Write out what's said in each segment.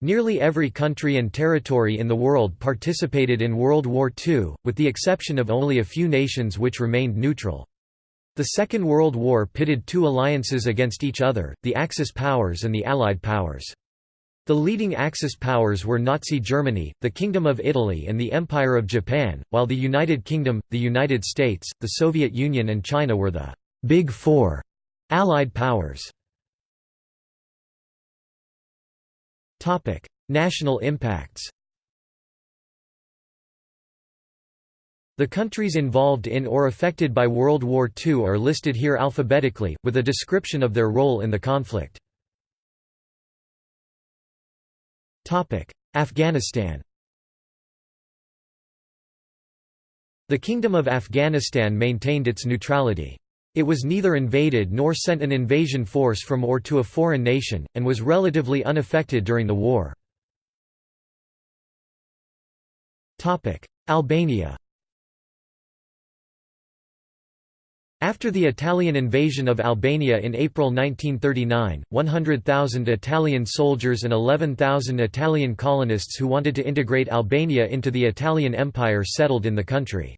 Nearly every country and territory in the world participated in World War II, with the exception of only a few nations which remained neutral. The Second World War pitted two alliances against each other, the Axis powers and the Allied powers. The leading Axis powers were Nazi Germany, the Kingdom of Italy and the Empire of Japan, while the United Kingdom, the United States, the Soviet Union and China were the «Big Four Allied powers. National impacts The countries involved in or affected by World War II are listed here alphabetically, with a description of their role in the conflict. Afghanistan The Kingdom of Afghanistan maintained its neutrality. It was neither invaded nor sent an invasion force from or to a foreign nation, and was relatively unaffected during the war. Albania After the Italian invasion of Albania in April 1939, 100,000 Italian soldiers and 11,000 Italian colonists who wanted to integrate Albania into the Italian Empire settled in the country.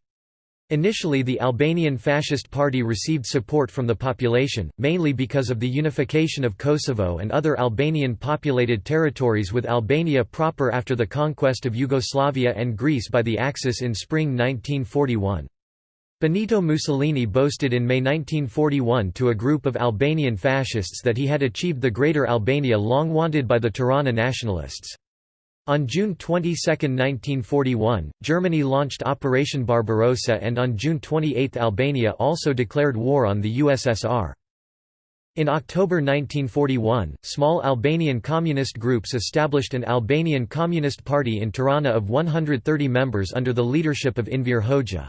Initially the Albanian Fascist Party received support from the population, mainly because of the unification of Kosovo and other Albanian-populated territories with Albania proper after the conquest of Yugoslavia and Greece by the Axis in spring 1941. Benito Mussolini boasted in May 1941 to a group of Albanian fascists that he had achieved the Greater Albania long wanted by the Tirana nationalists. On June 22, 1941, Germany launched Operation Barbarossa and on June 28 Albania also declared war on the USSR. In October 1941, small Albanian communist groups established an Albanian Communist Party in Tirana of 130 members under the leadership of Enver Hoxha.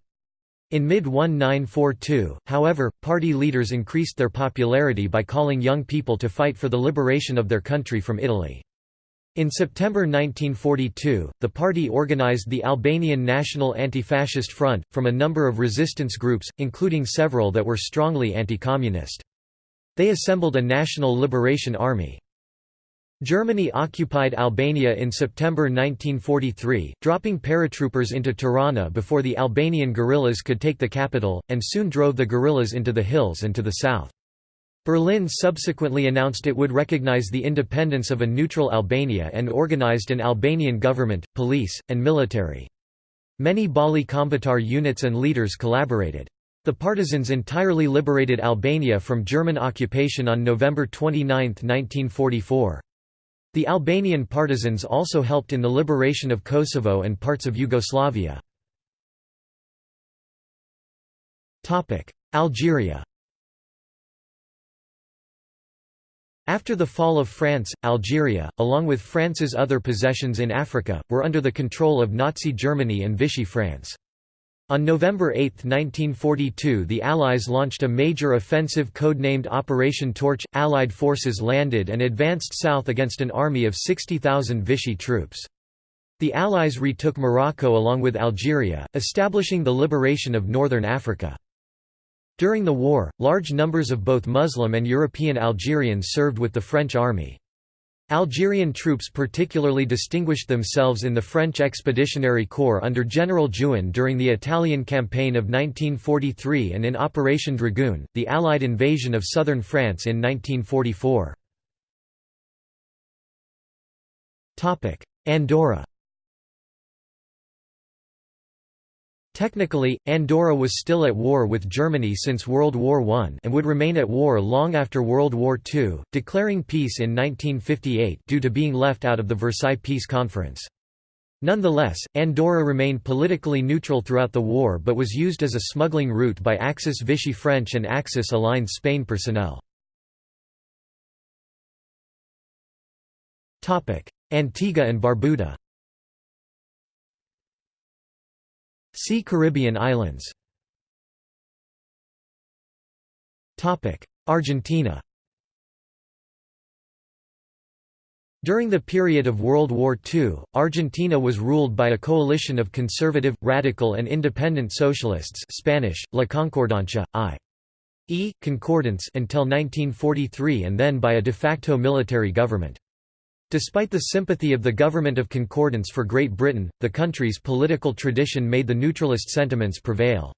In mid-1942, however, party leaders increased their popularity by calling young people to fight for the liberation of their country from Italy. In September 1942, the party organized the Albanian National Anti-Fascist Front, from a number of resistance groups, including several that were strongly anti-communist. They assembled a National Liberation Army. Germany occupied Albania in September 1943, dropping paratroopers into Tirana before the Albanian guerrillas could take the capital, and soon drove the guerrillas into the hills and to the south. Berlin subsequently announced it would recognize the independence of a neutral Albania and organized an Albanian government, police, and military. Many Balli Kombëtar units and leaders collaborated. The partisans entirely liberated Albania from German occupation on November 29, 1944. The Albanian partisans also helped in the liberation of Kosovo and parts of Yugoslavia. Algeria After the fall of France, Algeria, along with France's other possessions in Africa, were under the control of Nazi Germany and Vichy France. On November 8, 1942 the Allies launched a major offensive codenamed Operation Torch. Allied forces landed and advanced south against an army of 60,000 Vichy troops. The Allies retook Morocco along with Algeria, establishing the liberation of northern Africa. During the war, large numbers of both Muslim and European Algerians served with the French army. Algerian troops particularly distinguished themselves in the French Expeditionary Corps under General Juin during the Italian campaign of 1943 and in Operation Dragoon, the Allied invasion of southern France in 1944. Andorra Technically, Andorra was still at war with Germany since World War I and would remain at war long after World War II, declaring peace in 1958 due to being left out of the Versailles Peace Conference. Nonetheless, Andorra remained politically neutral throughout the war but was used as a smuggling route by Axis Vichy French and Axis-aligned Spain personnel. Antigua and Barbuda See Caribbean islands Argentina During the period of World War II, Argentina was ruled by a coalition of conservative, radical and independent socialists Spanish, La Concordancia, i.e., concordance until 1943 and then by a de facto military government. Despite the sympathy of the Government of Concordance for Great Britain, the country's political tradition made the neutralist sentiments prevail.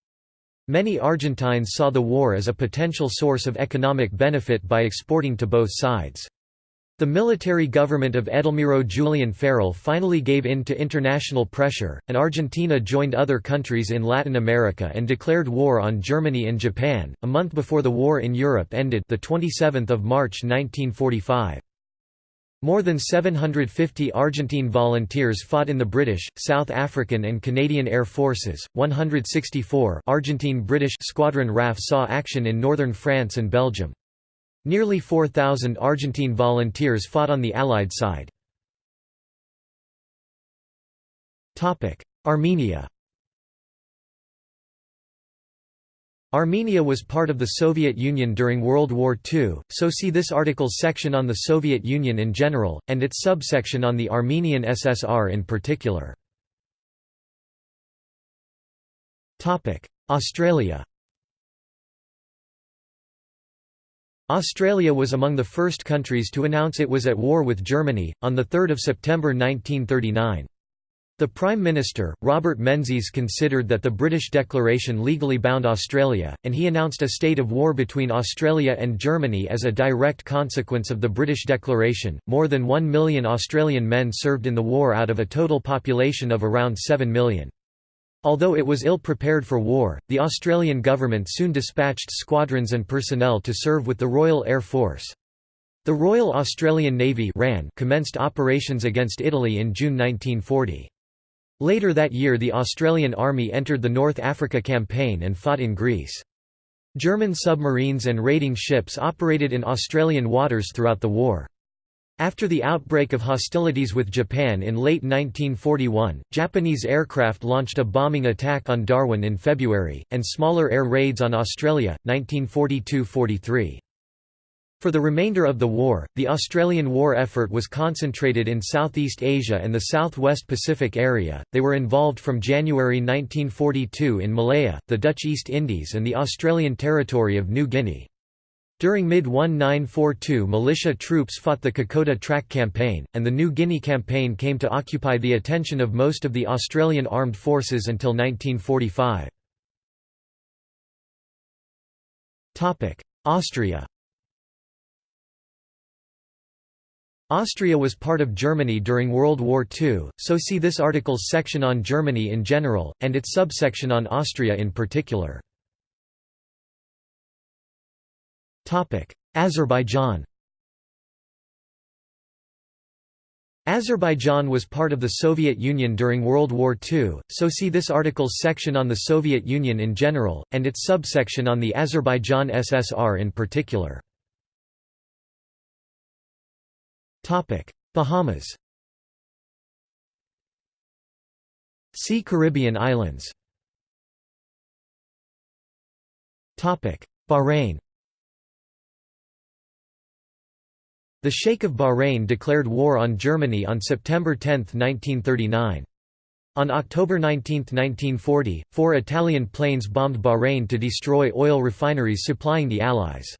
Many Argentines saw the war as a potential source of economic benefit by exporting to both sides. The military government of Edelmiro Julian Farrell finally gave in to international pressure, and Argentina joined other countries in Latin America and declared war on Germany and Japan, a month before the war in Europe ended the 27th of March 1945. More than 750 Argentine volunteers fought in the British, South African and Canadian Air Forces. 164 Argentine-British Squadron RAF saw action in northern France and Belgium. Nearly 4,000 Argentine volunteers fought on the Allied side. Armenia Armenia was part of the Soviet Union during World War II, so see this article's section on the Soviet Union in general, and its subsection on the Armenian SSR in particular. Australia Australia was among the first countries to announce it was at war with Germany, on 3 September 1939. The Prime Minister, Robert Menzies considered that the British declaration legally bound Australia, and he announced a state of war between Australia and Germany as a direct consequence of the British declaration. More than 1 million Australian men served in the war out of a total population of around 7 million. Although it was ill prepared for war, the Australian government soon dispatched squadrons and personnel to serve with the Royal Air Force. The Royal Australian Navy ran commenced operations against Italy in June 1940. Later that year the Australian Army entered the North Africa Campaign and fought in Greece. German submarines and raiding ships operated in Australian waters throughout the war. After the outbreak of hostilities with Japan in late 1941, Japanese aircraft launched a bombing attack on Darwin in February, and smaller air raids on Australia, 1942–43. For the remainder of the war, the Australian war effort was concentrated in Southeast Asia and the Southwest Pacific area. They were involved from January 1942 in Malaya, the Dutch East Indies, and the Australian territory of New Guinea. During mid-1942 militia troops fought the Kokoda Track Campaign, and the New Guinea Campaign came to occupy the attention of most of the Australian armed forces until 1945. Austria Austria was part of Germany during World War II, so see this article's section on Germany in general, and its subsection on Austria in particular. Azerbaijan Azerbaijan was part of the Soviet Union during World War II, so see this article's section on the Soviet Union in general, and its subsection on the Azerbaijan SSR in particular. Bahamas See Caribbean islands Bahrain The Sheikh of Bahrain declared war on Germany on September 10, 1939. On October 19, 1940, four Italian planes bombed Bahrain to destroy oil refineries supplying the Allies.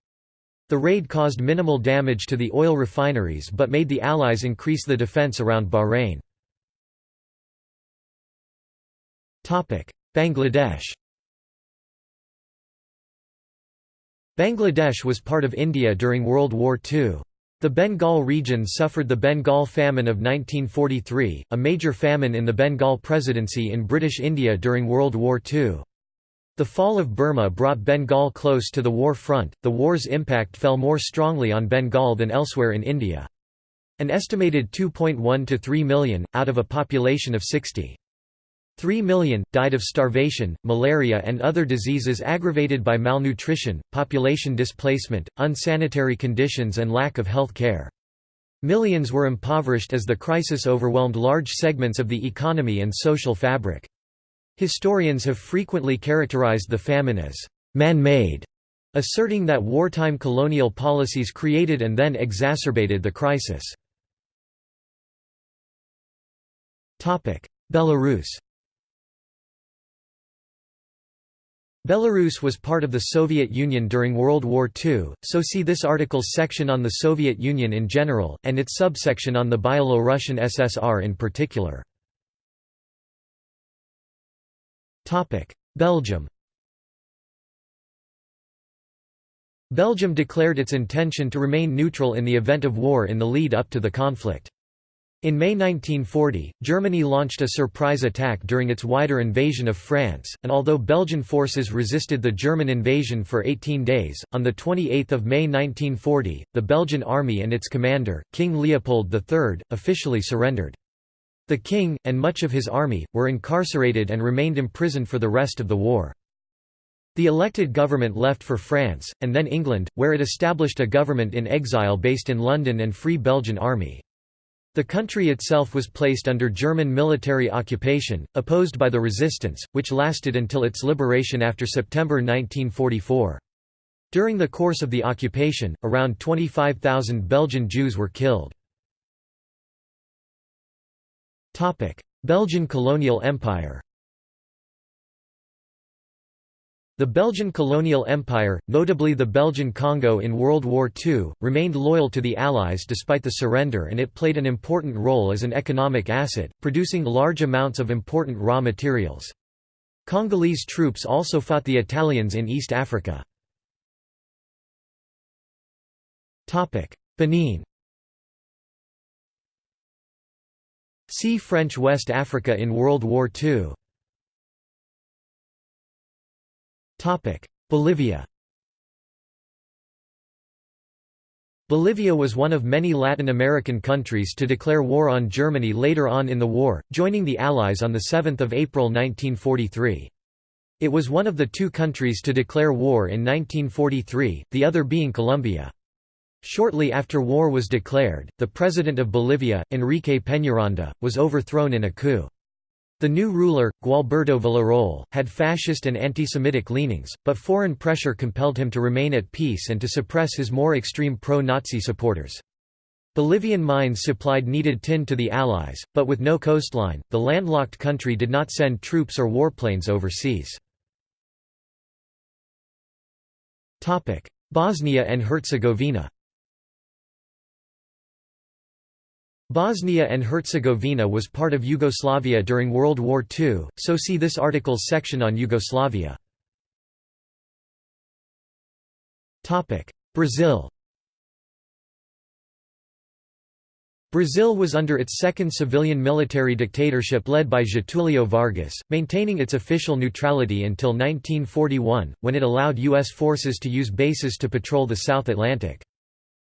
The raid caused minimal damage to the oil refineries but made the Allies increase the defense around Bahrain. Bangladesh Bangladesh was part of India during World War II. The Bengal region suffered the Bengal famine of 1943, a major famine in the Bengal Presidency in British India during World War II. The fall of Burma brought Bengal close to the war front. The war's impact fell more strongly on Bengal than elsewhere in India. An estimated 2.1 to 3 million, out of a population of 60. 3 million, died of starvation, malaria and other diseases aggravated by malnutrition, population displacement, unsanitary conditions and lack of health care. Millions were impoverished as the crisis overwhelmed large segments of the economy and social fabric. Historians have frequently characterized the famine as man-made, asserting that wartime colonial policies created and then exacerbated the crisis. Belarus Belarus was part of the Soviet Union during World War II, so see this article's section on the Soviet Union in general, and its subsection on the Byelorussian SSR in particular. Belgium Belgium declared its intention to remain neutral in the event of war in the lead up to the conflict. In May 1940, Germany launched a surprise attack during its wider invasion of France, and although Belgian forces resisted the German invasion for 18 days, on 28 May 1940, the Belgian army and its commander, King Leopold III, officially surrendered. The king, and much of his army, were incarcerated and remained imprisoned for the rest of the war. The elected government left for France, and then England, where it established a government in exile based in London and Free Belgian Army. The country itself was placed under German military occupation, opposed by the resistance, which lasted until its liberation after September 1944. During the course of the occupation, around 25,000 Belgian Jews were killed. Belgian colonial empire the Belgian colonial empire, notably the Belgian Congo in World War II, remained loyal to the Allies despite the surrender and it played an important role as an economic asset, producing large amounts of important raw materials. Congolese troops also fought the Italians in East Africa. Benin See French West Africa in World War II Bolivia Bolivia was one of many Latin American countries to declare war on Germany later on in the war, joining the Allies on 7 April 1943. It was one of the two countries to declare war in 1943, the other being Colombia. Shortly after war was declared, the president of Bolivia, Enrique Peñaranda, was overthrown in a coup. The new ruler, Gualberto Villarroel, had fascist and anti-Semitic leanings, but foreign pressure compelled him to remain at peace and to suppress his more extreme pro-Nazi supporters. Bolivian mines supplied needed tin to the Allies, but with no coastline, the landlocked country did not send troops or warplanes overseas. Bosnia and Herzegovina Bosnia and Herzegovina was part of Yugoslavia during World War II, so see this article's section on Yugoslavia. Brazil Brazil was under its second civilian military dictatorship led by Getúlio Vargas, maintaining its official neutrality until 1941, when it allowed U.S. forces to use bases to patrol the South Atlantic.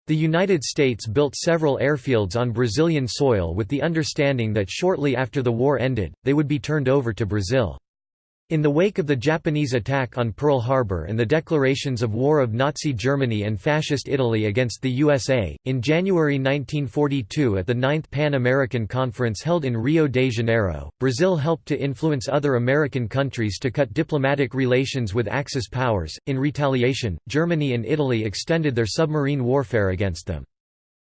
The United States built several airfields on Brazilian soil with the understanding that shortly after the war ended, they would be turned over to Brazil. In the wake of the Japanese attack on Pearl Harbor and the declarations of war of Nazi Germany and Fascist Italy against the USA, in January 1942 at the Ninth Pan American Conference held in Rio de Janeiro, Brazil helped to influence other American countries to cut diplomatic relations with Axis powers. In retaliation, Germany and Italy extended their submarine warfare against them.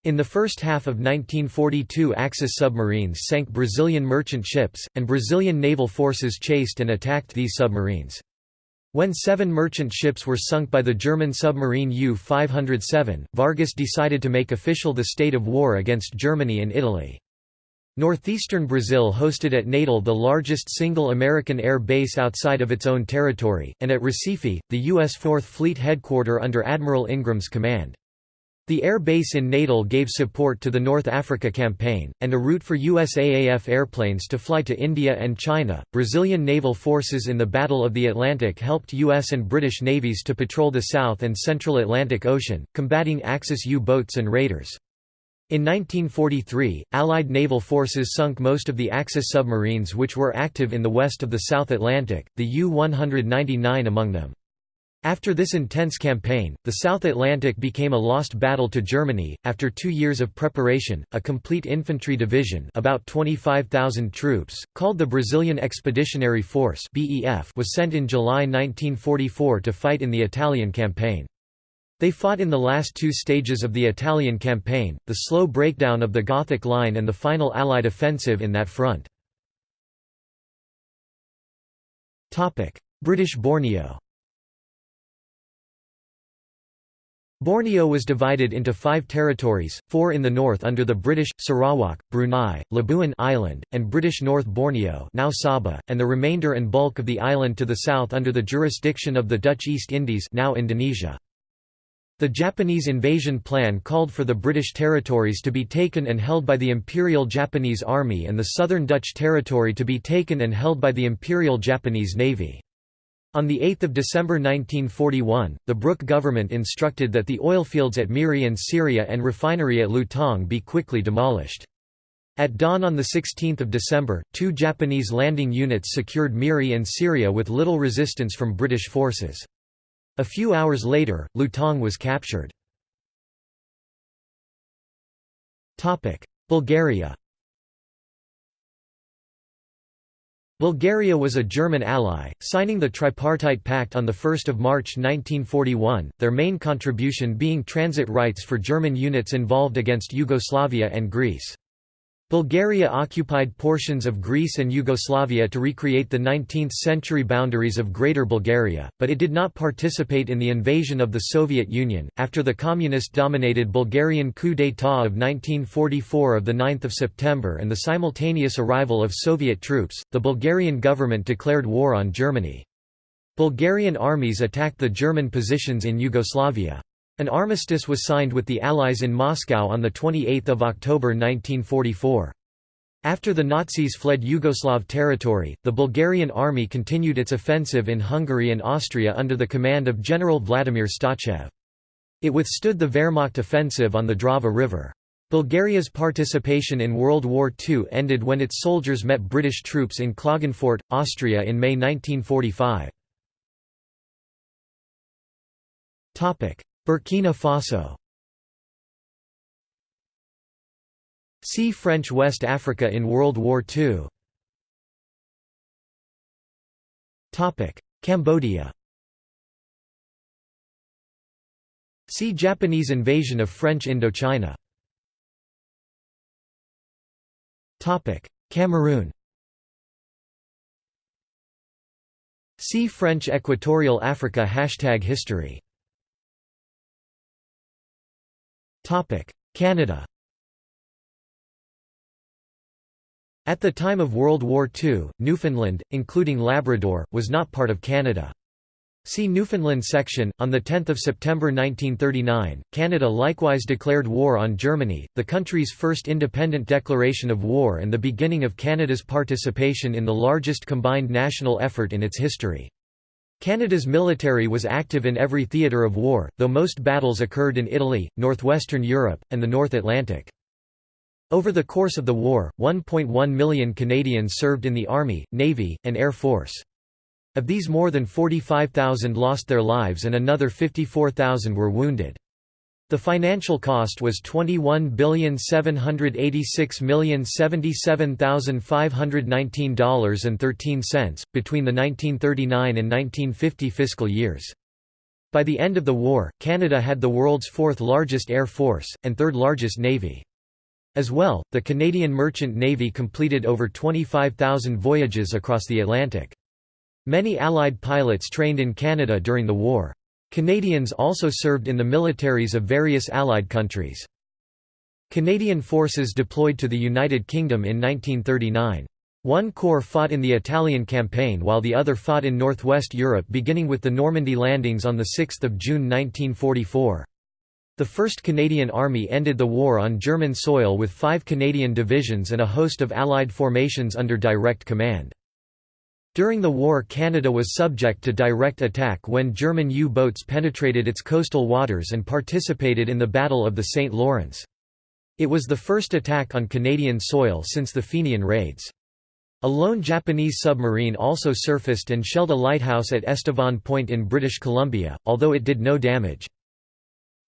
In the first half of 1942 Axis submarines sank Brazilian merchant ships, and Brazilian naval forces chased and attacked these submarines. When seven merchant ships were sunk by the German submarine U-507, Vargas decided to make official the state of war against Germany and Italy. Northeastern Brazil hosted at Natal the largest single American air base outside of its own territory, and at Recife, the U.S. Fourth Fleet headquarter under Admiral Ingram's command. The air base in Natal gave support to the North Africa campaign, and a route for USAAF airplanes to fly to India and China. Brazilian naval forces in the Battle of the Atlantic helped U.S. and British navies to patrol the South and Central Atlantic Ocean, combating Axis U boats and raiders. In 1943, Allied naval forces sunk most of the Axis submarines which were active in the west of the South Atlantic, the U-199 among them. After this intense campaign, the South Atlantic became a lost battle to Germany. After two years of preparation, a complete infantry division, about 25,000 troops, called the Brazilian Expeditionary Force (BEF), was sent in July 1944 to fight in the Italian campaign. They fought in the last two stages of the Italian campaign, the slow breakdown of the Gothic Line and the final Allied offensive in that front. British Borneo Borneo was divided into five territories, four in the north under the British, Sarawak, Brunei, Labuan Island, and British North Borneo now Sabah, and the remainder and bulk of the island to the south under the jurisdiction of the Dutch East Indies now Indonesia. The Japanese invasion plan called for the British territories to be taken and held by the Imperial Japanese Army and the southern Dutch territory to be taken and held by the Imperial Japanese Navy. On 8 December 1941, the Brooke government instructed that the oilfields at Miri and Seria and refinery at Lutong be quickly demolished. At dawn on 16 December, two Japanese landing units secured Miri and Seria with little resistance from British forces. A few hours later, Lutong was captured. Bulgaria Bulgaria was a German ally, signing the Tripartite Pact on 1 March 1941, their main contribution being transit rights for German units involved against Yugoslavia and Greece. Bulgaria occupied portions of Greece and Yugoslavia to recreate the 19th-century boundaries of Greater Bulgaria, but it did not participate in the invasion of the Soviet Union. After the communist-dominated Bulgarian coup d'état of 1944 of the 9th of September and the simultaneous arrival of Soviet troops, the Bulgarian government declared war on Germany. Bulgarian armies attacked the German positions in Yugoslavia. An armistice was signed with the Allies in Moscow on 28 October 1944. After the Nazis fled Yugoslav territory, the Bulgarian army continued its offensive in Hungary and Austria under the command of General Vladimir Stachev. It withstood the Wehrmacht offensive on the Drava River. Bulgaria's participation in World War II ended when its soldiers met British troops in Klagenfurt, Austria in May 1945. Burkina Faso. See French West Africa in World War II Cambodia. See Japanese invasion of French Indochina. Cameroon. See French Equatorial Africa Hashtag History Canada At the time of World War II, Newfoundland, including Labrador, was not part of Canada. See Newfoundland section. On the 10 September 1939, Canada likewise declared war on Germany, the country's first independent declaration of war and the beginning of Canada's participation in the largest combined national effort in its history. Canada's military was active in every theatre of war, though most battles occurred in Italy, northwestern Europe, and the North Atlantic. Over the course of the war, 1.1 million Canadians served in the Army, Navy, and Air Force. Of these more than 45,000 lost their lives and another 54,000 were wounded. The financial cost was $21,786,077,519.13, between the 1939 and 1950 fiscal years. By the end of the war, Canada had the world's fourth largest air force, and third largest navy. As well, the Canadian Merchant Navy completed over 25,000 voyages across the Atlantic. Many Allied pilots trained in Canada during the war. Canadians also served in the militaries of various Allied countries. Canadian forces deployed to the United Kingdom in 1939. One corps fought in the Italian campaign while the other fought in northwest Europe beginning with the Normandy landings on 6 June 1944. The 1st Canadian Army ended the war on German soil with five Canadian divisions and a host of Allied formations under direct command. During the war Canada was subject to direct attack when German U-boats penetrated its coastal waters and participated in the Battle of the St. Lawrence. It was the first attack on Canadian soil since the Fenian raids. A lone Japanese submarine also surfaced and shelled a lighthouse at Estevan Point in British Columbia, although it did no damage.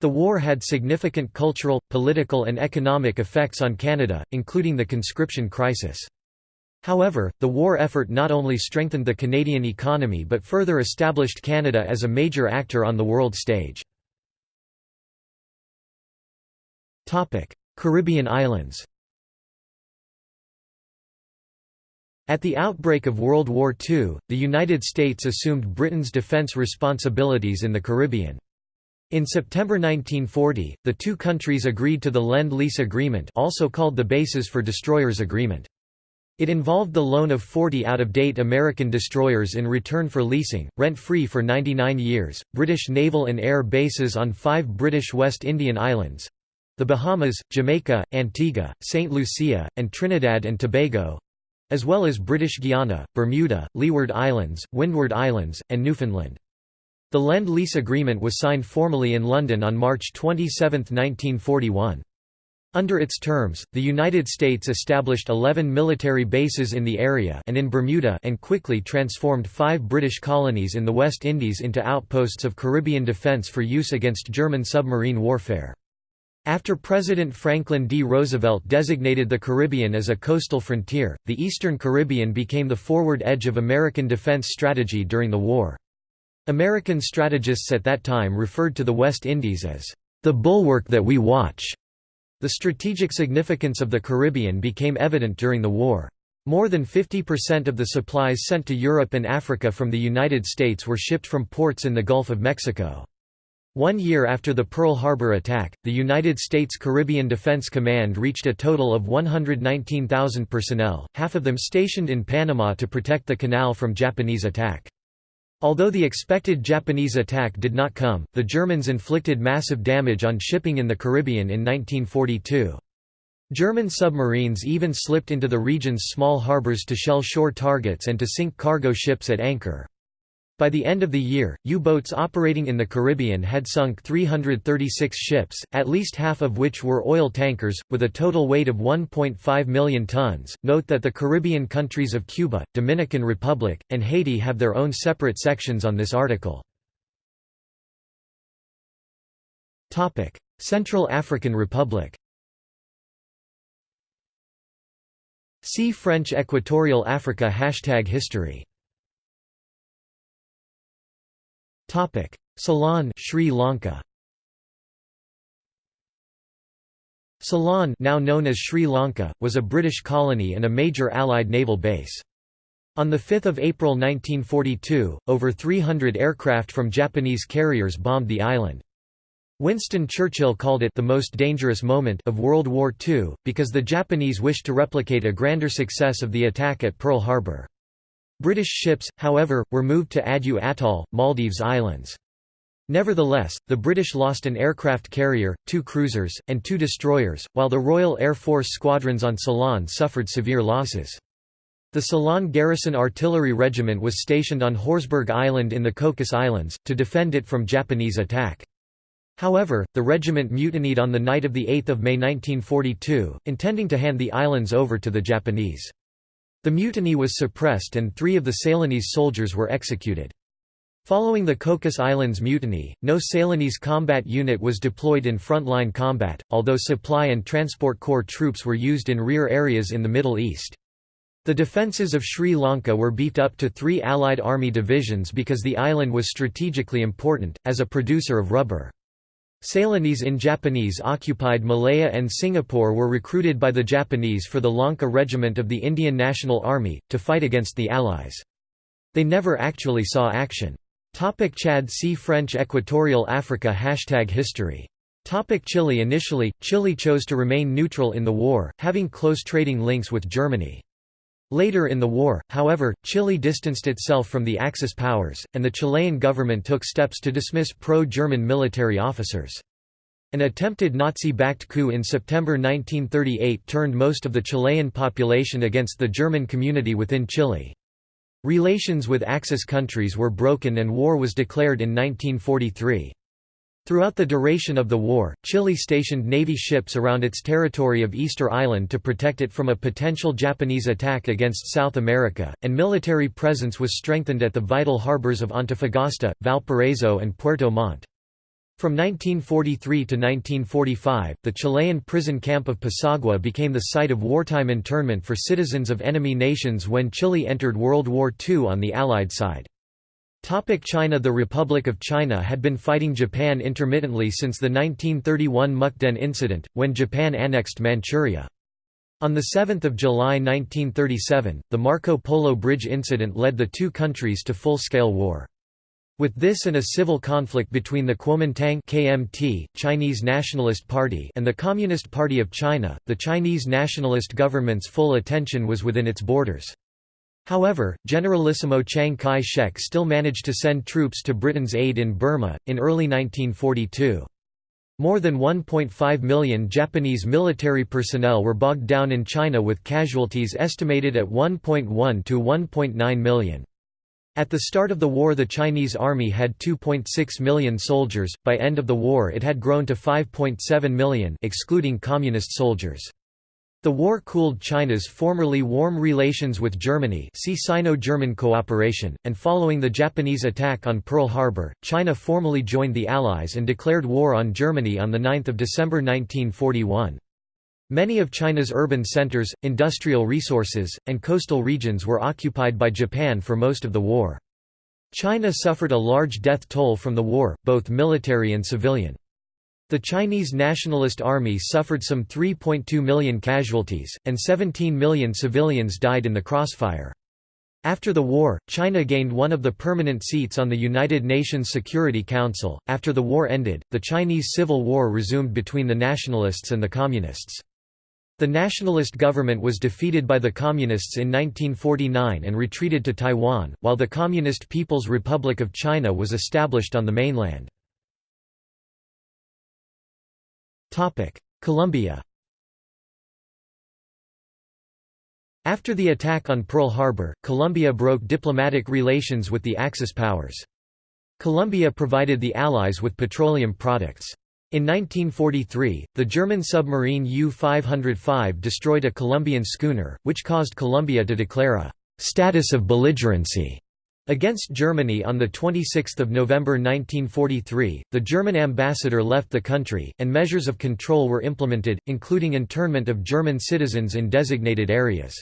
The war had significant cultural, political and economic effects on Canada, including the conscription crisis. However, the war effort not only strengthened the Canadian economy but further established Canada as a major actor on the world stage. Caribbean islands At the outbreak of World War II, the United States assumed Britain's defense responsibilities in the Caribbean. In September 1940, the two countries agreed to the Lend-Lease Agreement also called the Bases for Destroyers Agreement. It involved the loan of 40 out-of-date American destroyers in return for leasing, rent-free for 99 years, British naval and air bases on five British West Indian islands—the Bahamas, Jamaica, Antigua, St. Lucia, and Trinidad and Tobago—as well as British Guiana, Bermuda, Leeward Islands, Windward Islands, and Newfoundland. The Lend-Lease Agreement was signed formally in London on March 27, 1941. Under its terms, the United States established 11 military bases in the area and in Bermuda and quickly transformed five British colonies in the West Indies into outposts of Caribbean defense for use against German submarine warfare. After President Franklin D. Roosevelt designated the Caribbean as a coastal frontier, the Eastern Caribbean became the forward edge of American defense strategy during the war. American strategists at that time referred to the West Indies as, "...the bulwark that we watch." The strategic significance of the Caribbean became evident during the war. More than 50% of the supplies sent to Europe and Africa from the United States were shipped from ports in the Gulf of Mexico. One year after the Pearl Harbor attack, the United States Caribbean Defense Command reached a total of 119,000 personnel, half of them stationed in Panama to protect the canal from Japanese attack. Although the expected Japanese attack did not come, the Germans inflicted massive damage on shipping in the Caribbean in 1942. German submarines even slipped into the region's small harbors to shell shore targets and to sink cargo ships at anchor. By the end of the year, U-boats operating in the Caribbean had sunk 336 ships, at least half of which were oil tankers, with a total weight of 1.5 million tons. Note that the Caribbean countries of Cuba, Dominican Republic, and Haiti have their own separate sections on this article. Topic: Central African Republic. See French Equatorial Africa Hashtag History Topic: Ceylon, Sri Lanka. Ceylon, now known as Sri Lanka, was a British colony and a major Allied naval base. On 5 April 1942, over 300 aircraft from Japanese carriers bombed the island. Winston Churchill called it the most dangerous moment of World War II, because the Japanese wished to replicate a grander success of the attack at Pearl Harbor. British ships, however, were moved to Addu Atoll, Maldives Islands. Nevertheless, the British lost an aircraft carrier, two cruisers, and two destroyers, while the Royal Air Force squadrons on Ceylon suffered severe losses. The Ceylon Garrison Artillery Regiment was stationed on Horsburgh Island in the Cocos Islands, to defend it from Japanese attack. However, the regiment mutinied on the night of 8 May 1942, intending to hand the islands over to the Japanese. The mutiny was suppressed and three of the Ceylonese soldiers were executed. Following the Cocos Islands mutiny, no Ceylonese combat unit was deployed in frontline combat, although supply and transport corps troops were used in rear areas in the Middle East. The defences of Sri Lanka were beefed up to three Allied army divisions because the island was strategically important, as a producer of rubber. Ceylonese in Japanese-occupied Malaya and Singapore were recruited by the Japanese for the Lanka Regiment of the Indian National Army, to fight against the Allies. They never actually saw action. Topic Chad See French Equatorial Africa Hashtag History Topic Chile Initially, Chile chose to remain neutral in the war, having close trading links with Germany. Later in the war, however, Chile distanced itself from the Axis powers, and the Chilean government took steps to dismiss pro-German military officers. An attempted Nazi-backed coup in September 1938 turned most of the Chilean population against the German community within Chile. Relations with Axis countries were broken and war was declared in 1943. Throughout the duration of the war, Chile stationed Navy ships around its territory of Easter Island to protect it from a potential Japanese attack against South America, and military presence was strengthened at the vital harbors of Antofagasta, Valparaiso and Puerto Montt. From 1943 to 1945, the Chilean prison camp of Pisagua became the site of wartime internment for citizens of enemy nations when Chile entered World War II on the Allied side. China The Republic of China had been fighting Japan intermittently since the 1931 Mukden incident, when Japan annexed Manchuria. On 7 July 1937, the Marco Polo Bridge incident led the two countries to full-scale war. With this and a civil conflict between the Kuomintang KMT, Chinese Nationalist Party and the Communist Party of China, the Chinese nationalist government's full attention was within its borders. However, Generalissimo Chiang Kai-shek still managed to send troops to Britain's aid in Burma, in early 1942. More than 1.5 million Japanese military personnel were bogged down in China with casualties estimated at 1.1 to 1.9 million. At the start of the war the Chinese army had 2.6 million soldiers, by end of the war it had grown to 5.7 million excluding communist soldiers. The war cooled China's formerly warm relations with Germany see Sino-German cooperation, and following the Japanese attack on Pearl Harbor, China formally joined the Allies and declared war on Germany on 9 December 1941. Many of China's urban centers, industrial resources, and coastal regions were occupied by Japan for most of the war. China suffered a large death toll from the war, both military and civilian. The Chinese Nationalist Army suffered some 3.2 million casualties, and 17 million civilians died in the crossfire. After the war, China gained one of the permanent seats on the United Nations Security Council. After the war ended, the Chinese Civil War resumed between the nationalists and the communists. The nationalist government was defeated by the Communists in 1949 and retreated to Taiwan, while the Communist People's Republic of China was established on the mainland. Colombia After the attack on Pearl Harbor, Colombia broke diplomatic relations with the Axis powers. Colombia provided the Allies with petroleum products. In 1943, the German submarine U-505 destroyed a Colombian schooner, which caused Colombia to declare a «status of belligerency» against Germany on 26 November 1943, the German ambassador left the country, and measures of control were implemented, including internment of German citizens in designated areas.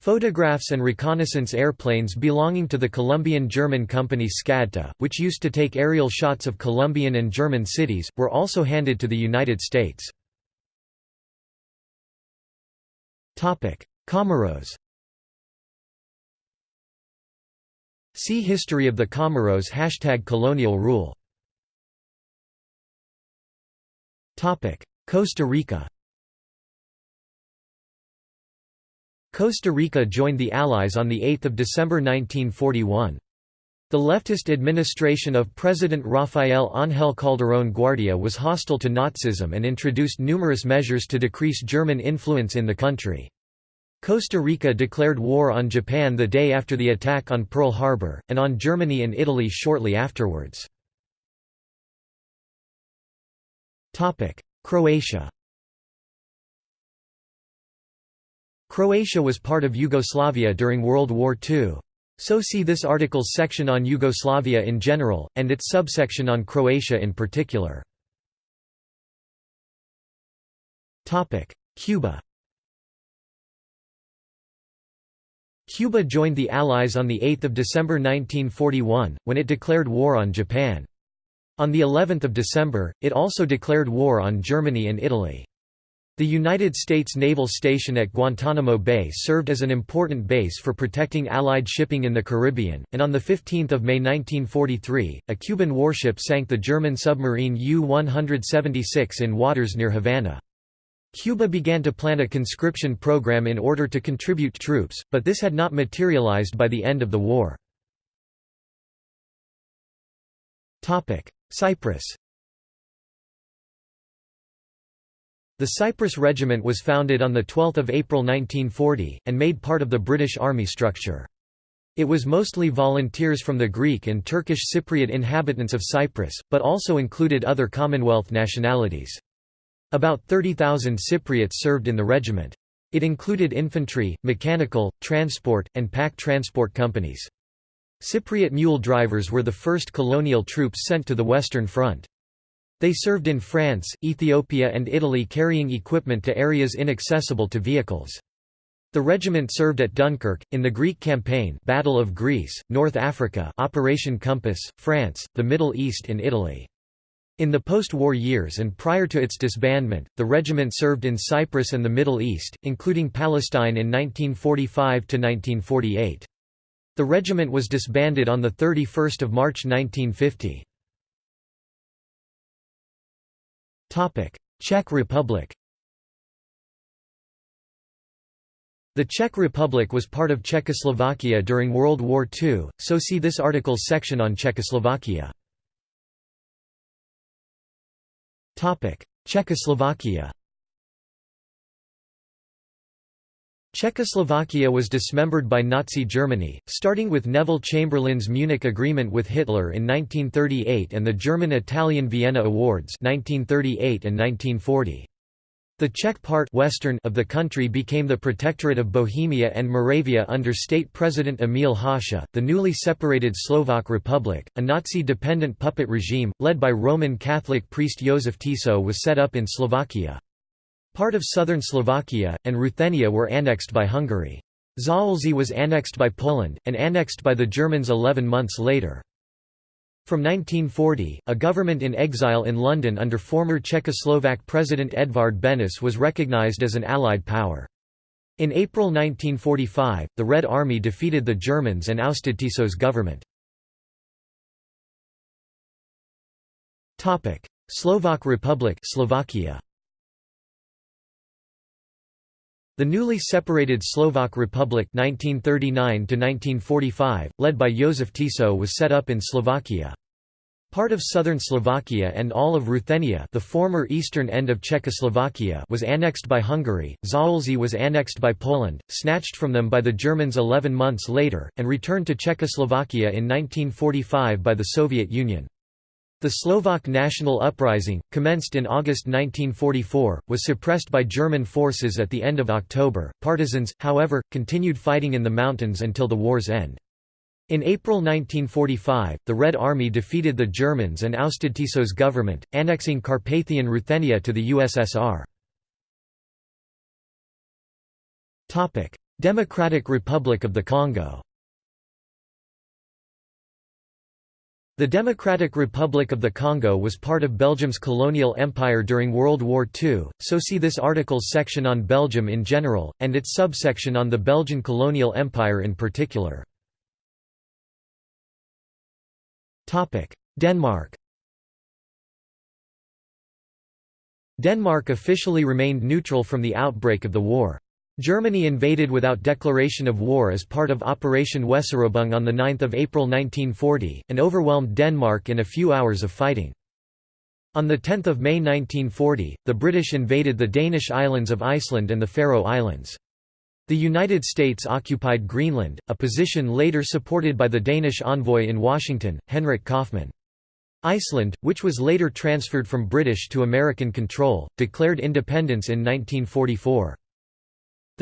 Photographs and reconnaissance airplanes belonging to the Colombian-German company SCADTA, which used to take aerial shots of Colombian and German cities, were also handed to the United States. Comoros See History of the Comoros Hashtag colonial rule Costa Rica Costa Rica joined the Allies on 8 December 1941. The leftist administration of President Rafael Ángel Calderón Guardia was hostile to Nazism and introduced numerous measures to decrease German influence in the country. Costa Rica declared war on Japan the day after the attack on Pearl Harbor, and on Germany and Italy shortly afterwards. Croatia Croatia was part of Yugoslavia during World War II. So see this article's section on Yugoslavia in general, and its subsection on Croatia in particular. Cuba Cuba joined the Allies on 8 December 1941, when it declared war on Japan. On the 11th of December, it also declared war on Germany and Italy. The United States Naval Station at Guantanamo Bay served as an important base for protecting Allied shipping in the Caribbean, and on 15 May 1943, a Cuban warship sank the German submarine U-176 in waters near Havana. Cuba began to plan a conscription program in order to contribute troops, but this had not materialized by the end of the war. Cyprus The Cyprus Regiment was founded on 12 April 1940, and made part of the British Army structure. It was mostly volunteers from the Greek and Turkish Cypriot inhabitants of Cyprus, but also included other Commonwealth nationalities. About 30,000 Cypriots served in the regiment. It included infantry, mechanical, transport, and pack transport companies. Cypriot mule drivers were the first colonial troops sent to the Western Front. They served in France, Ethiopia and Italy carrying equipment to areas inaccessible to vehicles. The regiment served at Dunkirk, in the Greek campaign Battle of Greece, North Africa Operation Compass, France, the Middle East and Italy. In the post-war years and prior to its disbandment, the regiment served in Cyprus and the Middle East, including Palestine in 1945–1948. The regiment was disbanded on 31 March 1950. Czech Republic The Czech Republic was part of Czechoslovakia during World War II, so see this article's section on Czechoslovakia. Czechoslovakia Czechoslovakia was dismembered by Nazi Germany, starting with Neville Chamberlain's Munich Agreement with Hitler in 1938 and the German-Italian Vienna Awards 1938 and 1940. The Czech part western of the country became the Protectorate of Bohemia and Moravia under state president Emil Hácha. The newly separated Slovak Republic, a Nazi-dependent puppet regime, led by Roman Catholic priest Josef Tiso was set up in Slovakia. Part of southern Slovakia, and Ruthenia were annexed by Hungary. Zaolzie was annexed by Poland, and annexed by the Germans eleven months later. From 1940, a government in exile in London under former Czechoslovak President Edvard Benes was recognized as an Allied power. In April 1945, the Red Army defeated the Germans and ousted Tiso's government. Slovak Republic Slovakia. The newly separated Slovak Republic 1939 led by Josef Tiso was set up in Slovakia. Part of southern Slovakia and all of Ruthenia the former eastern end of Czechoslovakia was annexed by Hungary, Zaolzie was annexed by Poland, snatched from them by the Germans 11 months later, and returned to Czechoslovakia in 1945 by the Soviet Union. The Slovak national uprising, commenced in August 1944, was suppressed by German forces at the end of October. Partisans, however, continued fighting in the mountains until the war's end. In April 1945, the Red Army defeated the Germans and ousted Tiso's government, annexing Carpathian Ruthenia to the USSR. Democratic Republic of the Congo The Democratic Republic of the Congo was part of Belgium's colonial empire during World War II, so see this article's section on Belgium in general, and its subsection on the Belgian colonial empire in particular. Denmark Denmark officially remained neutral from the outbreak of the war. Germany invaded without declaration of war as part of Operation Weserübung on 9 April 1940, and overwhelmed Denmark in a few hours of fighting. On 10 May 1940, the British invaded the Danish islands of Iceland and the Faroe Islands. The United States occupied Greenland, a position later supported by the Danish envoy in Washington, Henrik Kaufmann. Iceland, which was later transferred from British to American control, declared independence in 1944.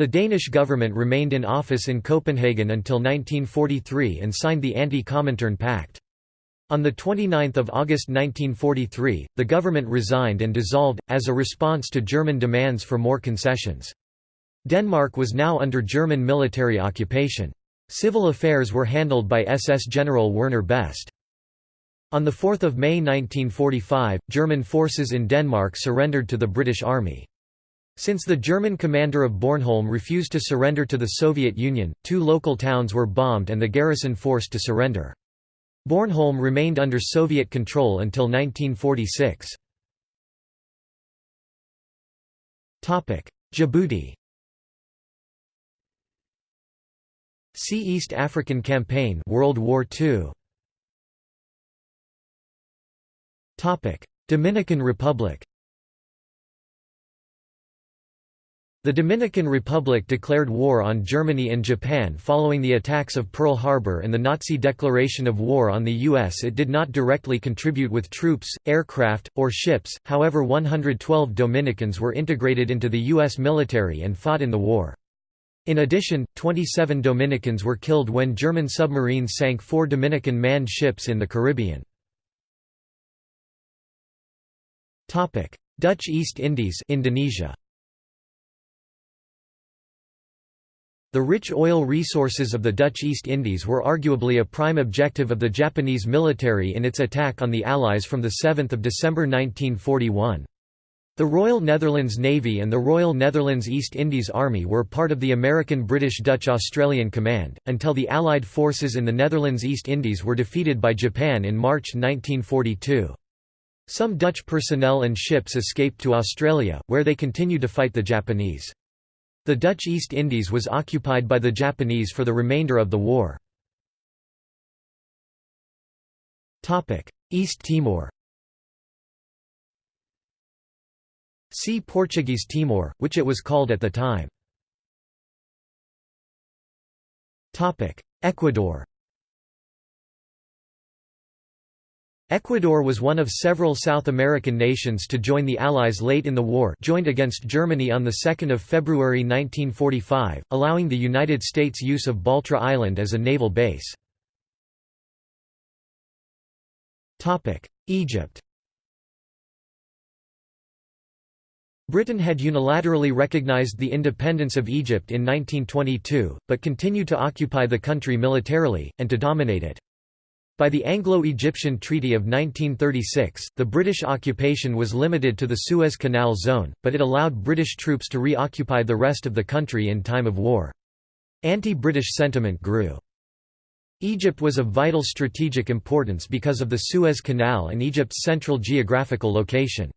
The Danish government remained in office in Copenhagen until 1943 and signed the Anti-Comintern Pact. On 29 August 1943, the government resigned and dissolved, as a response to German demands for more concessions. Denmark was now under German military occupation. Civil affairs were handled by SS General Werner Best. On 4 May 1945, German forces in Denmark surrendered to the British Army. Since the German commander of Bornholm refused to surrender to the Soviet Union, two local towns were bombed and the garrison forced to surrender. Bornholm remained under Soviet control until 1946. Djibouti See East African Campaign World War II. Dominican Republic The Dominican Republic declared war on Germany and Japan following the attacks of Pearl Harbor and the Nazi declaration of war on the U.S. It did not directly contribute with troops, aircraft, or ships, however 112 Dominicans were integrated into the U.S. military and fought in the war. In addition, 27 Dominicans were killed when German submarines sank four Dominican manned ships in the Caribbean. Dutch East Indies Indonesia The rich oil resources of the Dutch East Indies were arguably a prime objective of the Japanese military in its attack on the Allies from 7 December 1941. The Royal Netherlands Navy and the Royal Netherlands East Indies Army were part of the American British Dutch Australian Command, until the Allied forces in the Netherlands East Indies were defeated by Japan in March 1942. Some Dutch personnel and ships escaped to Australia, where they continued to fight the Japanese. The Dutch East Indies was occupied by the Japanese for the remainder of the war. East Timor See Portuguese Timor, which it was called at the time. Ecuador Ecuador was one of several South American nations to join the Allies late in the war joined against Germany on 2 February 1945, allowing the United States use of Baltra Island as a naval base. Egypt Britain had unilaterally recognized the independence of Egypt in 1922, but continued to occupy the country militarily, and to dominate it. By the Anglo-Egyptian Treaty of 1936, the British occupation was limited to the Suez Canal zone, but it allowed British troops to reoccupy the rest of the country in time of war. Anti-British sentiment grew. Egypt was of vital strategic importance because of the Suez Canal and Egypt's central geographical location.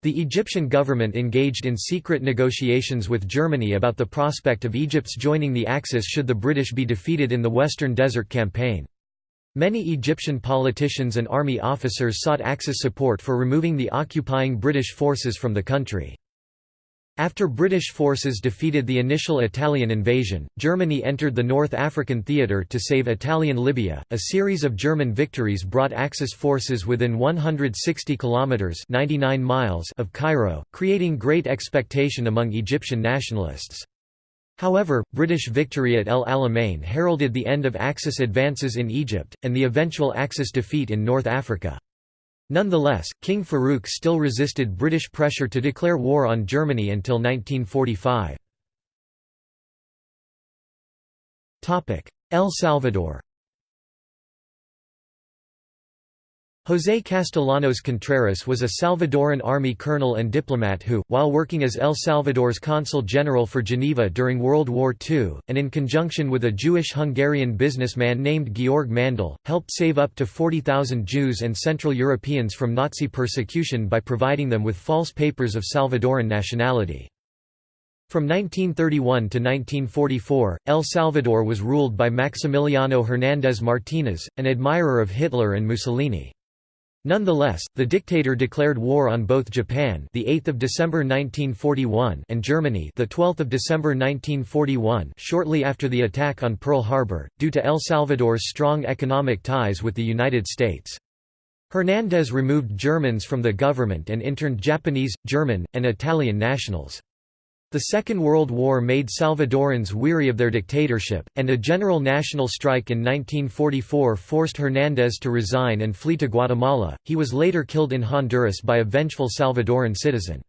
The Egyptian government engaged in secret negotiations with Germany about the prospect of Egypt's joining the Axis should the British be defeated in the Western Desert Campaign. Many Egyptian politicians and army officers sought Axis support for removing the occupying British forces from the country. After British forces defeated the initial Italian invasion, Germany entered the North African theatre to save Italian Libya. A series of German victories brought Axis forces within 160 kilometers (99 miles) of Cairo, creating great expectation among Egyptian nationalists. However, British victory at El Alamein heralded the end of Axis advances in Egypt, and the eventual Axis defeat in North Africa. Nonetheless, King Farouk still resisted British pressure to declare war on Germany until 1945. El Salvador José Castellanos Contreras was a Salvadoran army colonel and diplomat who, while working as El Salvador's consul general for Geneva during World War II, and in conjunction with a Jewish-Hungarian businessman named Georg Mandl, helped save up to 40,000 Jews and Central Europeans from Nazi persecution by providing them with false papers of Salvadoran nationality. From 1931 to 1944, El Salvador was ruled by Maximiliano Hernández Martínez, an admirer of Hitler and Mussolini. Nonetheless, the dictator declared war on both Japan, the 8th of December 1941, and Germany, the 12th of December 1941, shortly after the attack on Pearl Harbor, due to El Salvador's strong economic ties with the United States. Hernández removed Germans from the government and interned Japanese, German, and Italian nationals. The Second World War made Salvadorans weary of their dictatorship, and a general national strike in 1944 forced Hernández to resign and flee to Guatemala. He was later killed in Honduras by a vengeful Salvadoran citizen.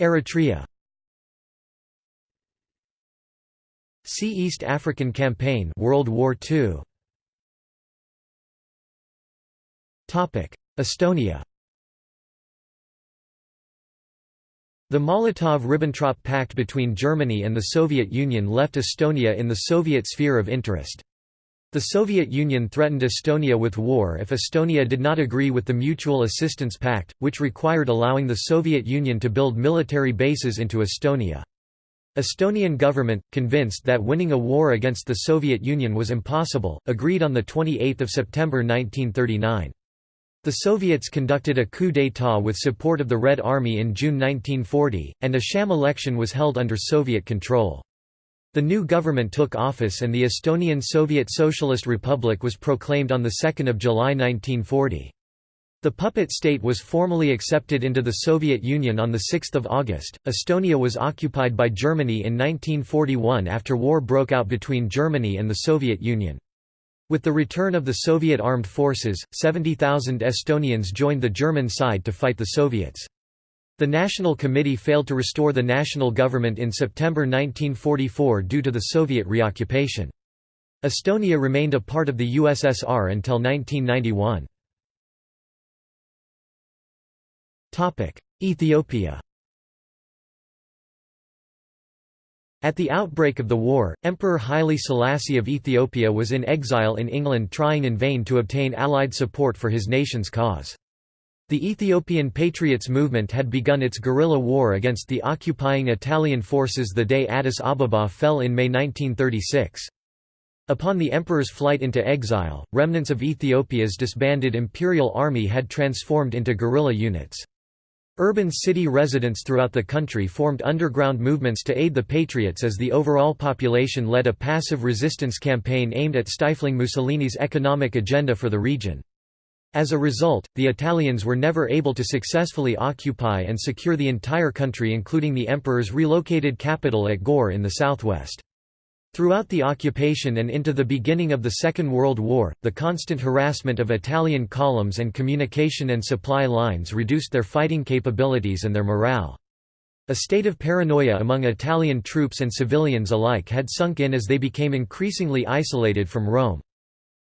Eritrea See East African Campaign World War II. Estonia The Molotov–Ribbentrop Pact between Germany and the Soviet Union left Estonia in the Soviet sphere of interest. The Soviet Union threatened Estonia with war if Estonia did not agree with the Mutual Assistance Pact, which required allowing the Soviet Union to build military bases into Estonia. Estonian government, convinced that winning a war against the Soviet Union was impossible, agreed on 28 September 1939. The Soviets conducted a coup d'état with support of the Red Army in June 1940, and a sham election was held under Soviet control. The new government took office and the Estonian Soviet Socialist Republic was proclaimed on 2 July 1940. The puppet state was formally accepted into the Soviet Union on 6 August. Estonia was occupied by Germany in 1941 after war broke out between Germany and the Soviet Union. With the return of the Soviet armed forces, 70,000 Estonians joined the German side to fight the Soviets. The National Committee failed to restore the national government in September 1944 due to the Soviet reoccupation. Estonia remained a part of the USSR until 1991. Ethiopia At the outbreak of the war, Emperor Haile Selassie of Ethiopia was in exile in England trying in vain to obtain Allied support for his nation's cause. The Ethiopian Patriots movement had begun its guerrilla war against the occupying Italian forces the day Addis Ababa fell in May 1936. Upon the emperor's flight into exile, remnants of Ethiopia's disbanded imperial army had transformed into guerrilla units. Urban city residents throughout the country formed underground movements to aid the Patriots as the overall population led a passive resistance campaign aimed at stifling Mussolini's economic agenda for the region. As a result, the Italians were never able to successfully occupy and secure the entire country including the emperor's relocated capital at Gore in the southwest. Throughout the occupation and into the beginning of the Second World War, the constant harassment of Italian columns and communication and supply lines reduced their fighting capabilities and their morale. A state of paranoia among Italian troops and civilians alike had sunk in as they became increasingly isolated from Rome.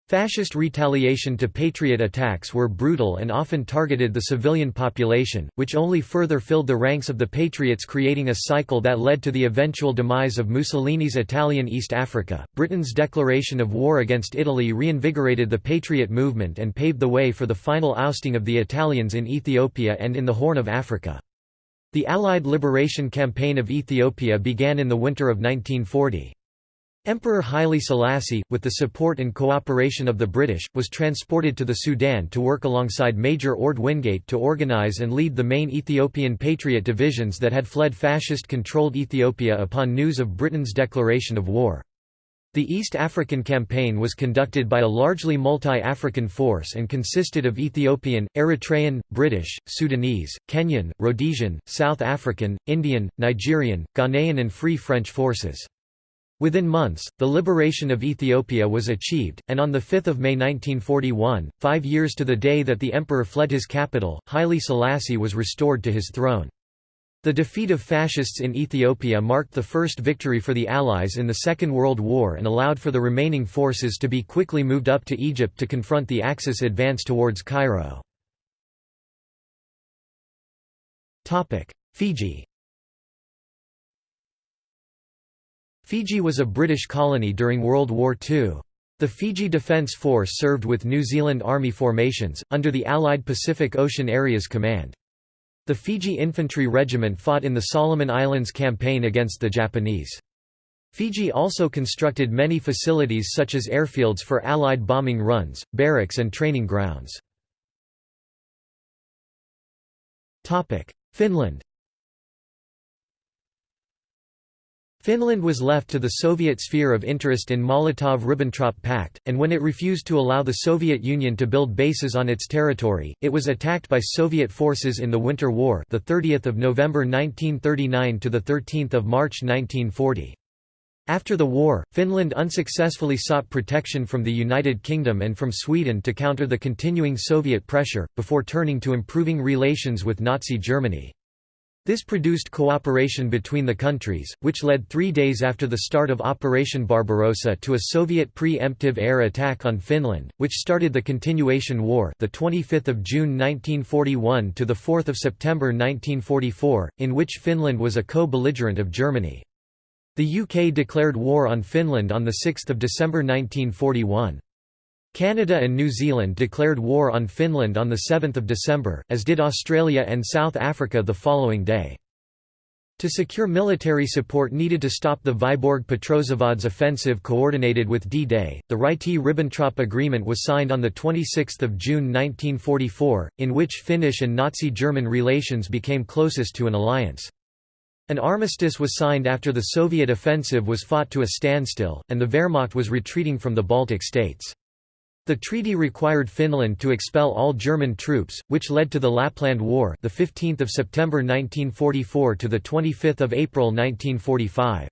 Fascist retaliation to Patriot attacks were brutal and often targeted the civilian population, which only further filled the ranks of the Patriots creating a cycle that led to the eventual demise of Mussolini's Italian East Africa. Britain's declaration of war against Italy reinvigorated the Patriot movement and paved the way for the final ousting of the Italians in Ethiopia and in the Horn of Africa. The Allied Liberation Campaign of Ethiopia began in the winter of 1940. Emperor Haile Selassie, with the support and cooperation of the British, was transported to the Sudan to work alongside Major Orde Wingate to organize and lead the main Ethiopian Patriot divisions that had fled fascist-controlled Ethiopia upon news of Britain's declaration of war. The East African Campaign was conducted by a largely multi-African force and consisted of Ethiopian, Eritrean, British, Sudanese, Kenyan, Rhodesian, South African, Indian, Nigerian, Ghanaian and Free French forces. Within months, the liberation of Ethiopia was achieved, and on 5 May 1941, five years to the day that the emperor fled his capital, Haile Selassie was restored to his throne. The defeat of fascists in Ethiopia marked the first victory for the Allies in the Second World War and allowed for the remaining forces to be quickly moved up to Egypt to confront the Axis advance towards Cairo. Fiji Fiji was a British colony during World War II. The Fiji Defence Force served with New Zealand Army formations, under the Allied Pacific Ocean Areas Command. The Fiji Infantry Regiment fought in the Solomon Islands campaign against the Japanese. Fiji also constructed many facilities such as airfields for Allied bombing runs, barracks and training grounds. Finland Finland was left to the Soviet sphere of interest in Molotov–Ribbentrop Pact, and when it refused to allow the Soviet Union to build bases on its territory, it was attacked by Soviet forces in the Winter War, the 30th of November 1939 to the 13th of March 1940. After the war, Finland unsuccessfully sought protection from the United Kingdom and from Sweden to counter the continuing Soviet pressure, before turning to improving relations with Nazi Germany. This produced cooperation between the countries, which led three days after the start of Operation Barbarossa to a Soviet pre-emptive air attack on Finland, which started the Continuation War the 25th of June 1941 to the 4th of September 1944, in which Finland was a co-belligerent of Germany. The UK declared war on Finland on 6 December 1941. Canada and New Zealand declared war on Finland on 7 December, as did Australia and South Africa the following day. To secure military support needed to stop the Vyborg-Petrozavodsk offensive coordinated with D-Day, the Ryti-Ribbentrop Agreement was signed on 26 June 1944, in which Finnish and Nazi-German relations became closest to an alliance. An armistice was signed after the Soviet offensive was fought to a standstill, and the Wehrmacht was retreating from the Baltic states. The treaty required Finland to expel all German troops, which led to the Lapland War, the 15th of September 1944 to the 25th of April 1945.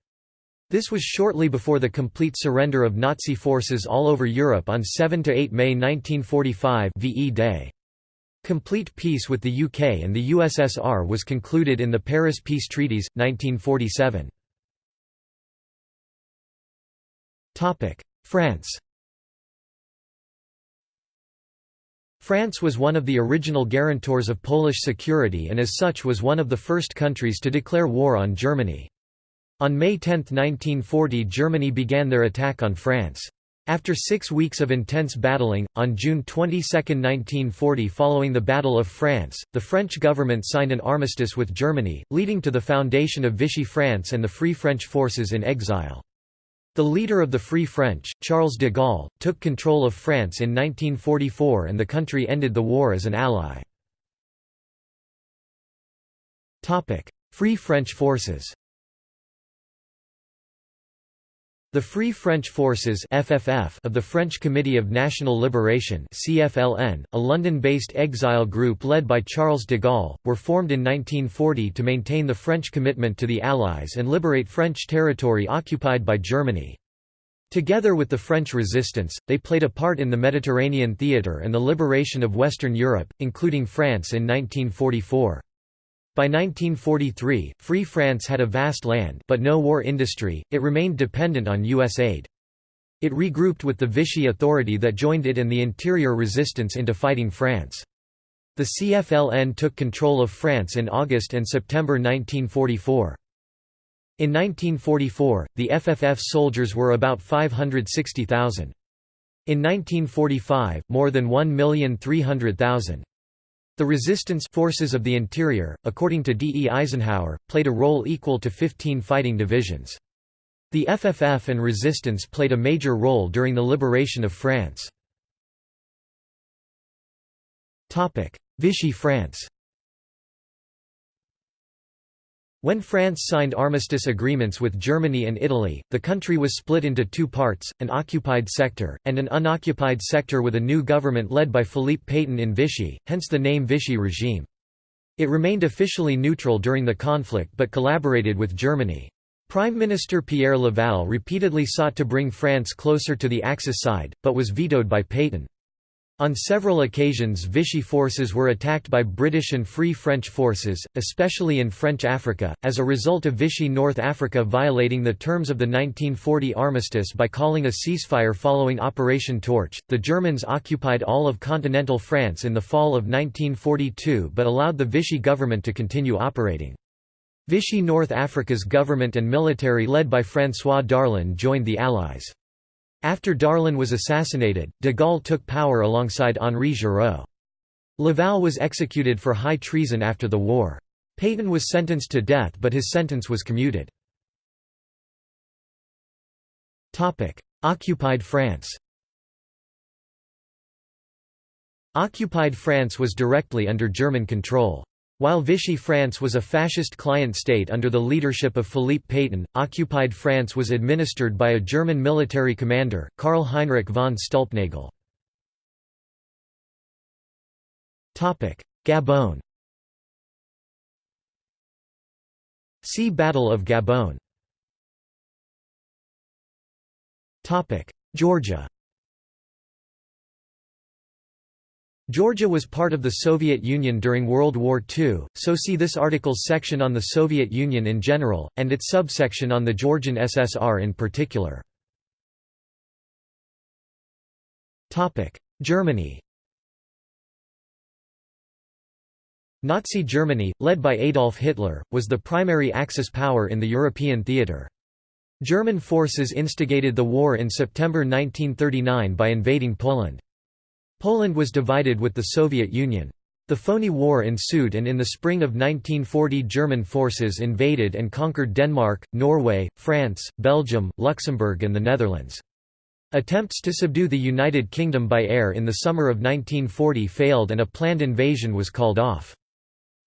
This was shortly before the complete surrender of Nazi forces all over Europe on 7 to 8 May 1945 VE Day. Complete peace with the UK and the USSR was concluded in the Paris Peace Treaties, 1947. Topic: France France was one of the original guarantors of Polish security and as such was one of the first countries to declare war on Germany. On May 10, 1940 Germany began their attack on France. After six weeks of intense battling, on June 22, 1940 following the Battle of France, the French government signed an armistice with Germany, leading to the foundation of Vichy France and the Free French forces in exile. The leader of the Free French, Charles de Gaulle, took control of France in 1944 and the country ended the war as an ally. Free French forces The Free French Forces FFF of the French Committee of National Liberation CFLN, a London-based exile group led by Charles de Gaulle, were formed in 1940 to maintain the French commitment to the Allies and liberate French territory occupied by Germany. Together with the French resistance, they played a part in the Mediterranean theatre and the liberation of Western Europe, including France in 1944. By 1943, Free France had a vast land but no war industry, it remained dependent on U.S. aid. It regrouped with the Vichy Authority that joined it and the interior resistance into fighting France. The CFLN took control of France in August and September 1944. In 1944, the FFF soldiers were about 560,000. In 1945, more than 1,300,000. The resistance forces of the interior, according to D. E. Eisenhower, played a role equal to 15 fighting divisions. The FFF and resistance played a major role during the liberation of France. Vichy France When France signed armistice agreements with Germany and Italy, the country was split into two parts, an occupied sector, and an unoccupied sector with a new government led by Philippe Pétain in Vichy, hence the name Vichy regime. It remained officially neutral during the conflict but collaborated with Germany. Prime Minister Pierre Laval repeatedly sought to bring France closer to the Axis side, but was vetoed by Pétain. On several occasions Vichy forces were attacked by British and Free French forces, especially in French Africa, as a result of Vichy North Africa violating the terms of the 1940 armistice by calling a ceasefire following Operation Torch. The Germans occupied all of continental France in the fall of 1942 but allowed the Vichy government to continue operating. Vichy North Africa's government and military led by François Darlan joined the Allies. After Darlan was assassinated, de Gaulle took power alongside Henri Giraud. Laval was executed for high treason after the war. Pétain was sentenced to death but his sentence was commuted. Occupied France Occupied France was directly under German control. While Vichy France was a fascist client state under the leadership of Philippe Pétain, occupied France was administered by a German military commander, Karl Heinrich von Stülpnagel. Gabon. See Battle of Gabon. Georgia Georgia was part of the Soviet Union during World War II, so see this article's section on the Soviet Union in general, and its subsection on the Georgian SSR in particular. Germany Nazi Germany, led by Adolf Hitler, was the primary Axis power in the European theatre. German forces instigated the war in September 1939 by invading Poland. Poland was divided with the Soviet Union. The phony war ensued and in the spring of 1940 German forces invaded and conquered Denmark, Norway, France, Belgium, Luxembourg and the Netherlands. Attempts to subdue the United Kingdom by air in the summer of 1940 failed and a planned invasion was called off.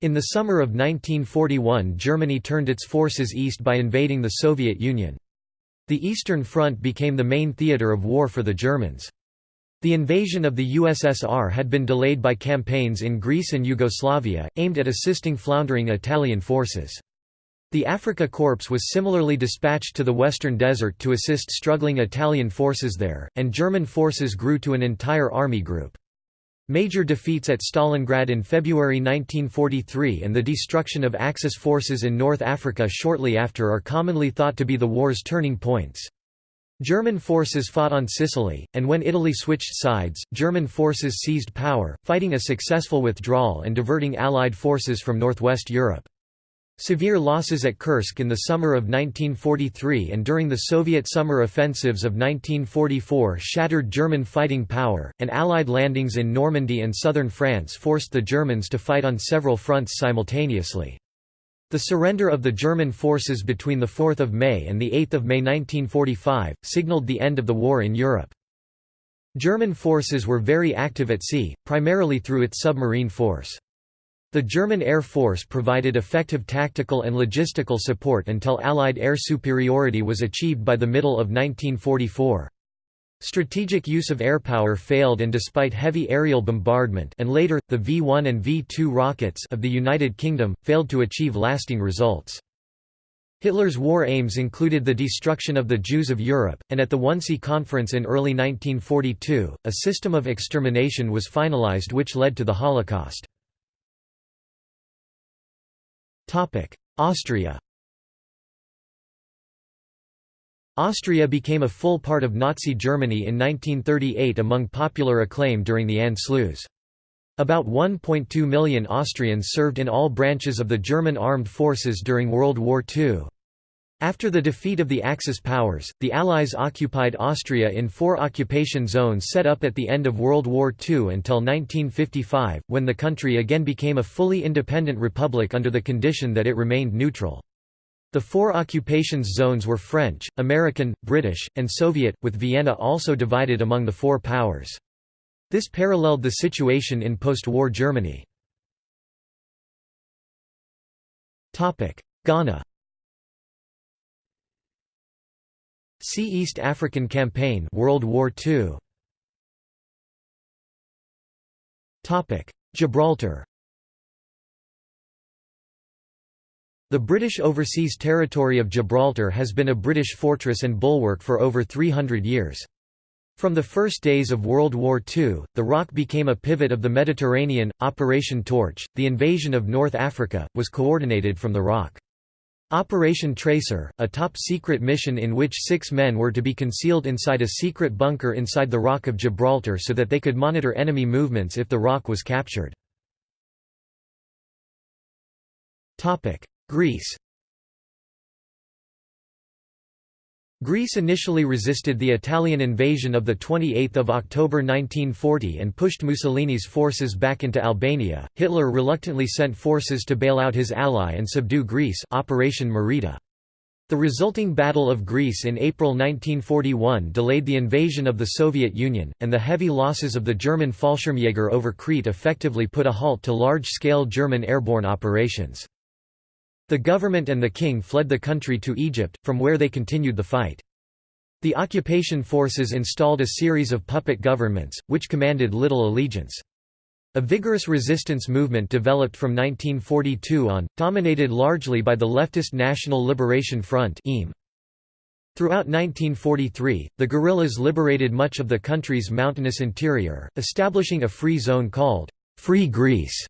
In the summer of 1941 Germany turned its forces east by invading the Soviet Union. The Eastern Front became the main theatre of war for the Germans. The invasion of the USSR had been delayed by campaigns in Greece and Yugoslavia, aimed at assisting floundering Italian forces. The Afrika Korps was similarly dispatched to the Western Desert to assist struggling Italian forces there, and German forces grew to an entire army group. Major defeats at Stalingrad in February 1943 and the destruction of Axis forces in North Africa shortly after are commonly thought to be the war's turning points. German forces fought on Sicily, and when Italy switched sides, German forces seized power, fighting a successful withdrawal and diverting Allied forces from northwest Europe. Severe losses at Kursk in the summer of 1943 and during the Soviet summer offensives of 1944 shattered German fighting power, and Allied landings in Normandy and southern France forced the Germans to fight on several fronts simultaneously. The surrender of the German forces between 4 May and 8 May 1945, signalled the end of the war in Europe. German forces were very active at sea, primarily through its submarine force. The German Air Force provided effective tactical and logistical support until Allied air superiority was achieved by the middle of 1944. Strategic use of airpower failed and despite heavy aerial bombardment and later, the V-1 and V-2 rockets of the United Kingdom, failed to achieve lasting results. Hitler's war aims included the destruction of the Jews of Europe, and at the Wannsee Conference in early 1942, a system of extermination was finalized which led to the Holocaust. Austria Austria became a full part of Nazi Germany in 1938 among popular acclaim during the Anschluss. About 1.2 million Austrians served in all branches of the German armed forces during World War II. After the defeat of the Axis powers, the Allies occupied Austria in four occupation zones set up at the end of World War II until 1955, when the country again became a fully independent republic under the condition that it remained neutral. The four occupations zones were French, American, British, and Soviet, with Vienna also divided among the four powers. This paralleled the situation in post-war Germany. Ghana See East African Campaign World War II. Gibraltar. The British Overseas Territory of Gibraltar has been a British fortress and bulwark for over 300 years. From the first days of World War II, the Rock became a pivot of the Mediterranean. Operation Torch, the invasion of North Africa, was coordinated from the Rock. Operation Tracer, a top-secret mission in which six men were to be concealed inside a secret bunker inside the Rock of Gibraltar so that they could monitor enemy movements if the Rock was captured. Greece Greece initially resisted the Italian invasion of 28 October 1940 and pushed Mussolini's forces back into Albania. Hitler reluctantly sent forces to bail out his ally and subdue Greece Operation Marita. The resulting Battle of Greece in April 1941 delayed the invasion of the Soviet Union, and the heavy losses of the German Fallschirmjäger over Crete effectively put a halt to large-scale German airborne operations. The government and the king fled the country to Egypt, from where they continued the fight. The occupation forces installed a series of puppet governments, which commanded little allegiance. A vigorous resistance movement developed from 1942 on, dominated largely by the leftist National Liberation Front Throughout 1943, the guerrillas liberated much of the country's mountainous interior, establishing a free zone called Free Greece.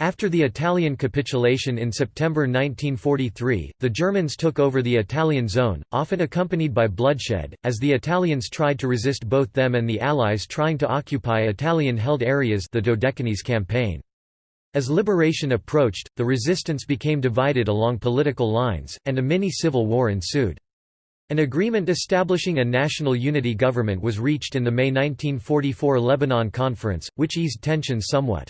After the Italian capitulation in September 1943, the Germans took over the Italian zone, often accompanied by bloodshed, as the Italians tried to resist both them and the Allies trying to occupy Italian-held areas the Dodecanese campaign. As liberation approached, the resistance became divided along political lines, and a mini-civil war ensued. An agreement establishing a national unity government was reached in the May 1944 Lebanon Conference, which eased tensions somewhat.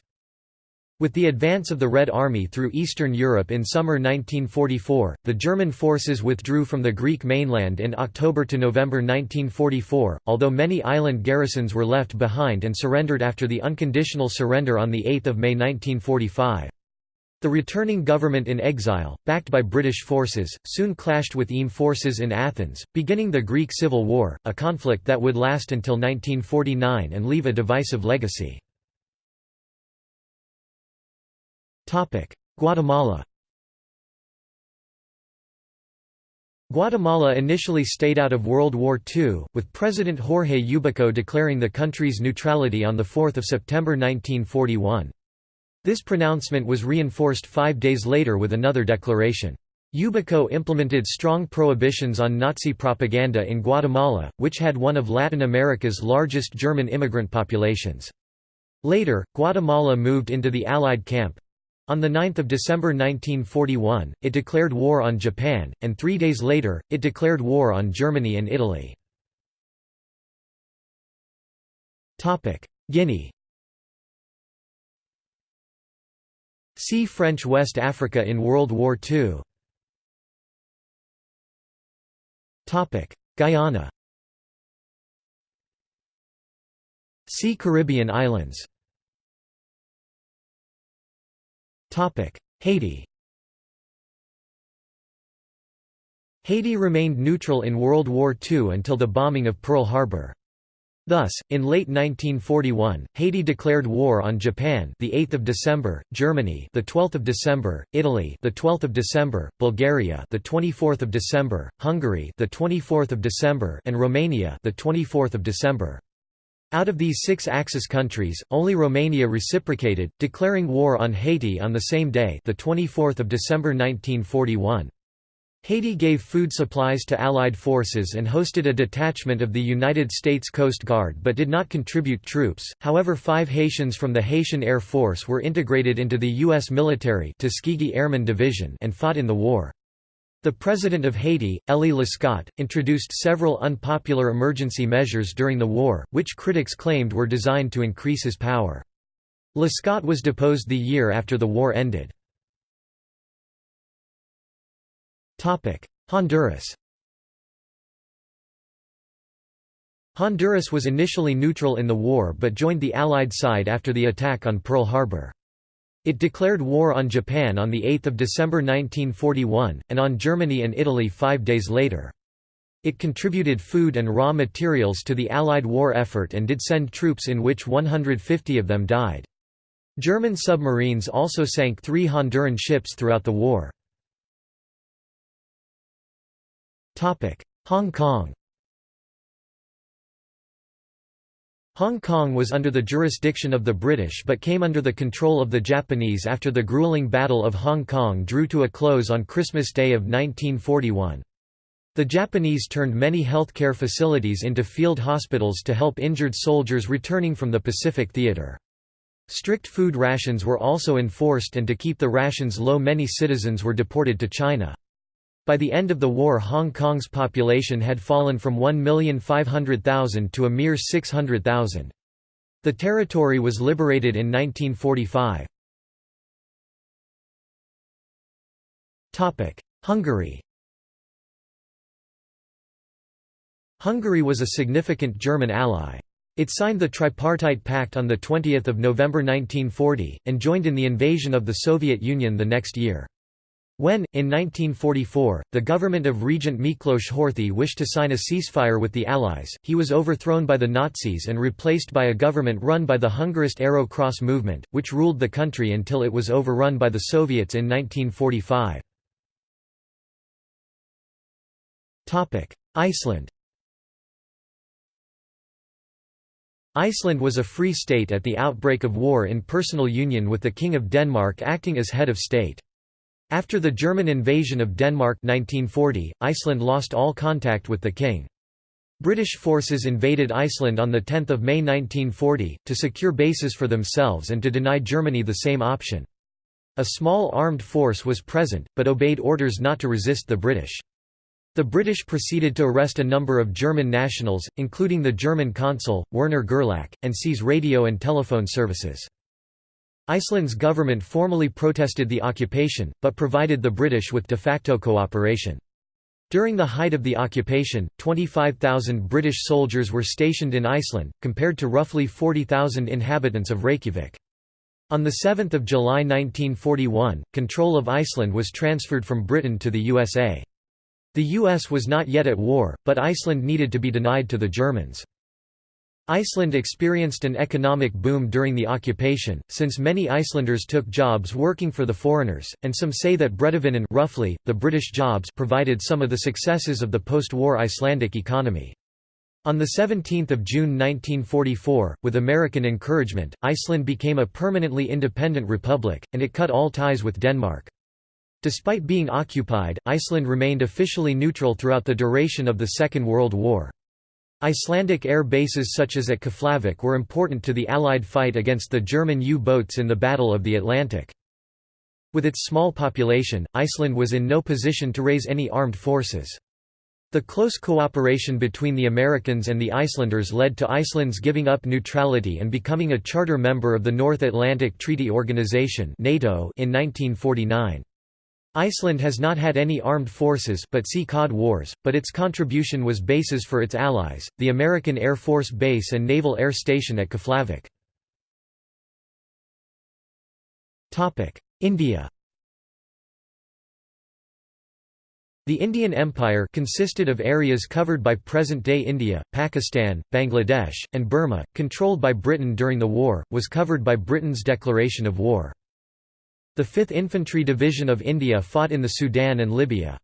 With the advance of the Red Army through Eastern Europe in summer 1944, the German forces withdrew from the Greek mainland in October to November 1944, although many island garrisons were left behind and surrendered after the unconditional surrender on 8 May 1945. The returning government in exile, backed by British forces, soon clashed with EAM forces in Athens, beginning the Greek Civil War, a conflict that would last until 1949 and leave a divisive legacy. Guatemala Guatemala initially stayed out of World War II, with President Jorge Ubico declaring the country's neutrality on 4 September 1941. This pronouncement was reinforced five days later with another declaration. Ubico implemented strong prohibitions on Nazi propaganda in Guatemala, which had one of Latin America's largest German immigrant populations. Later, Guatemala moved into the Allied camp. On 9 December 1941, it declared war on Japan, and three days later, it declared war on Germany and Italy. Guinea. See French West Africa in World War II Guyana. See Caribbean islands Haiti Haiti remained neutral in World War II until the bombing of Pearl Harbor. Thus, in late 1941, Haiti declared war on Japan, the 8th of December, Germany, the 12th of December, Italy, the 12th of December, Bulgaria, the 24th of December, Hungary, the 24th of December, and Romania, the 24th of December. Out of these six Axis countries, only Romania reciprocated, declaring war on Haiti on the same day, the 24th of December 1941. Haiti gave food supplies to Allied forces and hosted a detachment of the United States Coast Guard but did not contribute troops, however five Haitians from the Haitian Air Force were integrated into the U.S. military Tuskegee Airman Division and fought in the war. The President of Haiti, Élie Lescot, introduced several unpopular emergency measures during the war, which critics claimed were designed to increase his power. Lescot was deposed the year after the war ended. Honduras Honduras was initially neutral in the war but joined the Allied side after the attack on Pearl Harbor. It declared war on Japan on 8 December 1941, and on Germany and Italy five days later. It contributed food and raw materials to the Allied war effort and did send troops in which 150 of them died. German submarines also sank three Honduran ships throughout the war. Hong Kong Hong Kong was under the jurisdiction of the British but came under the control of the Japanese after the grueling Battle of Hong Kong drew to a close on Christmas Day of 1941. The Japanese turned many healthcare facilities into field hospitals to help injured soldiers returning from the Pacific Theater. Strict food rations were also enforced and to keep the rations low many citizens were deported to China. By the end of the war Hong Kong's population had fallen from 1,500,000 to a mere 600,000. The territory was liberated in 1945. Hungary Hungary was a significant German ally. It signed the Tripartite Pact on 20 November 1940, and joined in the invasion of the Soviet Union the next year. When, in 1944, the government of Regent Miklos Horthy wished to sign a ceasefire with the Allies, he was overthrown by the Nazis and replaced by a government run by the Hungarist Arrow Cross movement, which ruled the country until it was overrun by the Soviets in 1945. Iceland Iceland was a free state at the outbreak of war in personal union with the King of Denmark acting as head of state. After the German invasion of Denmark 1940, Iceland lost all contact with the king. British forces invaded Iceland on 10 May 1940, to secure bases for themselves and to deny Germany the same option. A small armed force was present, but obeyed orders not to resist the British. The British proceeded to arrest a number of German nationals, including the German consul, Werner Gerlach, and seize radio and telephone services. Iceland's government formally protested the occupation, but provided the British with de facto cooperation. During the height of the occupation, 25,000 British soldiers were stationed in Iceland, compared to roughly 40,000 inhabitants of Reykjavik. On 7 July 1941, control of Iceland was transferred from Britain to the USA. The US was not yet at war, but Iceland needed to be denied to the Germans. Iceland experienced an economic boom during the occupation, since many Icelanders took jobs working for the foreigners, and some say that Bretavinnan roughly, the British jobs provided some of the successes of the post-war Icelandic economy. On 17 June 1944, with American encouragement, Iceland became a permanently independent republic, and it cut all ties with Denmark. Despite being occupied, Iceland remained officially neutral throughout the duration of the Second World War. Icelandic air bases such as at Keflavik were important to the Allied fight against the German U-boats in the Battle of the Atlantic. With its small population, Iceland was in no position to raise any armed forces. The close cooperation between the Americans and the Icelanders led to Iceland's giving up neutrality and becoming a charter member of the North Atlantic Treaty Organization (NATO) in 1949. Iceland has not had any armed forces but see Cod Wars, but its contribution was bases for its allies, the American Air Force Base and Naval Air Station at Keflavik. India The Indian Empire consisted of areas covered by present-day India, Pakistan, Bangladesh, and Burma, controlled by Britain during the war, was covered by Britain's declaration of war. The 5th Infantry Division of India fought in the Sudan and Libya.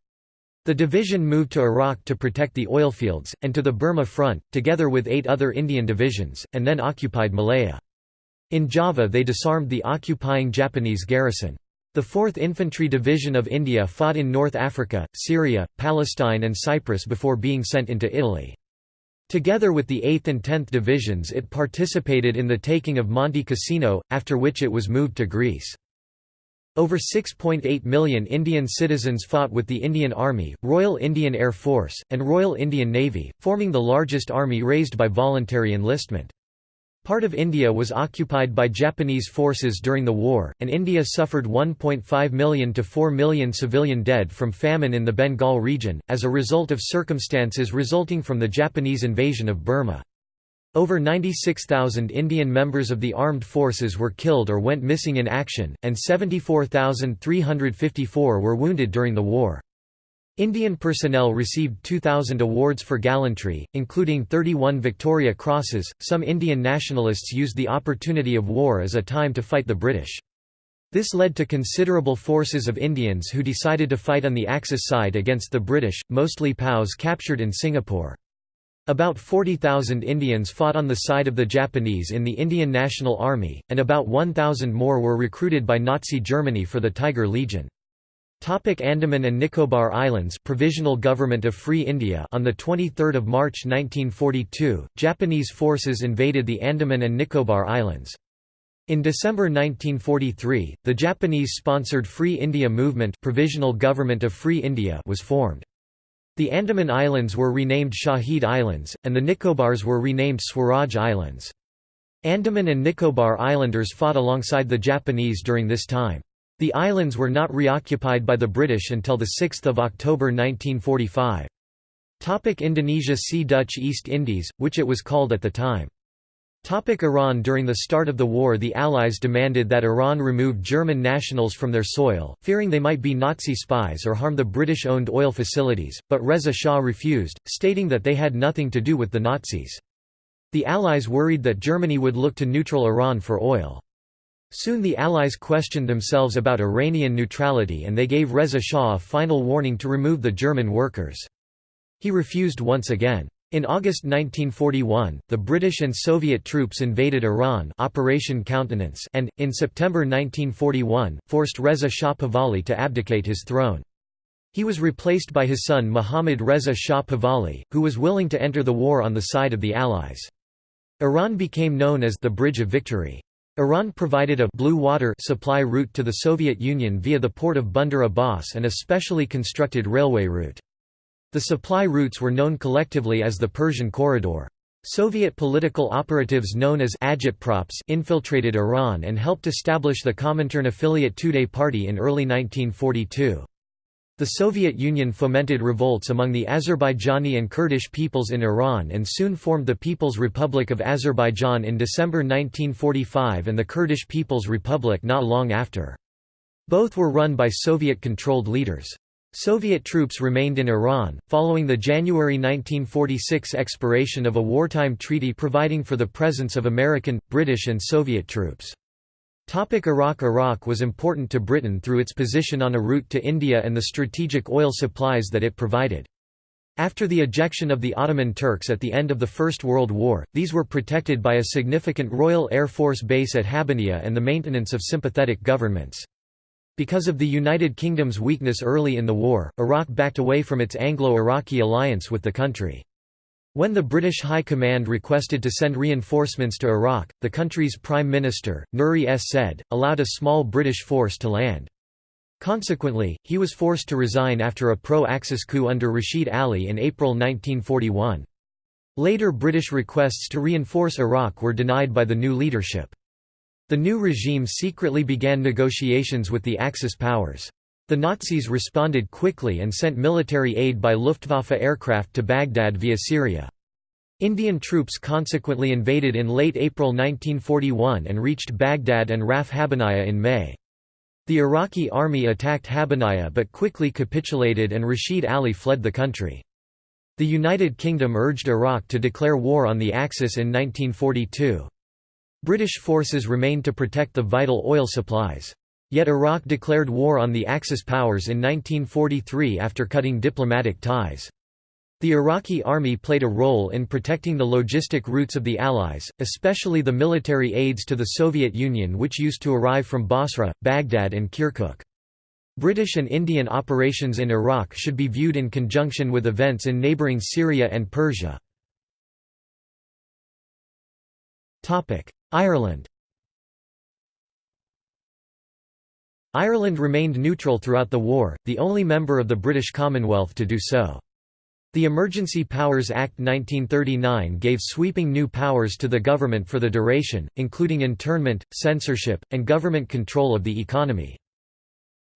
The division moved to Iraq to protect the oilfields, and to the Burma front, together with eight other Indian divisions, and then occupied Malaya. In Java they disarmed the occupying Japanese garrison. The 4th Infantry Division of India fought in North Africa, Syria, Palestine and Cyprus before being sent into Italy. Together with the 8th and 10th Divisions it participated in the taking of Monte Cassino, after which it was moved to Greece. Over 6.8 million Indian citizens fought with the Indian Army, Royal Indian Air Force, and Royal Indian Navy, forming the largest army raised by voluntary enlistment. Part of India was occupied by Japanese forces during the war, and India suffered 1.5 million to 4 million civilian dead from famine in the Bengal region, as a result of circumstances resulting from the Japanese invasion of Burma. Over 96,000 Indian members of the armed forces were killed or went missing in action, and 74,354 were wounded during the war. Indian personnel received 2,000 awards for gallantry, including 31 Victoria Crosses. Some Indian nationalists used the opportunity of war as a time to fight the British. This led to considerable forces of Indians who decided to fight on the Axis side against the British, mostly POWs captured in Singapore. About 40,000 Indians fought on the side of the Japanese in the Indian National Army, and about 1,000 more were recruited by Nazi Germany for the Tiger Legion. Topic Andaman and Nicobar Islands Provisional Government of Free India On 23 March 1942, Japanese forces invaded the Andaman and Nicobar Islands. In December 1943, the Japanese-sponsored Free India Movement Provisional Government of Free India was formed. The Andaman Islands were renamed Shahid Islands, and the Nicobars were renamed Swaraj Islands. Andaman and Nicobar Islanders fought alongside the Japanese during this time. The islands were not reoccupied by the British until 6 October 1945. Topic Indonesia See Dutch East Indies, which it was called at the time. Topic Iran During the start of the war the Allies demanded that Iran remove German nationals from their soil, fearing they might be Nazi spies or harm the British-owned oil facilities, but Reza Shah refused, stating that they had nothing to do with the Nazis. The Allies worried that Germany would look to neutral Iran for oil. Soon the Allies questioned themselves about Iranian neutrality and they gave Reza Shah a final warning to remove the German workers. He refused once again. In August 1941, the British and Soviet troops invaded Iran Operation Countenance and, in September 1941, forced Reza Shah Pahlavi to abdicate his throne. He was replaced by his son Muhammad Reza Shah Pahlavi, who was willing to enter the war on the side of the Allies. Iran became known as the Bridge of Victory. Iran provided a blue water supply route to the Soviet Union via the port of Bandar Abbas and a specially constructed railway route. The supply routes were known collectively as the Persian Corridor. Soviet political operatives known as agitprops infiltrated Iran and helped establish the Comintern affiliate Tudeh Party in early 1942. The Soviet Union fomented revolts among the Azerbaijani and Kurdish peoples in Iran and soon formed the People's Republic of Azerbaijan in December 1945 and the Kurdish People's Republic not long after. Both were run by Soviet-controlled leaders. Soviet troops remained in Iran, following the January 1946 expiration of a wartime treaty providing for the presence of American, British and Soviet troops. Topic Iraq Iraq was important to Britain through its position on a route to India and the strategic oil supplies that it provided. After the ejection of the Ottoman Turks at the end of the First World War, these were protected by a significant Royal Air Force base at Habbaniya and the maintenance of sympathetic governments. Because of the United Kingdom's weakness early in the war, Iraq backed away from its Anglo-Iraqi alliance with the country. When the British High Command requested to send reinforcements to Iraq, the country's Prime Minister, Nuri S. Said, allowed a small British force to land. Consequently, he was forced to resign after a pro-Axis coup under Rashid Ali in April 1941. Later British requests to reinforce Iraq were denied by the new leadership. The new regime secretly began negotiations with the Axis powers. The Nazis responded quickly and sent military aid by Luftwaffe aircraft to Baghdad via Syria. Indian troops consequently invaded in late April 1941 and reached Baghdad and Raf Habbaniya in May. The Iraqi army attacked Habbaniya but quickly capitulated and Rashid Ali fled the country. The United Kingdom urged Iraq to declare war on the Axis in 1942. British forces remained to protect the vital oil supplies. Yet Iraq declared war on the Axis powers in 1943 after cutting diplomatic ties. The Iraqi army played a role in protecting the logistic routes of the Allies, especially the military aids to the Soviet Union which used to arrive from Basra, Baghdad and Kirkuk. British and Indian operations in Iraq should be viewed in conjunction with events in neighbouring Syria and Persia. Ireland Ireland remained neutral throughout the war, the only member of the British Commonwealth to do so. The Emergency Powers Act 1939 gave sweeping new powers to the government for the duration, including internment, censorship, and government control of the economy.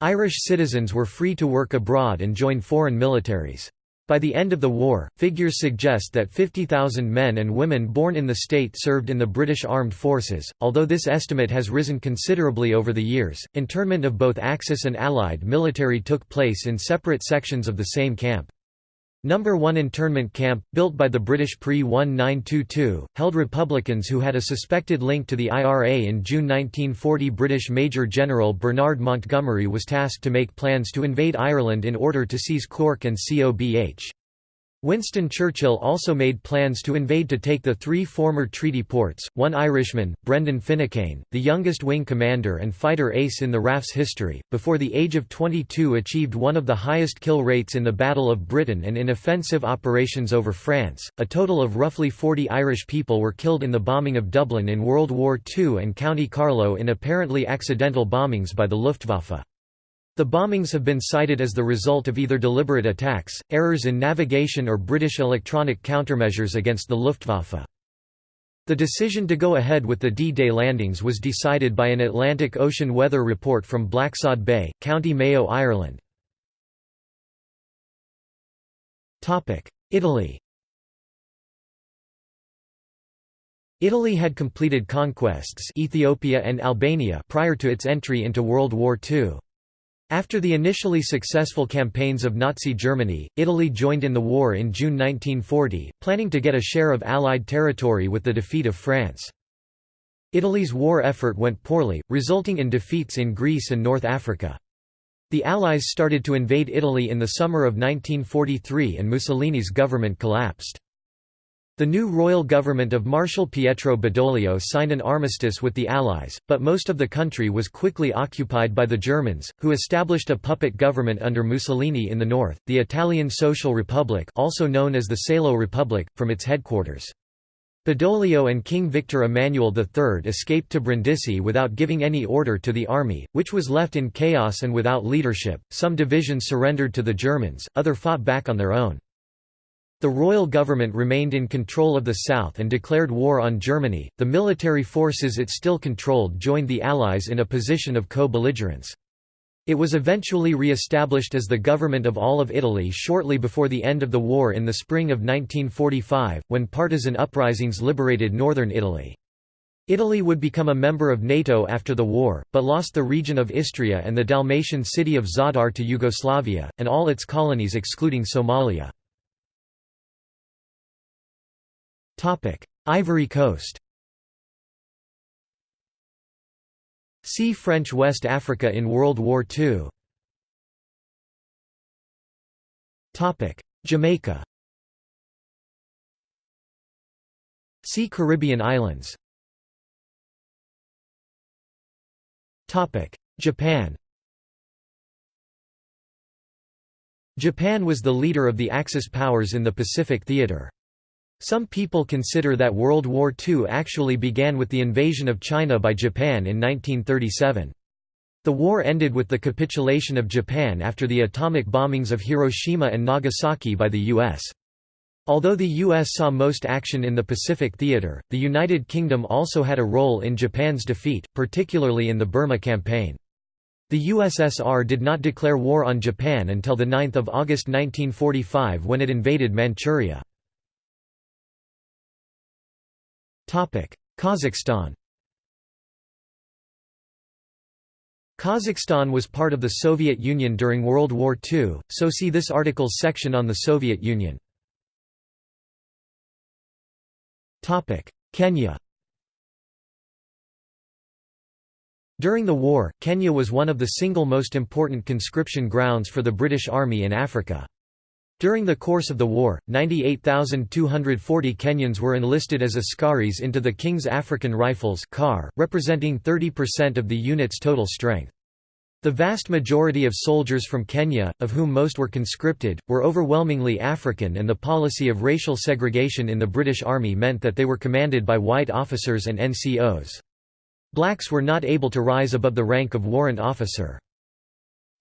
Irish citizens were free to work abroad and join foreign militaries. By the end of the war, figures suggest that 50,000 men and women born in the state served in the British Armed Forces, although this estimate has risen considerably over the years. Internment of both Axis and Allied military took place in separate sections of the same camp. Number 1 internment camp, built by the British pre-1922, held Republicans who had a suspected link to the IRA in June 1940 British Major General Bernard Montgomery was tasked to make plans to invade Ireland in order to seize Cork and Cobh. Winston Churchill also made plans to invade to take the three former treaty ports. One Irishman, Brendan Finucane, the youngest wing commander and fighter ace in the RAF's history, before the age of 22 achieved one of the highest kill rates in the Battle of Britain and in offensive operations over France. A total of roughly 40 Irish people were killed in the bombing of Dublin in World War II and County Carlow in apparently accidental bombings by the Luftwaffe. The bombings have been cited as the result of either deliberate attacks, errors in navigation or British electronic countermeasures against the Luftwaffe. The decision to go ahead with the D-Day landings was decided by an Atlantic Ocean weather report from Blacksod Bay, County Mayo, Ireland. Italy Italy had completed conquests Ethiopia and Albania prior to its entry into World War II. After the initially successful campaigns of Nazi Germany, Italy joined in the war in June 1940, planning to get a share of Allied territory with the defeat of France. Italy's war effort went poorly, resulting in defeats in Greece and North Africa. The Allies started to invade Italy in the summer of 1943 and Mussolini's government collapsed. The new royal government of Marshal Pietro Badoglio signed an armistice with the Allies, but most of the country was quickly occupied by the Germans, who established a puppet government under Mussolini in the north, the Italian Social Republic also known as the Salo Republic, from its headquarters. Badoglio and King Victor Emmanuel III escaped to Brindisi without giving any order to the army, which was left in chaos and without leadership. Some divisions surrendered to the Germans, other fought back on their own. The royal government remained in control of the south and declared war on Germany. The military forces it still controlled joined the Allies in a position of co belligerence. It was eventually re established as the government of all of Italy shortly before the end of the war in the spring of 1945, when partisan uprisings liberated northern Italy. Italy would become a member of NATO after the war, but lost the region of Istria and the Dalmatian city of Zadar to Yugoslavia, and all its colonies excluding Somalia. Ivory Coast See French West Africa in World War II Jamaica See Caribbean islands. Japan Japan was the leader of the Axis powers in the Pacific theater. Some people consider that World War II actually began with the invasion of China by Japan in 1937. The war ended with the capitulation of Japan after the atomic bombings of Hiroshima and Nagasaki by the U.S. Although the U.S. saw most action in the Pacific theater, the United Kingdom also had a role in Japan's defeat, particularly in the Burma campaign. The USSR did not declare war on Japan until 9 August 1945 when it invaded Manchuria. Kazakhstan Kazakhstan was part of the Soviet Union during World War II, so see this article's section on the Soviet Union. Kenya During the war, Kenya was one of the single most important conscription grounds for the British Army in Africa. During the course of the war, 98,240 Kenyans were enlisted as askaris into the King's African Rifles representing 30% of the unit's total strength. The vast majority of soldiers from Kenya, of whom most were conscripted, were overwhelmingly African and the policy of racial segregation in the British Army meant that they were commanded by white officers and NCOs. Blacks were not able to rise above the rank of warrant officer.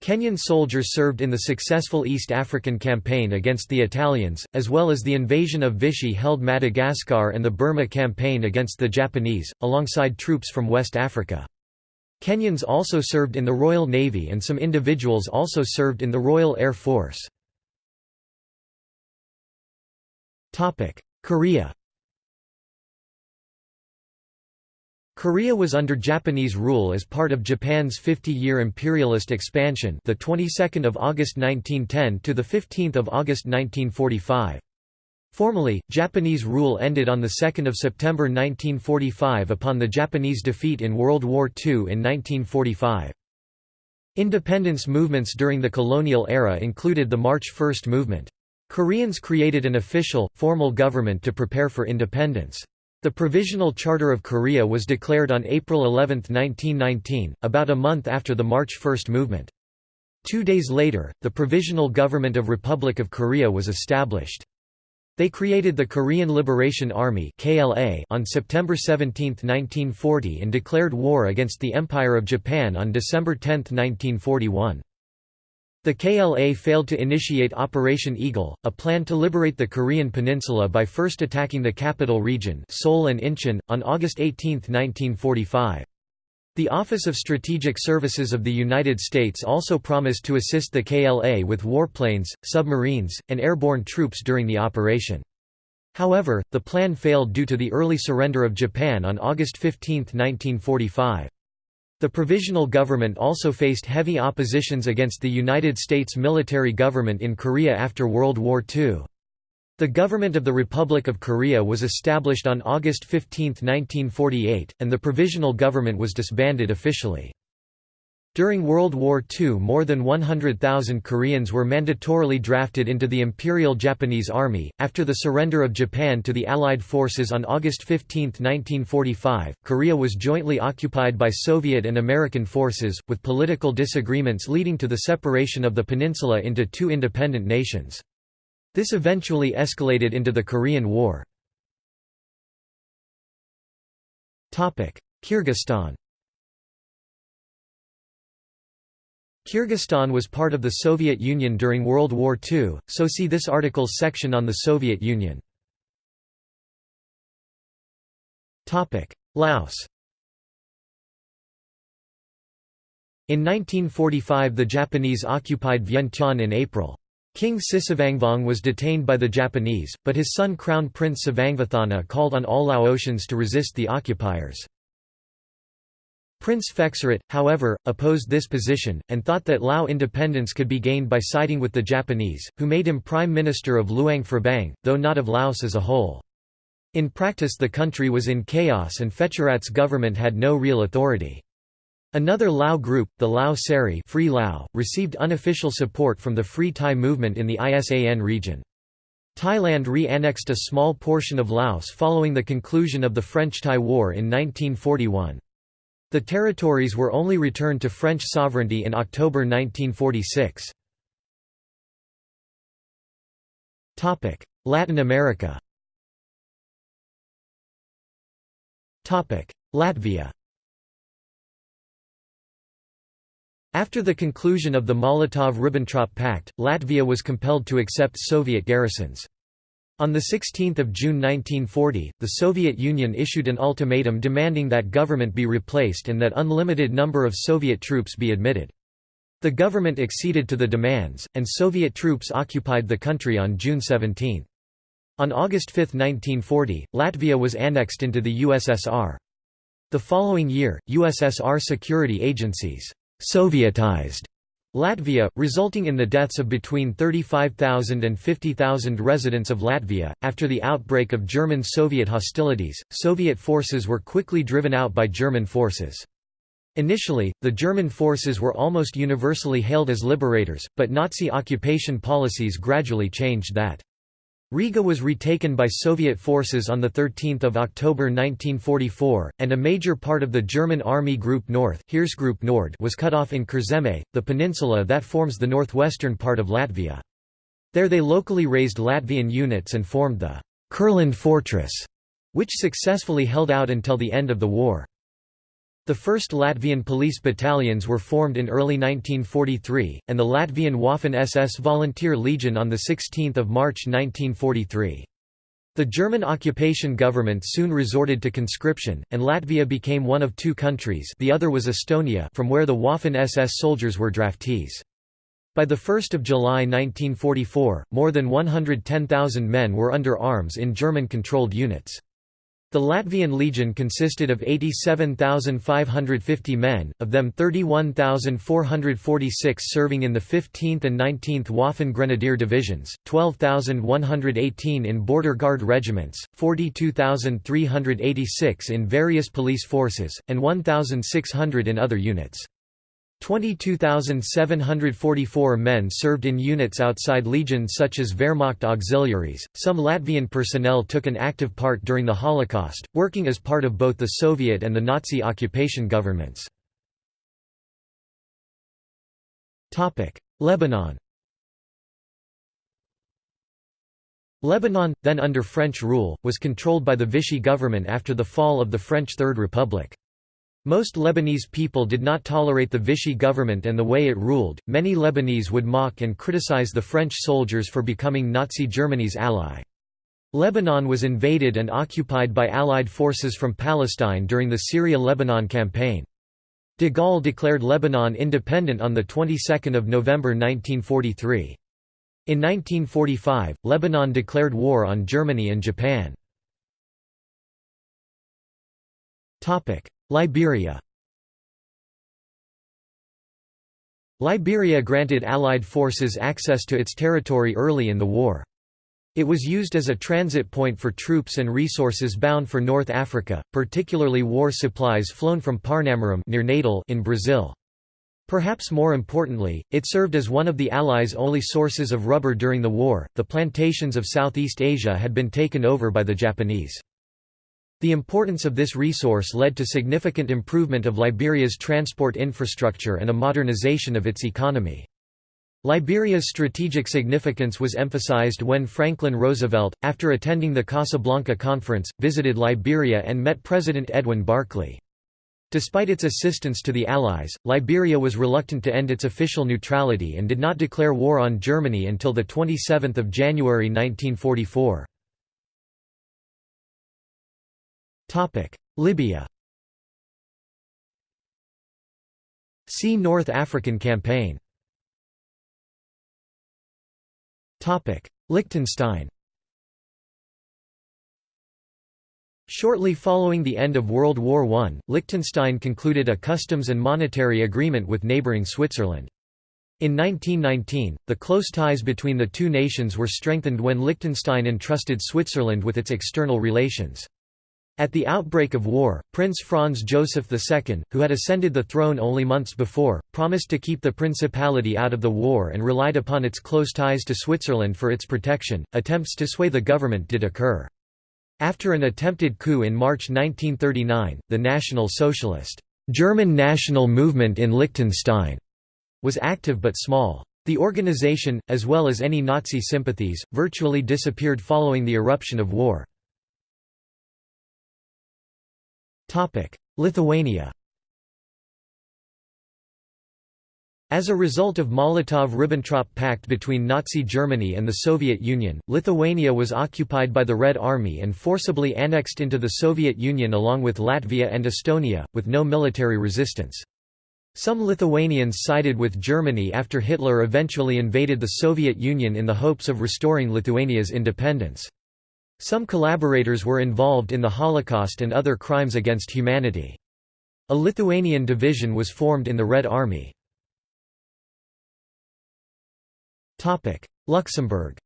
Kenyan soldiers served in the successful East African campaign against the Italians, as well as the invasion of Vichy-held Madagascar and the Burma campaign against the Japanese, alongside troops from West Africa. Kenyans also served in the Royal Navy and some individuals also served in the Royal Air Force. Korea Korea was under Japanese rule as part of Japan's 50-year imperialist expansion, the 22nd of August 1910 to the 15th of August 1945. Formally, Japanese rule ended on the 2nd of September 1945 upon the Japanese defeat in World War II in 1945. Independence movements during the colonial era included the March First movement. Koreans created an official, formal government to prepare for independence. The Provisional Charter of Korea was declared on April 11, 1919, about a month after the March 1 movement. Two days later, the Provisional Government of Republic of Korea was established. They created the Korean Liberation Army on September 17, 1940 and declared war against the Empire of Japan on December 10, 1941. The KLA failed to initiate Operation Eagle, a plan to liberate the Korean peninsula by first attacking the capital region Seoul and Incheon, on August 18, 1945. The Office of Strategic Services of the United States also promised to assist the KLA with warplanes, submarines, and airborne troops during the operation. However, the plan failed due to the early surrender of Japan on August 15, 1945. The provisional government also faced heavy oppositions against the United States military government in Korea after World War II. The government of the Republic of Korea was established on August 15, 1948, and the provisional government was disbanded officially. During World War II more than 100,000 Koreans were mandatorily drafted into the Imperial Japanese Army. After the surrender of Japan to the Allied forces on August 15, 1945, Korea was jointly occupied by Soviet and American forces, with political disagreements leading to the separation of the peninsula into two independent nations. This eventually escalated into the Korean War. Kyrgyzstan Kyrgyzstan was part of the Soviet Union during World War II, so see this article's section on the Soviet Union. Laos In 1945 the Japanese occupied Vientiane in April. King Sisavangvong was detained by the Japanese, but his son Crown Prince Savangvathana called on all Laotians to resist the occupiers. Prince Phetsarath, however, opposed this position, and thought that Lao independence could be gained by siding with the Japanese, who made him prime minister of Luang Prabang, though not of Laos as a whole. In practice the country was in chaos and Phetsarath's government had no real authority. Another Lao group, the Lao Seri Free Lao, received unofficial support from the Free Thai movement in the ISAN region. Thailand re-annexed a small portion of Laos following the conclusion of the French-Thai War in 1941. The territories were only returned to French sovereignty in October 1946. Latin America Latvia After the conclusion of the Molotov–Ribbentrop Pact, Latvia was compelled to accept Soviet garrisons. On 16 June 1940, the Soviet Union issued an ultimatum demanding that government be replaced and that unlimited number of Soviet troops be admitted. The government acceded to the demands, and Soviet troops occupied the country on June 17. On August 5, 1940, Latvia was annexed into the USSR. The following year, USSR security agencies «Sovietized» Latvia, resulting in the deaths of between 35,000 and 50,000 residents of Latvia. After the outbreak of German Soviet hostilities, Soviet forces were quickly driven out by German forces. Initially, the German forces were almost universally hailed as liberators, but Nazi occupation policies gradually changed that. Riga was retaken by Soviet forces on 13 October 1944, and a major part of the German Army Group North Nord was cut off in Kurzeme, the peninsula that forms the northwestern part of Latvia. There they locally raised Latvian units and formed the Kurland Fortress, which successfully held out until the end of the war. The first Latvian police battalions were formed in early 1943, and the Latvian Waffen-SS Volunteer Legion on 16 March 1943. The German occupation government soon resorted to conscription, and Latvia became one of two countries the other was Estonia from where the Waffen-SS soldiers were draftees. By 1 July 1944, more than 110,000 men were under arms in German-controlled units. The Latvian Legion consisted of 87,550 men, of them 31,446 serving in the 15th and 19th Waffen Grenadier Divisions, 12,118 in Border Guard regiments, 42,386 in various police forces, and 1,600 in other units. 22,744 men served in units outside legions such as Wehrmacht auxiliaries. Some Latvian personnel took an active part during the Holocaust, working as part of both the Soviet and the Nazi occupation governments. Topic: Lebanon. Lebanon, then under French rule, was controlled by the Vichy government after the fall of the French Third Republic. Most Lebanese people did not tolerate the Vichy government and the way it ruled. Many Lebanese would mock and criticize the French soldiers for becoming Nazi Germany's ally. Lebanon was invaded and occupied by Allied forces from Palestine during the Syria-Lebanon campaign. De Gaulle declared Lebanon independent on the 22nd of November 1943. In 1945, Lebanon declared war on Germany and Japan. Liberia Liberia granted Allied forces access to its territory early in the war. It was used as a transit point for troops and resources bound for North Africa, particularly war supplies flown from Parnamirim near Natal in Brazil. Perhaps more importantly, it served as one of the Allies' only sources of rubber during the war. The plantations of Southeast Asia had been taken over by the Japanese. The importance of this resource led to significant improvement of Liberia's transport infrastructure and a modernization of its economy. Liberia's strategic significance was emphasized when Franklin Roosevelt, after attending the Casablanca Conference, visited Liberia and met President Edwin Barclay. Despite its assistance to the Allies, Liberia was reluctant to end its official neutrality and did not declare war on Germany until 27 January 1944. Libya See North African Campaign Topic: Liechtenstein Shortly following the end of World War I, Liechtenstein concluded a customs and monetary agreement with neighbouring Switzerland. In 1919, the close ties between the two nations were strengthened when Liechtenstein entrusted Switzerland with its external relations. At the outbreak of war, Prince Franz Joseph II, who had ascended the throne only months before, promised to keep the principality out of the war and relied upon its close ties to Switzerland for its protection. Attempts to sway the government did occur. After an attempted coup in March 1939, the National Socialist German national movement in Liechtenstein was active but small. The organization, as well as any Nazi sympathies, virtually disappeared following the eruption of war. Lithuania As a result of Molotov–Ribbentrop Pact between Nazi Germany and the Soviet Union, Lithuania was occupied by the Red Army and forcibly annexed into the Soviet Union along with Latvia and Estonia, with no military resistance. Some Lithuanians sided with Germany after Hitler eventually invaded the Soviet Union in the hopes of restoring Lithuania's independence. Some collaborators were involved in the Holocaust and other crimes against humanity. A Lithuanian division was formed in the Red Army. Luxembourg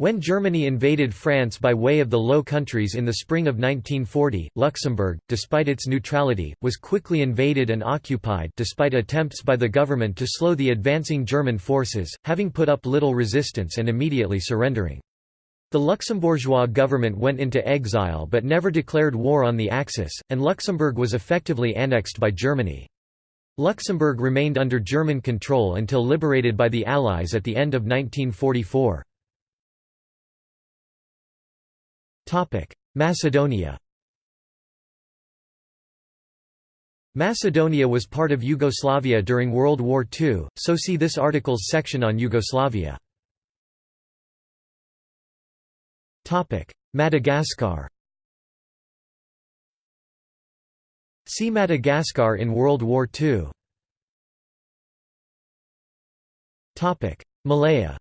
When Germany invaded France by way of the Low Countries in the spring of 1940, Luxembourg, despite its neutrality, was quickly invaded and occupied despite attempts by the government to slow the advancing German forces, having put up little resistance and immediately surrendering. The Luxembourgeois government went into exile but never declared war on the Axis, and Luxembourg was effectively annexed by Germany. Luxembourg remained under German control until liberated by the Allies at the end of 1944. Macedonia Macedonia was part of Yugoslavia during World War II, so see this article's section on Yugoslavia. Madagascar See Madagascar in World War II. Malaya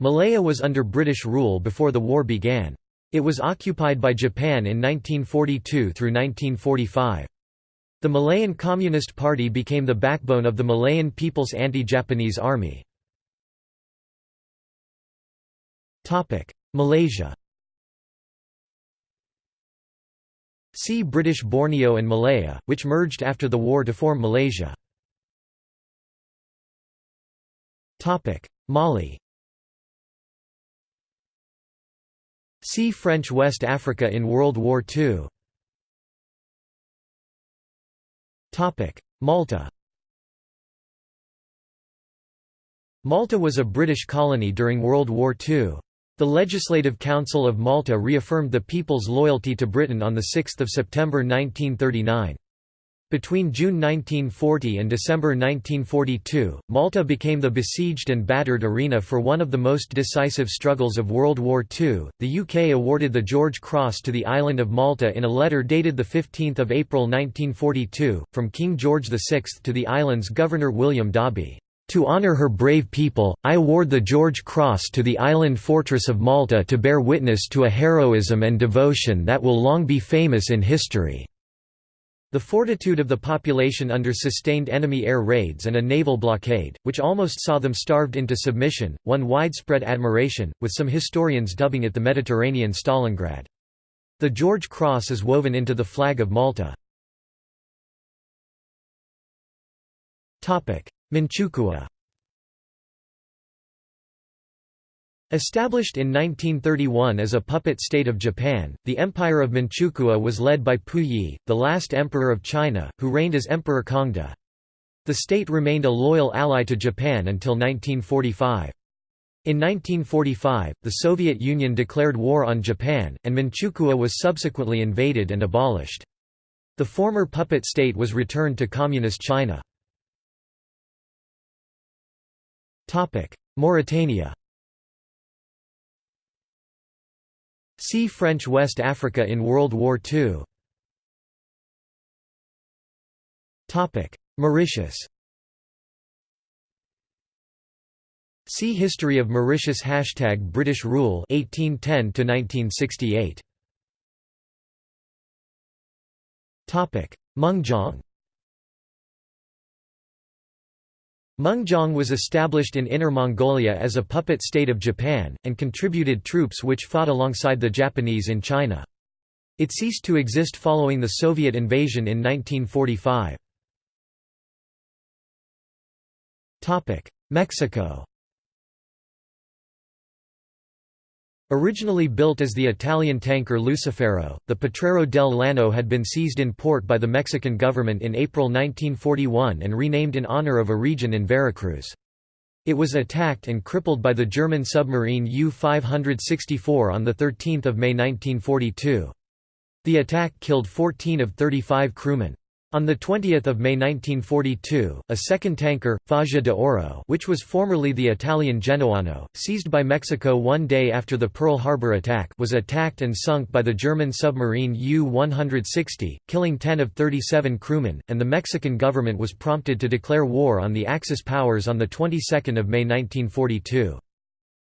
Malaya was under British rule before the war began. It was occupied by Japan in 1942 through 1945. The Malayan Communist Party became the backbone of the Malayan People's Anti-Japanese Army. Malaysia See British Borneo and Malaya, which merged after the war to form Malaysia. Mali See French West Africa in World War II. Malta Malta was a British colony during World War II. The Legislative Council of Malta reaffirmed the people's loyalty to Britain on 6 September 1939. Between June 1940 and December 1942, Malta became the besieged and battered arena for one of the most decisive struggles of World War II. The UK awarded the George Cross to the island of Malta in a letter dated 15 April 1942, from King George VI to the island's Governor William Dobbie. To honor her brave people, I award the George Cross to the island fortress of Malta to bear witness to a heroism and devotion that will long be famous in history." The fortitude of the population under sustained enemy air raids and a naval blockade, which almost saw them starved into submission, won widespread admiration, with some historians dubbing it the Mediterranean Stalingrad. The George Cross is woven into the flag of Malta. Manchukuo Established in 1931 as a puppet state of Japan, the Empire of Manchukuo was led by Puyi, the last emperor of China, who reigned as Emperor Kangde. The state remained a loyal ally to Japan until 1945. In 1945, the Soviet Union declared war on Japan, and Manchukuo was subsequently invaded and abolished. The former puppet state was returned to Communist China. Mauritania See French West Africa in World War II Mauritius. See History of Mauritius Hashtag British Rule 1810 1968 Mengjiang was established in Inner Mongolia as a puppet state of Japan, and contributed troops which fought alongside the Japanese in China. It ceased to exist following the Soviet invasion in 1945. Mexico Originally built as the Italian tanker Lucifero, the Potrero del Llano had been seized in port by the Mexican government in April 1941 and renamed in honor of a region in Veracruz. It was attacked and crippled by the German submarine U-564 on 13 May 1942. The attack killed 14 of 35 crewmen. On 20 May 1942, a second tanker, Faja de Oro which was formerly the Italian Genoano, seized by Mexico one day after the Pearl Harbor attack was attacked and sunk by the German submarine U-160, killing 10 of 37 crewmen, and the Mexican government was prompted to declare war on the Axis powers on the 22nd of May 1942.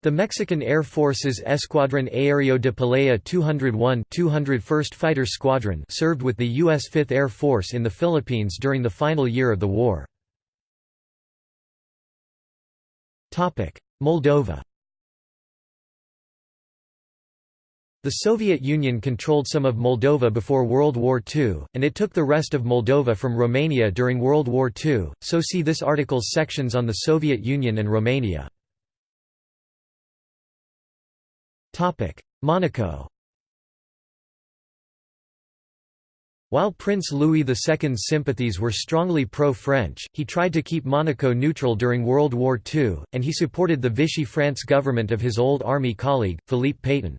The Mexican Air Force's Escuadrón Aéreo de Pelea 201 201st Fighter Squadron served with the U.S. Fifth Air Force in the Philippines during the final year of the war. Moldova The Soviet Union controlled some of Moldova before World War II, and it took the rest of Moldova from Romania during World War II, so see this article's sections on the Soviet Union and Romania. Monaco While Prince Louis II's sympathies were strongly pro-French, he tried to keep Monaco neutral during World War II, and he supported the Vichy France government of his old army colleague, Philippe Pétain.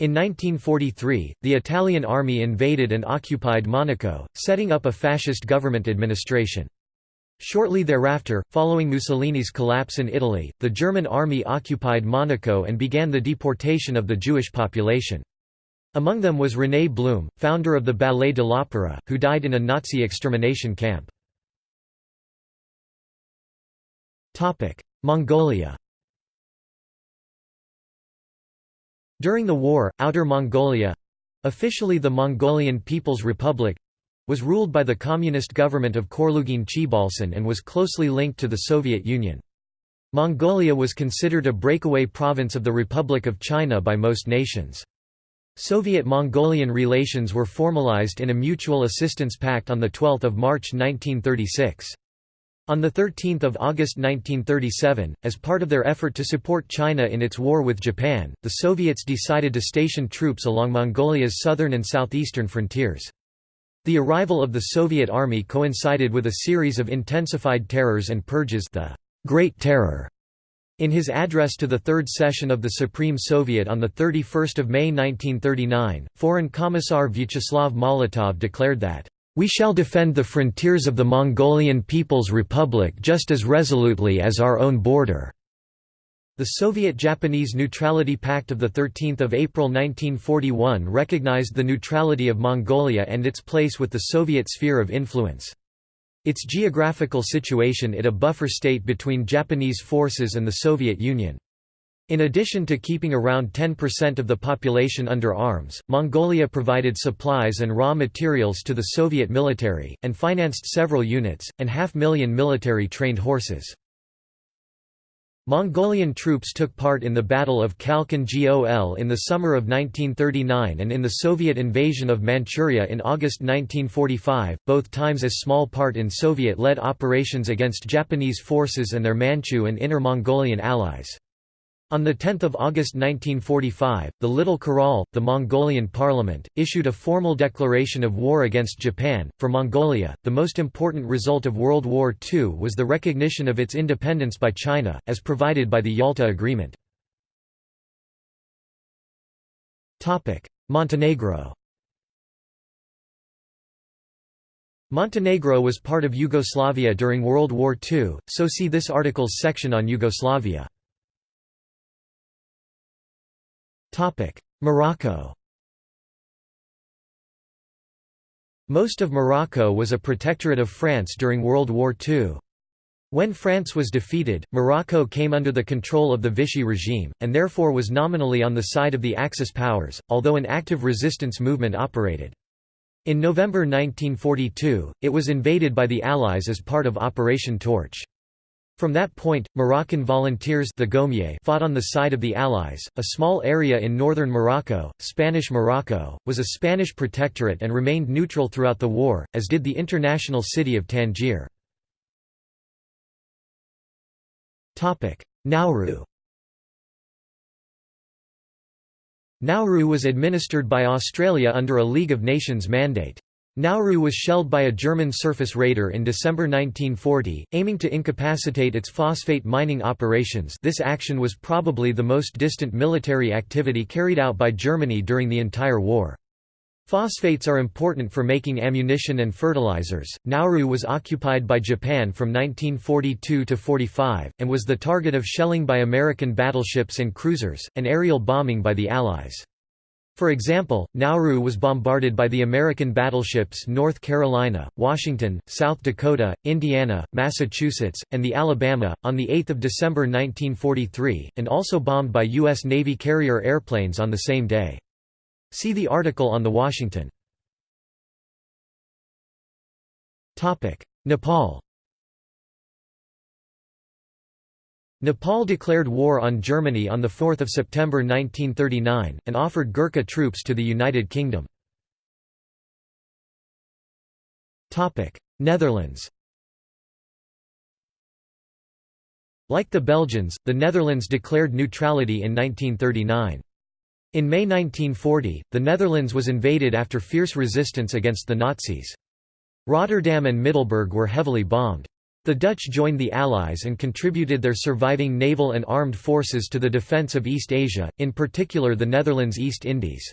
In 1943, the Italian army invaded and occupied Monaco, setting up a fascist government administration. Shortly thereafter, following Mussolini's collapse in Italy, the German army occupied Monaco and began the deportation of the Jewish population. Among them was René Blum, founder of the Ballet de l'Opéra, who died in a Nazi extermination camp. Mongolia During the war, Outer Mongolia—officially the Mongolian People's Republic, was ruled by the communist government of Khorloogiin Choibalsan and was closely linked to the Soviet Union. Mongolia was considered a breakaway province of the Republic of China by most nations. Soviet-Mongolian relations were formalized in a mutual assistance pact on 12 March 1936. On 13 August 1937, as part of their effort to support China in its war with Japan, the Soviets decided to station troops along Mongolia's southern and southeastern frontiers. The arrival of the Soviet Army coincided with a series of intensified terrors and purges the Great Terror. In his address to the Third Session of the Supreme Soviet on 31 May 1939, Foreign Commissar Vyacheslav Molotov declared that, "...we shall defend the frontiers of the Mongolian People's Republic just as resolutely as our own border." The Soviet-Japanese Neutrality Pact of 13 April 1941 recognized the neutrality of Mongolia and its place with the Soviet sphere of influence. Its geographical situation it a buffer state between Japanese forces and the Soviet Union. In addition to keeping around 10% of the population under arms, Mongolia provided supplies and raw materials to the Soviet military, and financed several units, and half million military trained horses. Mongolian troops took part in the Battle of Khalkhin Gol in the summer of 1939 and in the Soviet invasion of Manchuria in August 1945, both times as small part in Soviet-led operations against Japanese forces and their Manchu and Inner Mongolian allies. On 10 August 1945, the Little Khural, the Mongolian parliament, issued a formal declaration of war against Japan. For Mongolia, the most important result of World War II was the recognition of its independence by China, as provided by the Yalta Agreement. Montenegro Montenegro was part of Yugoslavia during World War II, so see this article's section on Yugoslavia. Morocco Most of Morocco was a protectorate of France during World War II. When France was defeated, Morocco came under the control of the Vichy regime, and therefore was nominally on the side of the Axis powers, although an active resistance movement operated. In November 1942, it was invaded by the Allies as part of Operation Torch. From that point, Moroccan volunteers the Goumiers fought on the side of the Allies. A small area in northern Morocco, Spanish Morocco, was a Spanish protectorate and remained neutral throughout the war, as did the international city of Tangier. Nauru Nauru was administered by Australia under a League of Nations mandate. Nauru was shelled by a German surface raider in December 1940, aiming to incapacitate its phosphate mining operations this action was probably the most distant military activity carried out by Germany during the entire war. Phosphates are important for making ammunition and fertilizers. Nauru was occupied by Japan from 1942 to 45, and was the target of shelling by American battleships and cruisers, and aerial bombing by the Allies. For example, Nauru was bombarded by the American battleships North Carolina, Washington, South Dakota, Indiana, Massachusetts, and the Alabama, on 8 December 1943, and also bombed by U.S. Navy carrier airplanes on the same day. See the article on the Washington. Nepal Nepal declared war on Germany on 4 September 1939, and offered Gurkha troops to the United Kingdom. Netherlands Like the Belgians, the Netherlands declared neutrality in 1939. In May 1940, the Netherlands was invaded after fierce resistance against the Nazis. Rotterdam and Middelburg were heavily bombed. The Dutch joined the Allies and contributed their surviving naval and armed forces to the defence of East Asia, in particular the Netherlands East Indies.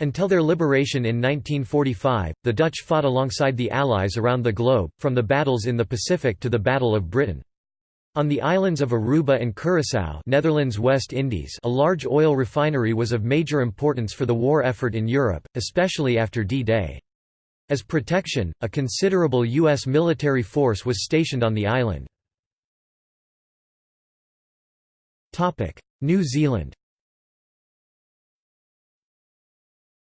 Until their liberation in 1945, the Dutch fought alongside the Allies around the globe, from the battles in the Pacific to the Battle of Britain. On the islands of Aruba and Curaçao Netherlands West Indies a large oil refinery was of major importance for the war effort in Europe, especially after D-Day. As protection, a considerable U.S. military force was stationed on the island. New Zealand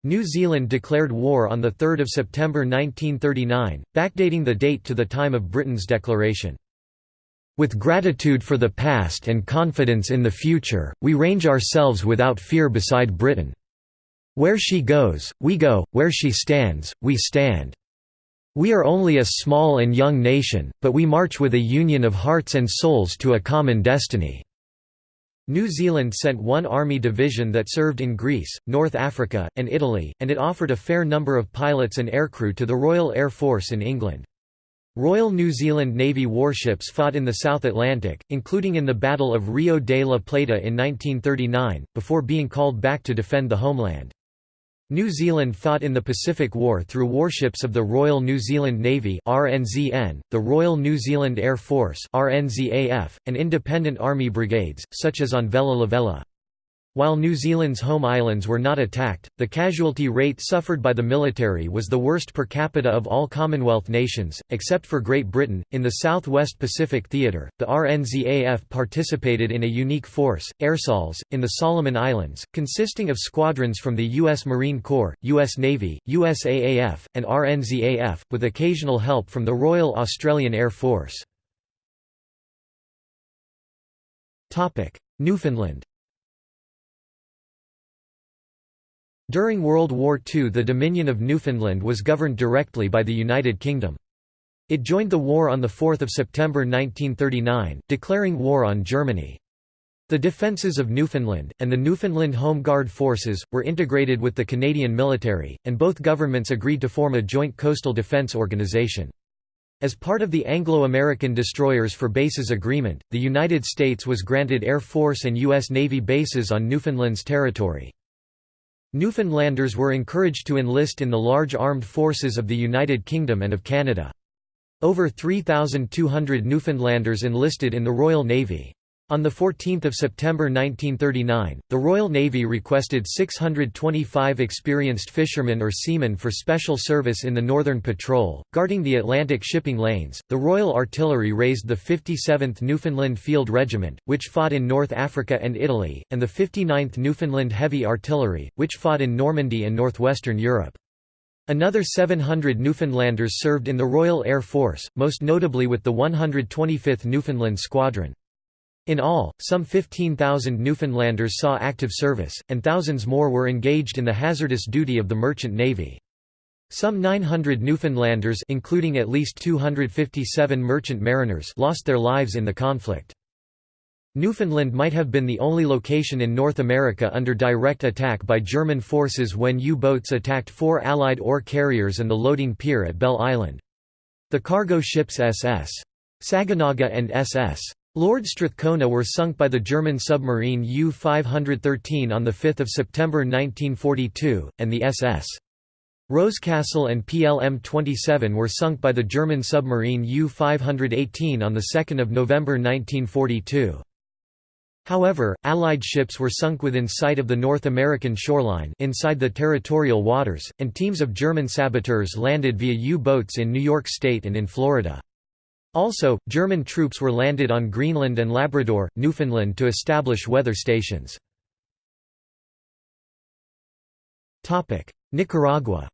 New Zealand declared war on 3 September 1939, backdating the date to the time of Britain's declaration. With gratitude for the past and confidence in the future, we range ourselves without fear beside Britain. Where she goes, we go, where she stands, we stand. We are only a small and young nation, but we march with a union of hearts and souls to a common destiny." New Zealand sent one army division that served in Greece, North Africa, and Italy, and it offered a fair number of pilots and aircrew to the Royal Air Force in England. Royal New Zealand Navy warships fought in the South Atlantic, including in the Battle of Rio de la Plata in 1939, before being called back to defend the homeland. New Zealand fought in the Pacific War through warships of the Royal New Zealand Navy (RNZN), the Royal New Zealand Air Force (RNZAF), and independent army brigades, such as on Vella Lavella. While New Zealand's home islands were not attacked, the casualty rate suffered by the military was the worst per capita of all Commonwealth nations, except for Great Britain. In the South West Pacific Theatre, the RNZAF participated in a unique force, Airsols, in the Solomon Islands, consisting of squadrons from the U.S. Marine Corps, U.S. Navy, USAAF, and RNZAF, with occasional help from the Royal Australian Air Force. Newfoundland During World War II the Dominion of Newfoundland was governed directly by the United Kingdom. It joined the war on 4 September 1939, declaring war on Germany. The defences of Newfoundland, and the Newfoundland Home Guard forces, were integrated with the Canadian military, and both governments agreed to form a joint coastal defence organisation. As part of the Anglo-American Destroyers for Bases Agreement, the United States was granted Air Force and U.S. Navy bases on Newfoundland's territory. Newfoundlanders were encouraged to enlist in the large armed forces of the United Kingdom and of Canada. Over 3,200 Newfoundlanders enlisted in the Royal Navy. On 14 September 1939, the Royal Navy requested 625 experienced fishermen or seamen for special service in the Northern Patrol, guarding the Atlantic shipping lanes. The Royal Artillery raised the 57th Newfoundland Field Regiment, which fought in North Africa and Italy, and the 59th Newfoundland Heavy Artillery, which fought in Normandy and northwestern Europe. Another 700 Newfoundlanders served in the Royal Air Force, most notably with the 125th Newfoundland Squadron. In all, some 15,000 Newfoundlanders saw active service, and thousands more were engaged in the hazardous duty of the merchant navy. Some 900 Newfoundlanders including at least 257 merchant mariners lost their lives in the conflict. Newfoundland might have been the only location in North America under direct attack by German forces when U-boats attacked four Allied ore carriers and the loading pier at Bell Island. The cargo ships SS. Saganaga and SS. Lord Strathcona were sunk by the German submarine U-513 on 5 September 1942, and the SS. Rosecastle and PLM-27 were sunk by the German submarine U-518 on 2 November 1942. However, Allied ships were sunk within sight of the North American shoreline inside the territorial waters, and teams of German saboteurs landed via U-boats in New York State and in Florida. Also, German troops were landed on Greenland and Labrador, Newfoundland to establish weather stations. Nicaragua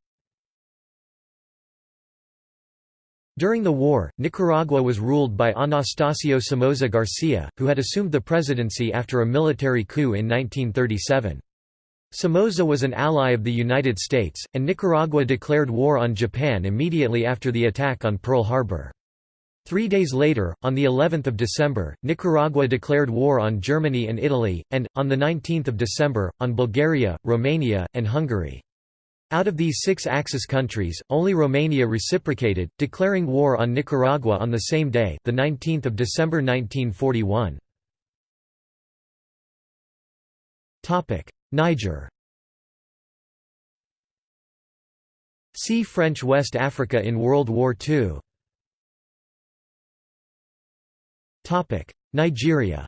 During the war, Nicaragua was ruled by Anastasio Somoza Garcia, who had assumed the presidency after a military coup in 1937. Somoza was an ally of the United States, and Nicaragua declared war on Japan immediately after the attack on Pearl Harbor. Three days later, on the 11th of December, Nicaragua declared war on Germany and Italy, and, on the 19th of December, on Bulgaria, Romania, and Hungary. Out of these six Axis countries, only Romania reciprocated, declaring war on Nicaragua on the same day, the 19th of December 1941. Topic: Niger. See French West Africa in World War II. Topic: Nigeria.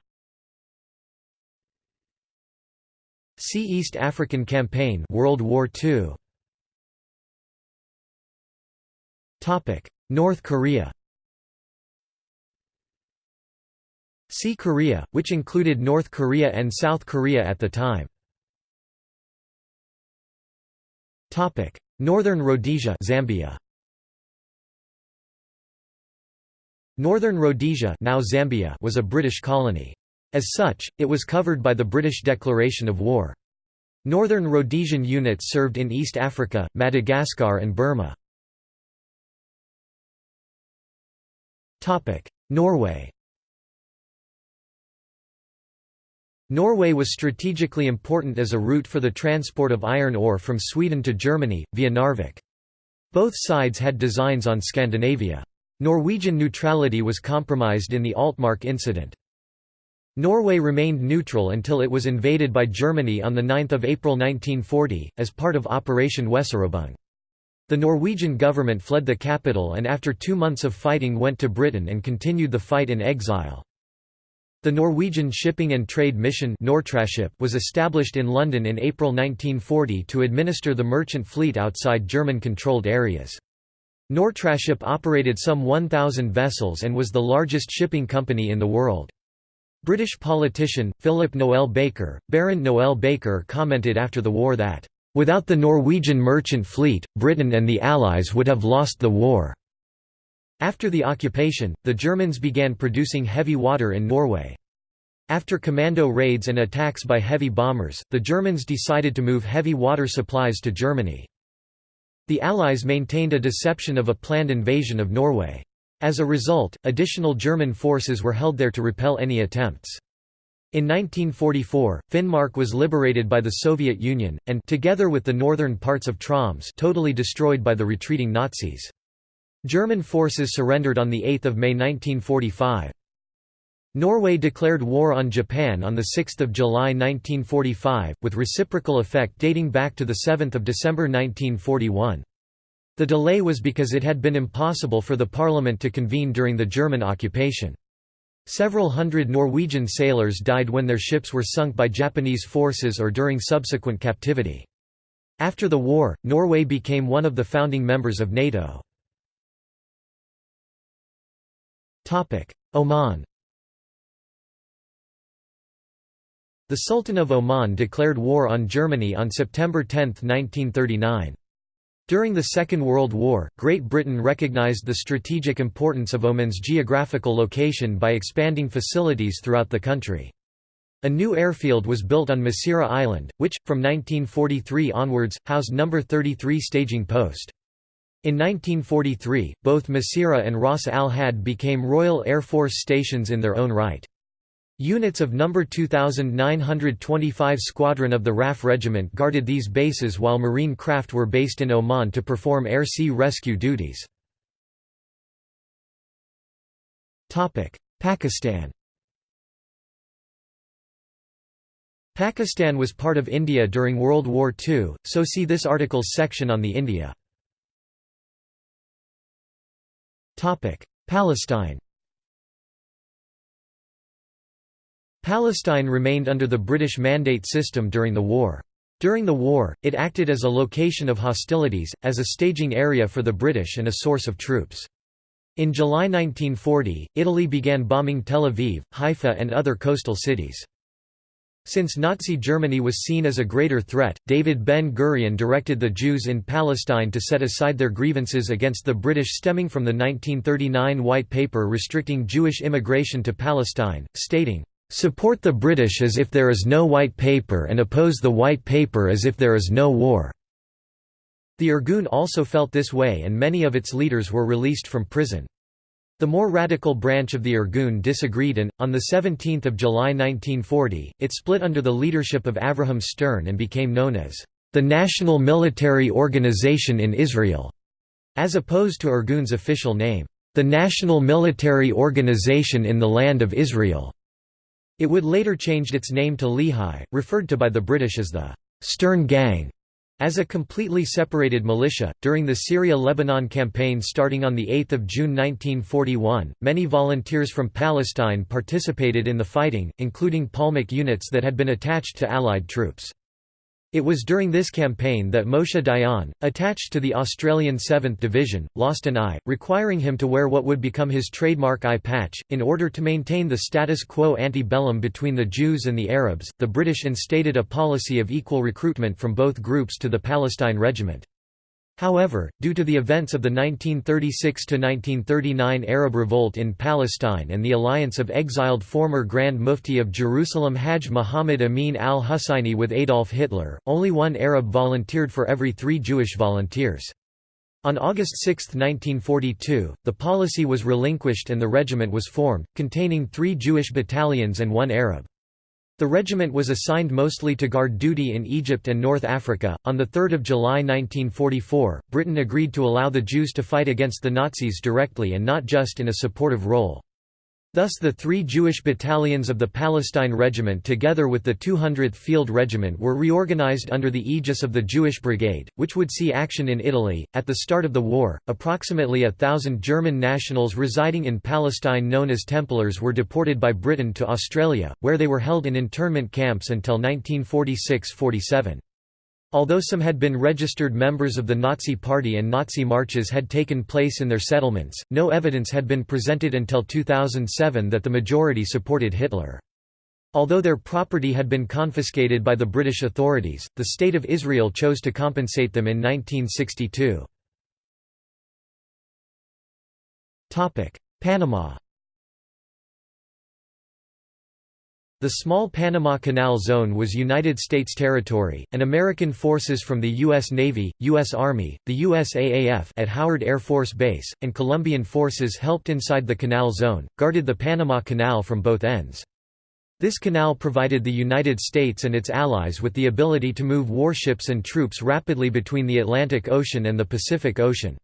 See East African Campaign World War II. Topic: North Korea See Korea, which included North Korea and South Korea at the time. Topic: Northern Rhodesia Zambia. Northern Rhodesia now Zambia was a British colony. As such, it was covered by the British declaration of war. Northern Rhodesian units served in East Africa, Madagascar and Burma. Norway Norway was strategically important as a route for the transport of iron ore from Sweden to Germany, via Narvik. Both sides had designs on Scandinavia. Norwegian neutrality was compromised in the Altmark incident. Norway remained neutral until it was invaded by Germany on 9 April 1940, as part of Operation Weserübung. The Norwegian government fled the capital and after two months of fighting went to Britain and continued the fight in exile. The Norwegian Shipping and Trade Mission was established in London in April 1940 to administer the merchant fleet outside German-controlled areas. Nortraship operated some 1,000 vessels and was the largest shipping company in the world. British politician, Philip Noel Baker, Baron Noel Baker commented after the war that Without the Norwegian merchant fleet, Britain and the Allies would have lost the war. After the occupation, the Germans began producing heavy water in Norway. After commando raids and attacks by heavy bombers, the Germans decided to move heavy water supplies to Germany. The Allies maintained a deception of a planned invasion of Norway. As a result, additional German forces were held there to repel any attempts. In 1944, Finnmark was liberated by the Soviet Union, and together with the northern parts of Troms totally destroyed by the retreating Nazis. German forces surrendered on 8 May 1945. Norway declared war on Japan on 6 July 1945, with reciprocal effect dating back to 7 December 1941. The delay was because it had been impossible for the parliament to convene during the German occupation. Several hundred Norwegian sailors died when their ships were sunk by Japanese forces or during subsequent captivity. After the war, Norway became one of the founding members of NATO. Oman The Sultan of Oman declared war on Germany on September 10, 1939. During the Second World War, Great Britain recognized the strategic importance of Oman's geographical location by expanding facilities throughout the country. A new airfield was built on Masirah Island, which, from 1943 onwards, housed No. 33 Staging Post. In 1943, both Masirah and Ras Al Hadd became Royal Air Force stations in their own right. Units of No. 2925 Squadron of the RAF Regiment guarded these bases while Marine craft were based in Oman to perform air-sea rescue duties. Pakistan Pakistan was part of India during World War II, so see this article's section on the India. Palestine Palestine remained under the British Mandate system during the war. During the war, it acted as a location of hostilities, as a staging area for the British and a source of troops. In July 1940, Italy began bombing Tel Aviv, Haifa and other coastal cities. Since Nazi Germany was seen as a greater threat, David Ben-Gurion directed the Jews in Palestine to set aside their grievances against the British stemming from the 1939 White Paper restricting Jewish immigration to Palestine, stating, Support the British as if there is no white paper and oppose the white paper as if there is no war." The Irgun also felt this way and many of its leaders were released from prison. The more radical branch of the Irgun disagreed and, on 17 July 1940, it split under the leadership of Avraham Stern and became known as the National Military Organization in Israel, as opposed to Irgun's official name, the National Military Organization in the Land of Israel. It would later changed its name to Lehi, referred to by the British as the Stern Gang. As a completely separated militia, during the Syria–Lebanon campaign starting on 8 June 1941, many volunteers from Palestine participated in the fighting, including Palmach units that had been attached to Allied troops. It was during this campaign that Moshe Dayan, attached to the Australian 7th Division, lost an eye, requiring him to wear what would become his trademark eye patch. In order to maintain the status quo ante bellum between the Jews and the Arabs, the British instated a policy of equal recruitment from both groups to the Palestine Regiment. However, due to the events of the 1936–1939 Arab Revolt in Palestine and the alliance of exiled former Grand Mufti of Jerusalem Hajj Muhammad Amin al-Husseini with Adolf Hitler, only one Arab volunteered for every three Jewish volunteers. On August 6, 1942, the policy was relinquished and the regiment was formed, containing three Jewish battalions and one Arab. The regiment was assigned mostly to guard duty in Egypt and North Africa. On 3 July 1944, Britain agreed to allow the Jews to fight against the Nazis directly and not just in a supportive role. Thus the three Jewish battalions of the Palestine Regiment together with the 200th Field Regiment were reorganized under the aegis of the Jewish Brigade, which would see action in Italy. At the start of the war, approximately a thousand German nationals residing in Palestine known as Templars were deported by Britain to Australia, where they were held in internment camps until 1946–47. Although some had been registered members of the Nazi Party and Nazi marches had taken place in their settlements, no evidence had been presented until 2007 that the majority supported Hitler. Although their property had been confiscated by the British authorities, the State of Israel chose to compensate them in 1962. Panama The small Panama Canal Zone was United States territory, and American forces from the U.S. Navy, U.S. Army, the USAAF at Howard Air Force Base, and Colombian forces helped inside the Canal Zone, guarded the Panama Canal from both ends. This canal provided the United States and its allies with the ability to move warships and troops rapidly between the Atlantic Ocean and the Pacific Ocean.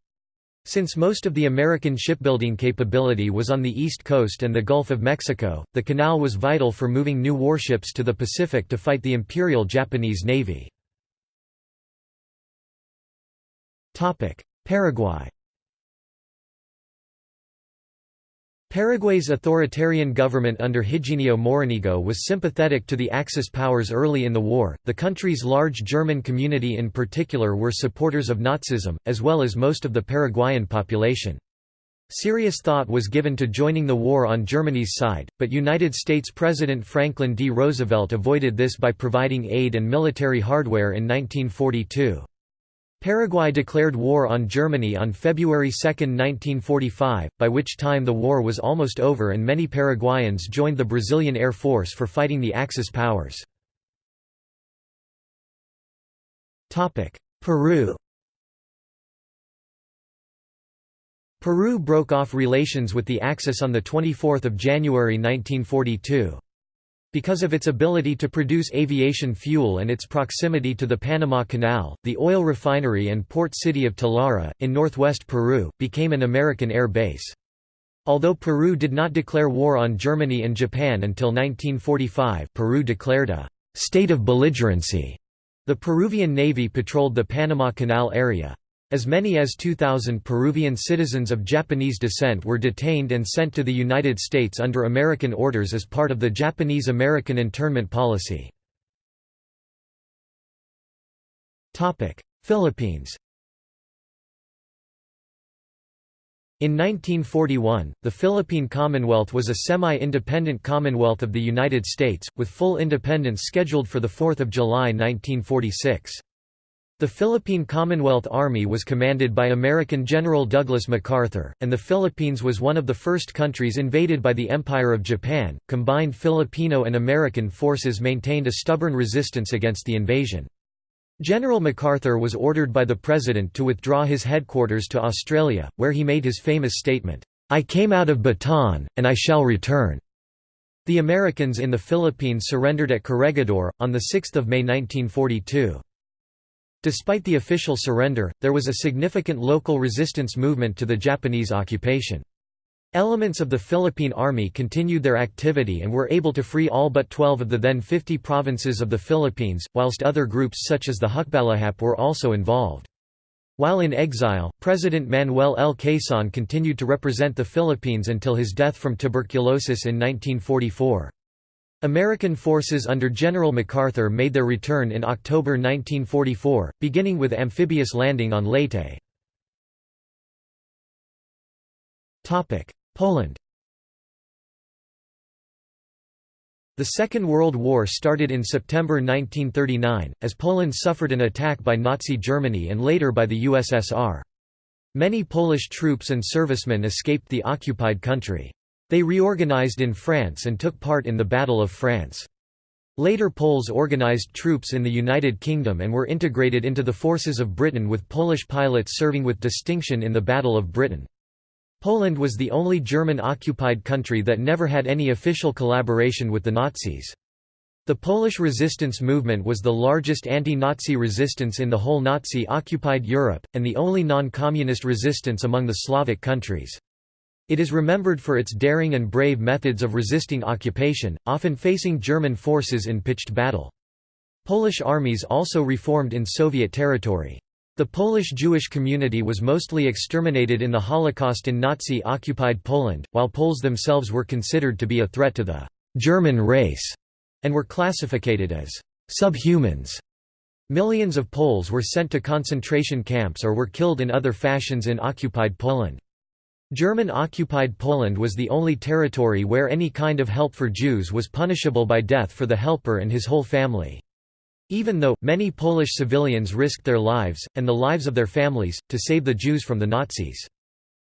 Since most of the American shipbuilding capability was on the East Coast and the Gulf of Mexico, the canal was vital for moving new warships to the Pacific to fight the Imperial Japanese Navy. Paraguay Paraguay's authoritarian government under Higinio Morinigo was sympathetic to the Axis powers early in the war. The country's large German community in particular were supporters of Nazism, as well as most of the Paraguayan population. Serious thought was given to joining the war on Germany's side, but United States President Franklin D. Roosevelt avoided this by providing aid and military hardware in 1942. Paraguay declared war on Germany on February 2, 1945, by which time the war was almost over and many Paraguayans joined the Brazilian Air Force for fighting the Axis powers. Peru Peru broke off relations with the Axis on 24 January 1942. Because of its ability to produce aviation fuel and its proximity to the Panama Canal, the oil refinery and port city of Talara, in northwest Peru, became an American air base. Although Peru did not declare war on Germany and Japan until 1945 Peru declared a «state of belligerency». The Peruvian Navy patrolled the Panama Canal area. As many as 2,000 Peruvian citizens of Japanese descent were detained and sent to the United States under American orders as part of the Japanese-American internment policy. Philippines In 1941, the Philippine Commonwealth was a semi-independent Commonwealth of the United States, with full independence scheduled for 4 July 1946. The Philippine Commonwealth Army was commanded by American General Douglas MacArthur, and the Philippines was one of the first countries invaded by the Empire of Japan. Combined Filipino and American forces maintained a stubborn resistance against the invasion. General MacArthur was ordered by the President to withdraw his headquarters to Australia, where he made his famous statement, "'I came out of Bataan, and I shall return'". The Americans in the Philippines surrendered at Corregidor, on 6 May 1942. Despite the official surrender, there was a significant local resistance movement to the Japanese occupation. Elements of the Philippine Army continued their activity and were able to free all but 12 of the then 50 provinces of the Philippines, whilst other groups such as the Hukbalahap were also involved. While in exile, President Manuel L. Quezon continued to represent the Philippines until his death from tuberculosis in 1944. American forces under General MacArthur made their return in October 1944, beginning with amphibious landing on Leyte. Poland The Second World War started in September 1939, as Poland suffered an attack by Nazi Germany and later by the USSR. Many Polish troops and servicemen escaped the occupied country. They reorganized in France and took part in the Battle of France. Later Poles organized troops in the United Kingdom and were integrated into the forces of Britain with Polish pilots serving with distinction in the Battle of Britain. Poland was the only German-occupied country that never had any official collaboration with the Nazis. The Polish resistance movement was the largest anti-Nazi resistance in the whole Nazi-occupied Europe, and the only non-communist resistance among the Slavic countries. It is remembered for its daring and brave methods of resisting occupation, often facing German forces in pitched battle. Polish armies also reformed in Soviet territory. The Polish Jewish community was mostly exterminated in the Holocaust in Nazi-occupied Poland, while Poles themselves were considered to be a threat to the «German race» and were classified as «subhumans». Millions of Poles were sent to concentration camps or were killed in other fashions in occupied Poland. German-occupied Poland was the only territory where any kind of help for Jews was punishable by death for the helper and his whole family. Even though, many Polish civilians risked their lives, and the lives of their families, to save the Jews from the Nazis.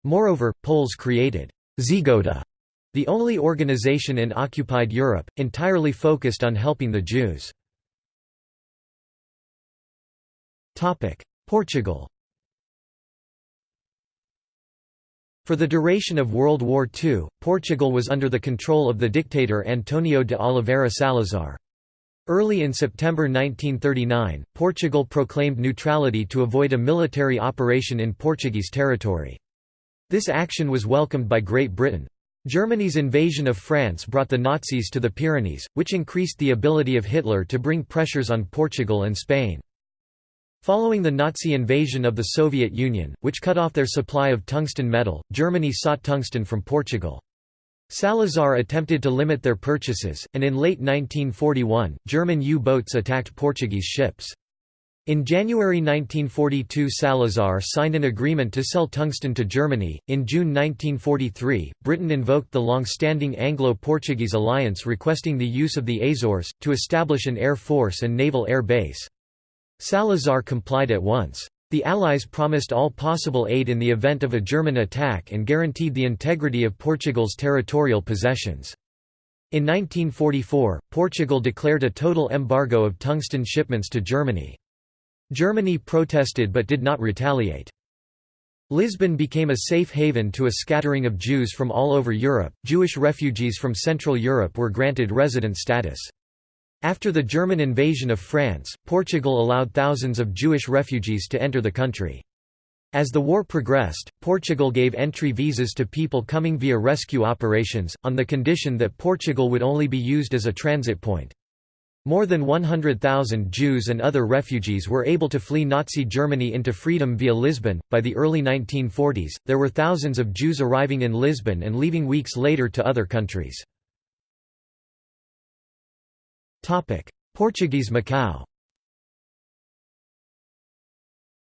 Moreover, Poles created Żegota, the only organization in occupied Europe, entirely focused on helping the Jews. Portugal For the duration of World War II, Portugal was under the control of the dictator Antonio de Oliveira Salazar. Early in September 1939, Portugal proclaimed neutrality to avoid a military operation in Portuguese territory. This action was welcomed by Great Britain. Germany's invasion of France brought the Nazis to the Pyrenees, which increased the ability of Hitler to bring pressures on Portugal and Spain. Following the Nazi invasion of the Soviet Union, which cut off their supply of tungsten metal, Germany sought tungsten from Portugal. Salazar attempted to limit their purchases, and in late 1941, German U-boats attacked Portuguese ships. In January 1942 Salazar signed an agreement to sell tungsten to Germany. In June 1943, Britain invoked the long-standing Anglo-Portuguese alliance requesting the use of the Azores, to establish an air force and naval air base. Salazar complied at once. The Allies promised all possible aid in the event of a German attack and guaranteed the integrity of Portugal's territorial possessions. In 1944, Portugal declared a total embargo of tungsten shipments to Germany. Germany protested but did not retaliate. Lisbon became a safe haven to a scattering of Jews from all over Europe. Jewish refugees from Central Europe were granted resident status. After the German invasion of France, Portugal allowed thousands of Jewish refugees to enter the country. As the war progressed, Portugal gave entry visas to people coming via rescue operations, on the condition that Portugal would only be used as a transit point. More than 100,000 Jews and other refugees were able to flee Nazi Germany into freedom via Lisbon. By the early 1940s, there were thousands of Jews arriving in Lisbon and leaving weeks later to other countries. Topic: Portuguese Macau.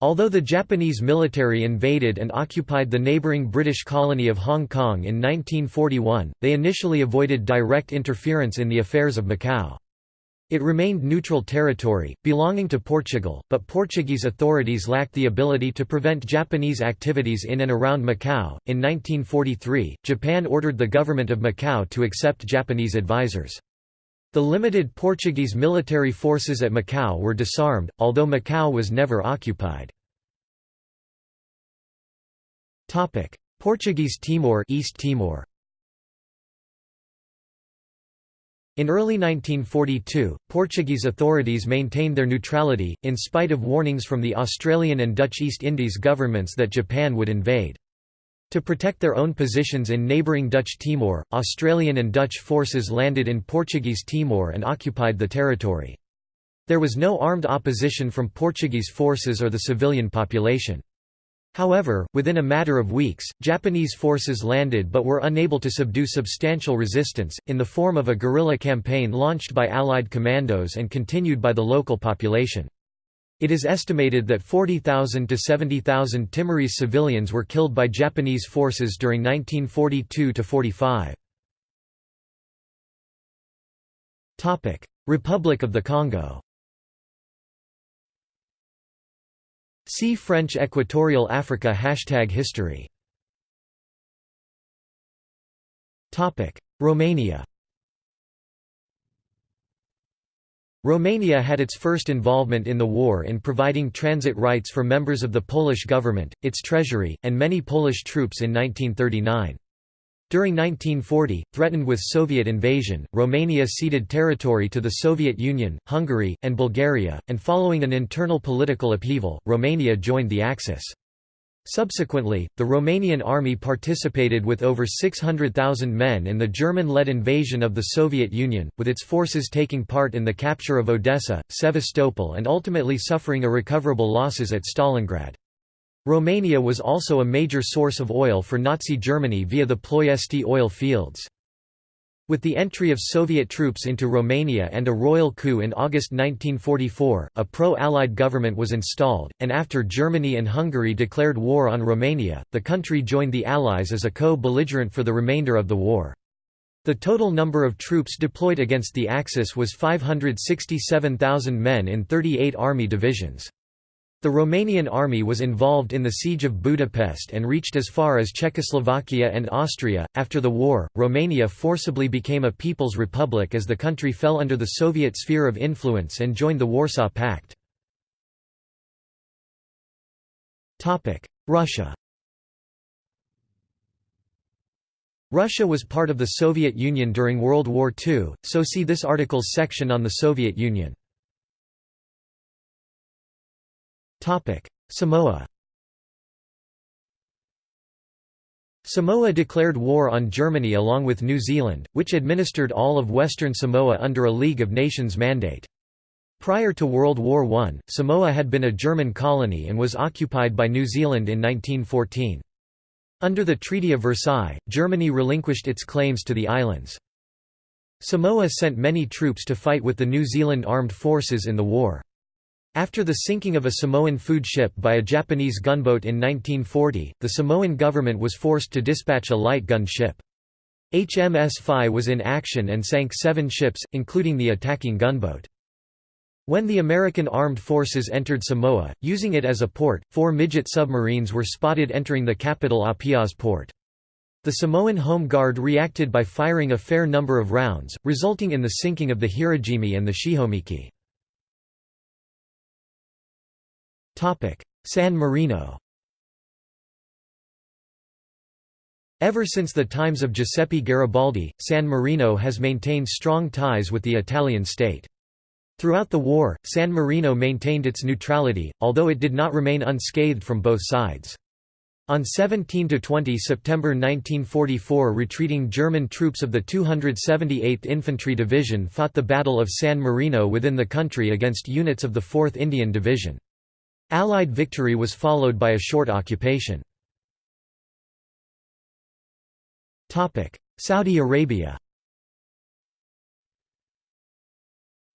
Although the Japanese military invaded and occupied the neighboring British colony of Hong Kong in 1941, they initially avoided direct interference in the affairs of Macau. It remained neutral territory, belonging to Portugal, but Portuguese authorities lacked the ability to prevent Japanese activities in and around Macau. In 1943, Japan ordered the government of Macau to accept Japanese advisors. The limited Portuguese military forces at Macau were disarmed, although Macau was never occupied. Portuguese Timor East Timor In early 1942, Portuguese authorities maintained their neutrality, in spite of warnings from the Australian and Dutch East Indies governments that Japan would invade. To protect their own positions in neighbouring Dutch Timor, Australian and Dutch forces landed in Portuguese Timor and occupied the territory. There was no armed opposition from Portuguese forces or the civilian population. However, within a matter of weeks, Japanese forces landed but were unable to subdue substantial resistance, in the form of a guerrilla campaign launched by Allied commandos and continued by the local population. It is estimated that 40,000 to 70,000 Timorese civilians were killed by Japanese forces during 1942–45. Republic of the Congo See French Equatorial Africa Hashtag History. Romania Romania had its first involvement in the war in providing transit rights for members of the Polish government, its treasury, and many Polish troops in 1939. During 1940, threatened with Soviet invasion, Romania ceded territory to the Soviet Union, Hungary, and Bulgaria, and following an internal political upheaval, Romania joined the Axis. Subsequently, the Romanian army participated with over 600,000 men in the German-led invasion of the Soviet Union, with its forces taking part in the capture of Odessa, Sevastopol and ultimately suffering irrecoverable losses at Stalingrad. Romania was also a major source of oil for Nazi Germany via the Ploiesti oil fields. With the entry of Soviet troops into Romania and a royal coup in August 1944, a pro-Allied government was installed, and after Germany and Hungary declared war on Romania, the country joined the Allies as a co-belligerent for the remainder of the war. The total number of troops deployed against the Axis was 567,000 men in 38 army divisions. The Romanian army was involved in the siege of Budapest and reached as far as Czechoslovakia and Austria. After the war, Romania forcibly became a People's Republic as the country fell under the Soviet sphere of influence and joined the Warsaw Pact. Topic: Russia Russia was part of the Soviet Union during World War II, so see this article's section on the Soviet Union. Samoa Samoa declared war on Germany along with New Zealand, which administered all of Western Samoa under a League of Nations mandate. Prior to World War I, Samoa had been a German colony and was occupied by New Zealand in 1914. Under the Treaty of Versailles, Germany relinquished its claims to the islands. Samoa sent many troops to fight with the New Zealand Armed Forces in the war. After the sinking of a Samoan food ship by a Japanese gunboat in 1940, the Samoan government was forced to dispatch a light gun ship. HMS Phi was in action and sank seven ships, including the attacking gunboat. When the American Armed Forces entered Samoa, using it as a port, four midget submarines were spotted entering the capital Apia's port. The Samoan Home Guard reacted by firing a fair number of rounds, resulting in the sinking of the Hirojimi and the Shihomiki. San Marino Ever since the times of Giuseppe Garibaldi, San Marino has maintained strong ties with the Italian state. Throughout the war, San Marino maintained its neutrality, although it did not remain unscathed from both sides. On 17–20 September 1944 retreating German troops of the 278th Infantry Division fought the Battle of San Marino within the country against units of the 4th Indian Division. Allied victory was followed by a short occupation. Saudi Arabia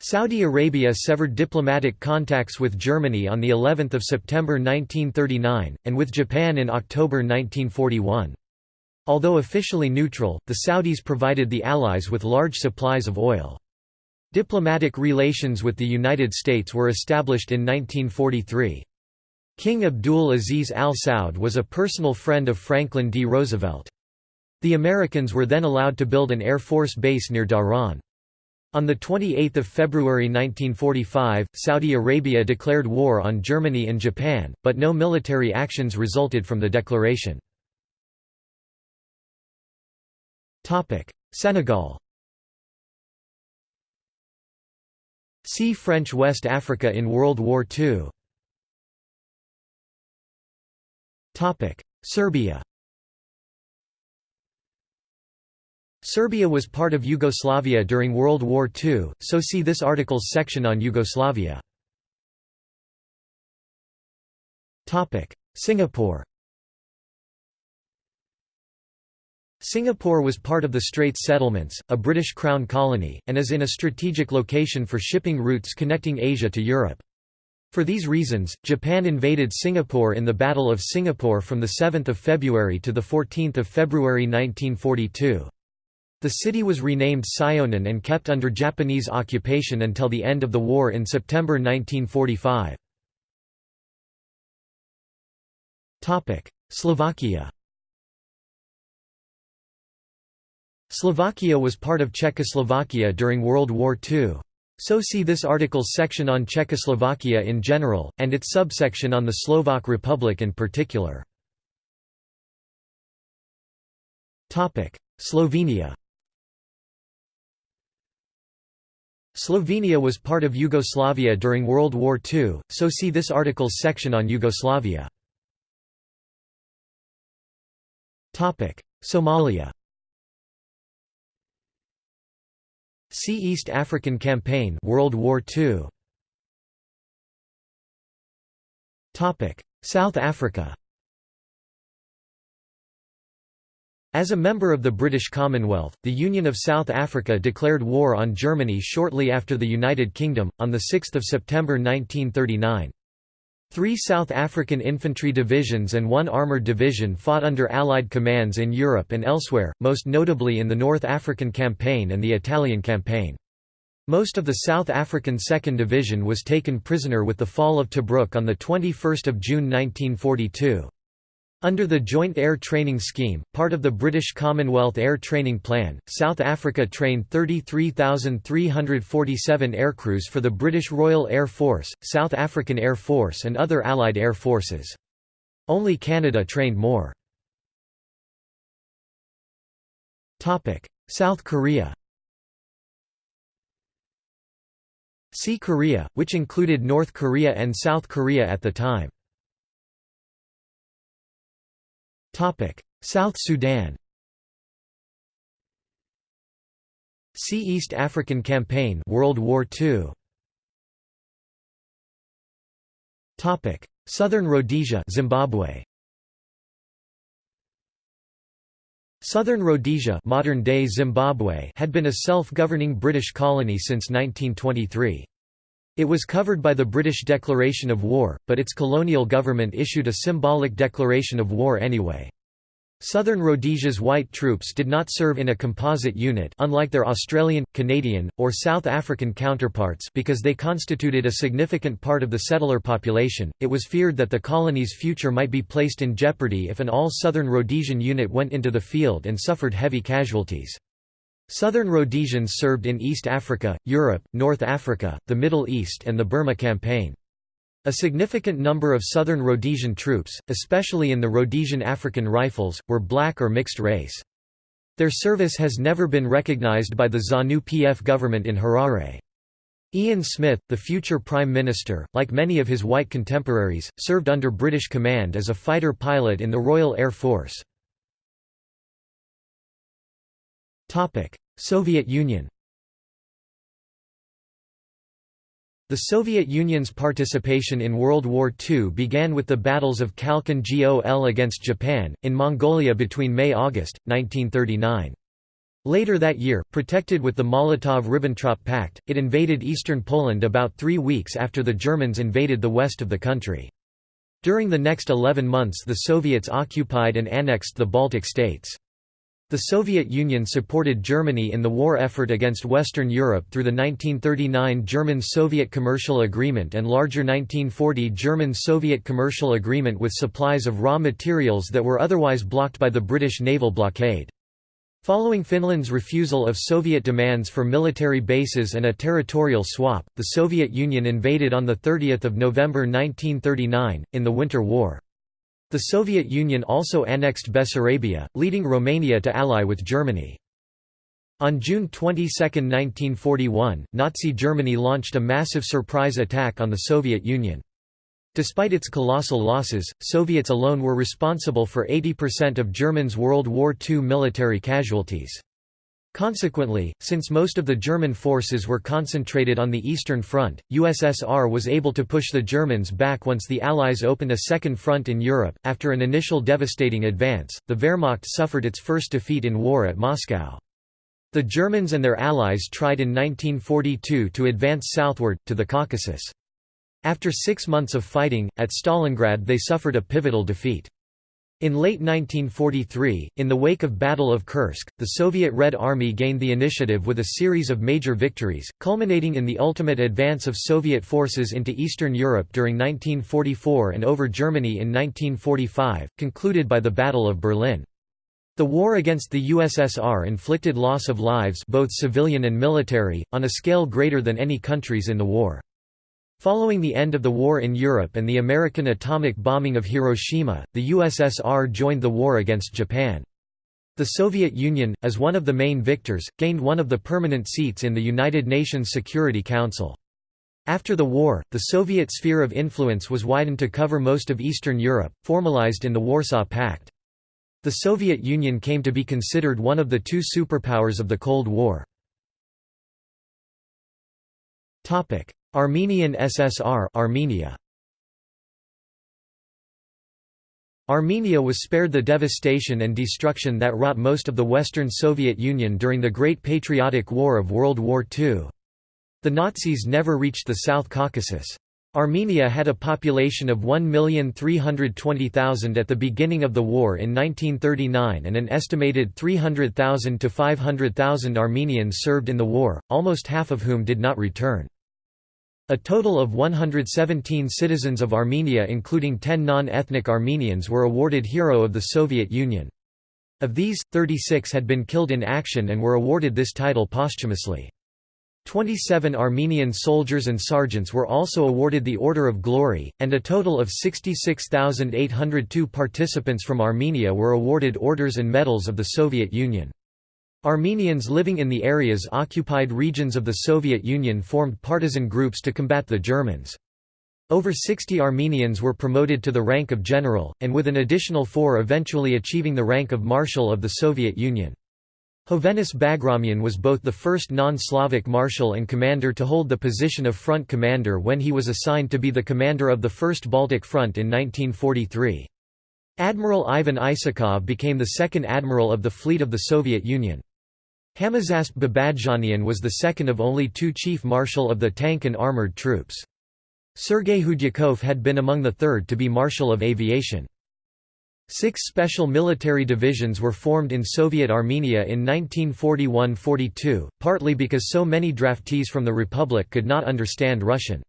Saudi Arabia severed diplomatic contacts with Germany on the 11th of September 1939 and with Japan in October 1941. Although officially neutral, the Saudis provided the Allies with large supplies of oil. Diplomatic relations with the United States were established in 1943. King Abdul Aziz Al Saud was a personal friend of Franklin D. Roosevelt. The Americans were then allowed to build an Air Force base near Dhahran. On 28 February 1945, Saudi Arabia declared war on Germany and Japan, but no military actions resulted from the declaration. Senegal See French West Africa in World War II Serbia Serbia was part of Yugoslavia during World War II, so see this article's section on Yugoslavia. Singapore Singapore was part of the Straits Settlements, a British Crown colony, and is in a strategic location for shipping routes connecting Asia to Europe. For these reasons, Japan invaded Singapore in the Battle of Singapore from 7 February to 14 February 1942. The city was renamed Syonan and kept under Japanese occupation until the end of the war in September 1945. Slovakia Slovakia was part of Czechoslovakia during World War II. So see this article's section on Czechoslovakia in general, and its subsection on the Slovak Republic in particular. Slovenia Slovenia was part of Yugoslavia during World War II, so see this article's section on Yugoslavia. Somalia See East African Campaign World War II. South Africa As a member of the British Commonwealth, the Union of South Africa declared war on Germany shortly after the United Kingdom, on 6 September 1939. Three South African infantry divisions and one armoured division fought under Allied commands in Europe and elsewhere, most notably in the North African Campaign and the Italian Campaign. Most of the South African 2nd Division was taken prisoner with the fall of Tobruk on 21 June 1942. Under the Joint Air Training Scheme, part of the British Commonwealth Air Training Plan, South Africa trained 33,347 aircrews for the British Royal Air Force, South African Air Force and other Allied air forces. Only Canada trained more. South Korea See Korea, which included North Korea and South Korea at the time. South Sudan See East African Campaign World War II Topic. Southern Rhodesia Zimbabwe. Southern Rhodesia modern-day Zimbabwe had been a self-governing British colony since 1923. It was covered by the British declaration of war, but its colonial government issued a symbolic declaration of war anyway. Southern Rhodesia's white troops did not serve in a composite unit unlike their Australian, Canadian, or South African counterparts because they constituted a significant part of the settler population. It was feared that the colony's future might be placed in jeopardy if an all-Southern Rhodesian unit went into the field and suffered heavy casualties. Southern Rhodesians served in East Africa, Europe, North Africa, the Middle East and the Burma Campaign. A significant number of southern Rhodesian troops, especially in the Rhodesian African Rifles, were black or mixed race. Their service has never been recognized by the ZANU-PF government in Harare. Ian Smith, the future Prime Minister, like many of his white contemporaries, served under British command as a fighter pilot in the Royal Air Force. Soviet Union The Soviet Union's participation in World War II began with the battles of Khalkhin Gol against Japan, in Mongolia between May–August, 1939. Later that year, protected with the Molotov–Ribbentrop Pact, it invaded eastern Poland about three weeks after the Germans invaded the west of the country. During the next 11 months the Soviets occupied and annexed the Baltic states. The Soviet Union supported Germany in the war effort against Western Europe through the 1939 German-Soviet Commercial Agreement and larger 1940 German-Soviet Commercial Agreement with supplies of raw materials that were otherwise blocked by the British naval blockade. Following Finland's refusal of Soviet demands for military bases and a territorial swap, the Soviet Union invaded on 30 November 1939, in the Winter War. The Soviet Union also annexed Bessarabia, leading Romania to ally with Germany. On June 22, 1941, Nazi Germany launched a massive surprise attack on the Soviet Union. Despite its colossal losses, Soviets alone were responsible for 80% of Germans' World War II military casualties. Consequently, since most of the German forces were concentrated on the Eastern Front, USSR was able to push the Germans back once the Allies opened a second front in Europe. After an initial devastating advance, the Wehrmacht suffered its first defeat in war at Moscow. The Germans and their allies tried in 1942 to advance southward, to the Caucasus. After six months of fighting, at Stalingrad they suffered a pivotal defeat. In late 1943, in the wake of Battle of Kursk, the Soviet Red Army gained the initiative with a series of major victories, culminating in the ultimate advance of Soviet forces into Eastern Europe during 1944 and over Germany in 1945, concluded by the Battle of Berlin. The war against the USSR inflicted loss of lives both civilian and military, on a scale greater than any countries in the war. Following the end of the war in Europe and the American atomic bombing of Hiroshima, the USSR joined the war against Japan. The Soviet Union, as one of the main victors, gained one of the permanent seats in the United Nations Security Council. After the war, the Soviet sphere of influence was widened to cover most of Eastern Europe, formalized in the Warsaw Pact. The Soviet Union came to be considered one of the two superpowers of the Cold War. Armenian SSR Armenia Armenia was spared the devastation and destruction that wrought most of the Western Soviet Union during the Great Patriotic War of World War II. The Nazis never reached the South Caucasus. Armenia had a population of 1,320,000 at the beginning of the war in 1939 and an estimated 300,000 to 500,000 Armenians served in the war, almost half of whom did not return. A total of 117 citizens of Armenia including 10 non-ethnic Armenians were awarded Hero of the Soviet Union. Of these, 36 had been killed in action and were awarded this title posthumously. 27 Armenian soldiers and sergeants were also awarded the Order of Glory, and a total of 66,802 participants from Armenia were awarded orders and medals of the Soviet Union. Armenians living in the areas occupied regions of the Soviet Union formed partisan groups to combat the Germans. Over 60 Armenians were promoted to the rank of general, and with an additional four eventually achieving the rank of marshal of the Soviet Union. Hovhannes Bagramyan was both the first non-Slavic marshal and commander to hold the position of front commander when he was assigned to be the commander of the First Baltic Front in 1943. Admiral Ivan Isakov became the second admiral of the fleet of the Soviet Union. Hamazasp Babadjanian was the second of only two chief marshal of the tank and armored troops. Sergei Khudyakov had been among the third to be Marshal of Aviation. Six special military divisions were formed in Soviet Armenia in 1941–42, partly because so many draftees from the Republic could not understand Russian.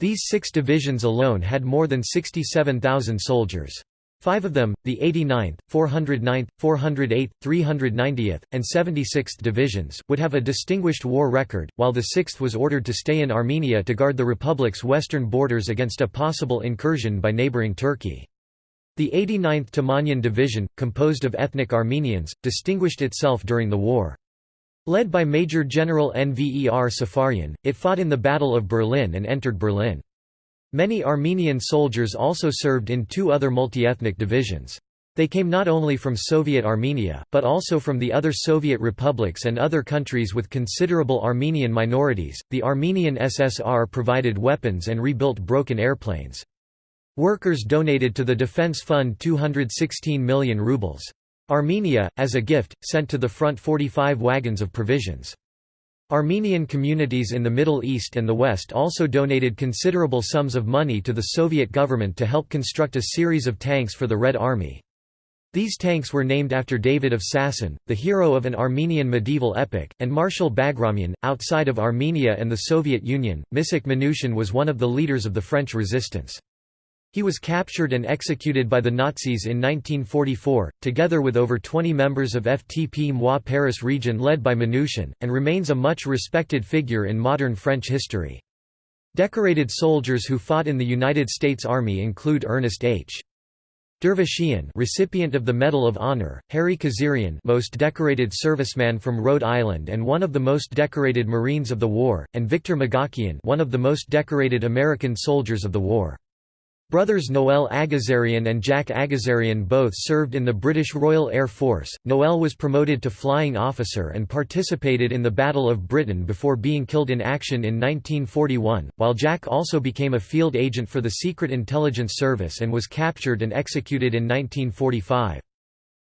These six divisions alone had more than 67,000 soldiers. Five of them, the 89th, 409th, 408th, 390th, and 76th Divisions, would have a distinguished war record, while the 6th was ordered to stay in Armenia to guard the republic's western borders against a possible incursion by neighboring Turkey. The 89th Tamanian Division, composed of ethnic Armenians, distinguished itself during the war. Led by Major General Nver Safarian, it fought in the Battle of Berlin and entered Berlin. Many Armenian soldiers also served in two other multi-ethnic divisions. They came not only from Soviet Armenia, but also from the other Soviet republics and other countries with considerable Armenian minorities. The Armenian SSR provided weapons and rebuilt broken airplanes. Workers donated to the defense fund 216 million rubles. Armenia, as a gift, sent to the front 45 wagons of provisions. Armenian communities in the Middle East and the West also donated considerable sums of money to the Soviet government to help construct a series of tanks for the Red Army. These tanks were named after David of Sasson, the hero of an Armenian medieval epic, and Marshal Bagramian. Outside of Armenia and the Soviet Union, Misak Manouchian was one of the leaders of the French resistance. He was captured and executed by the Nazis in 1944, together with over 20 members of FTP Moi Paris region led by Manouchian, and remains a much respected figure in modern French history. Decorated soldiers who fought in the United States Army include Ernest H. Dervishian recipient of the Medal of Honor, Harry Kizirian most decorated serviceman from Rhode Island and one of the most decorated Marines of the war, and Victor Magakian one of the most decorated American soldiers of the war. Brothers Noel Agazarian and Jack Agazarian both served in the British Royal Air Force. Noel was promoted to flying officer and participated in the Battle of Britain before being killed in action in 1941, while Jack also became a field agent for the Secret Intelligence Service and was captured and executed in 1945.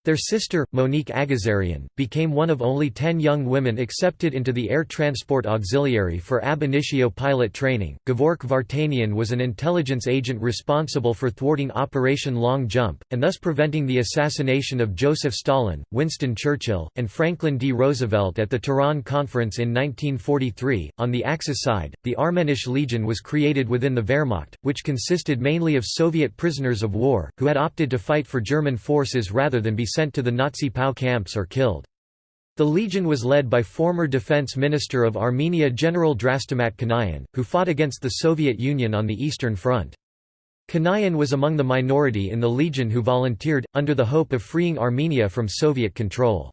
Their sister, Monique Agazarian, became one of only ten young women accepted into the Air Transport Auxiliary for ab initio pilot training. Gevork Vartanian was an intelligence agent responsible for thwarting Operation Long Jump, and thus preventing the assassination of Joseph Stalin, Winston Churchill, and Franklin D. Roosevelt at the Tehran Conference in 1943. On the Axis side, the Armenische Legion was created within the Wehrmacht, which consisted mainly of Soviet prisoners of war, who had opted to fight for German forces rather than be sent to the Nazi POW camps or killed. The legion was led by former defense minister of Armenia General Drastamat Kanayan, who fought against the Soviet Union on the Eastern Front. Kanayan was among the minority in the legion who volunteered, under the hope of freeing Armenia from Soviet control.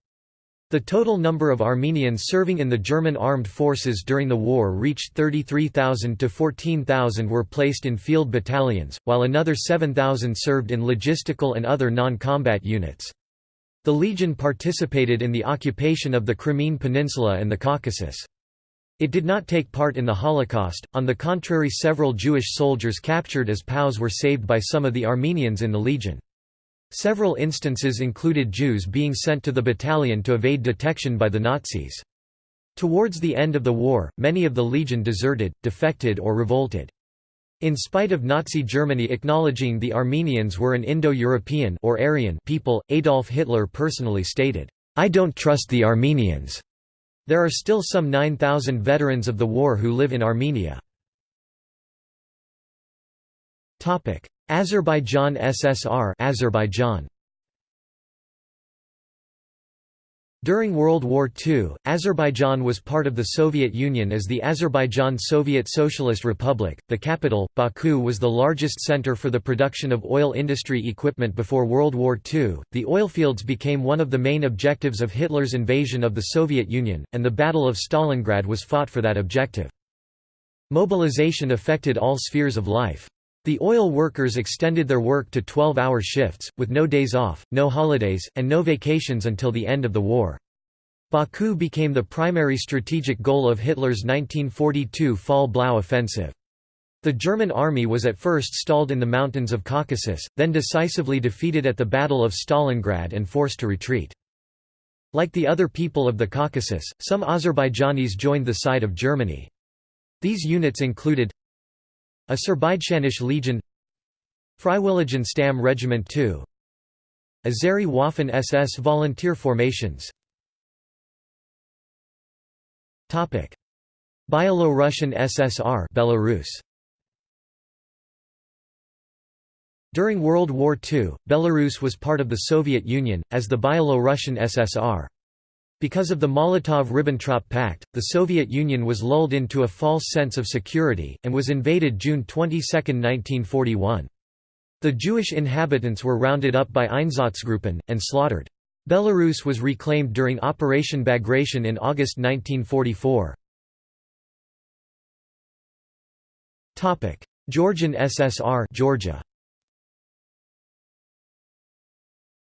The total number of Armenians serving in the German armed forces during the war reached 33,000 to 14,000 were placed in field battalions, while another 7,000 served in logistical and other non-combat units. The legion participated in the occupation of the Crimean Peninsula and the Caucasus. It did not take part in the Holocaust, on the contrary several Jewish soldiers captured as POWs were saved by some of the Armenians in the legion. Several instances included Jews being sent to the battalion to evade detection by the Nazis. Towards the end of the war, many of the legion deserted, defected or revolted. In spite of Nazi Germany acknowledging the Armenians were an Indo-European or Aryan people, Adolf Hitler personally stated, "I don't trust the Armenians." There are still some 9,000 veterans of the war who live in Armenia. Azerbaijan SSR Azerbaijan During World War II, Azerbaijan was part of the Soviet Union as the Azerbaijan Soviet Socialist Republic. The capital, Baku, was the largest center for the production of oil industry equipment before World War II. The oilfields became one of the main objectives of Hitler's invasion of the Soviet Union, and the Battle of Stalingrad was fought for that objective. Mobilization affected all spheres of life. The oil workers extended their work to 12-hour shifts, with no days off, no holidays, and no vacations until the end of the war. Baku became the primary strategic goal of Hitler's 1942 Fall Blau offensive. The German army was at first stalled in the mountains of Caucasus, then decisively defeated at the Battle of Stalingrad and forced to retreat. Like the other people of the Caucasus, some Azerbaijanis joined the side of Germany. These units included Azerbaijanische Legion Freiwilligen Stamm Regiment 2 Azeri Waffen SS volunteer formations Byelorussian SSR Belarus During World War II, Belarus was part of the Soviet Union, as the Byelo-Russian SSR. Because of the Molotov–Ribbentrop Pact, the Soviet Union was lulled into a false sense of security, and was invaded June 22, 1941. The Jewish inhabitants were rounded up by Einsatzgruppen, and slaughtered. Belarus was reclaimed during Operation Bagration in August 1944. Georgian SSR Georgia.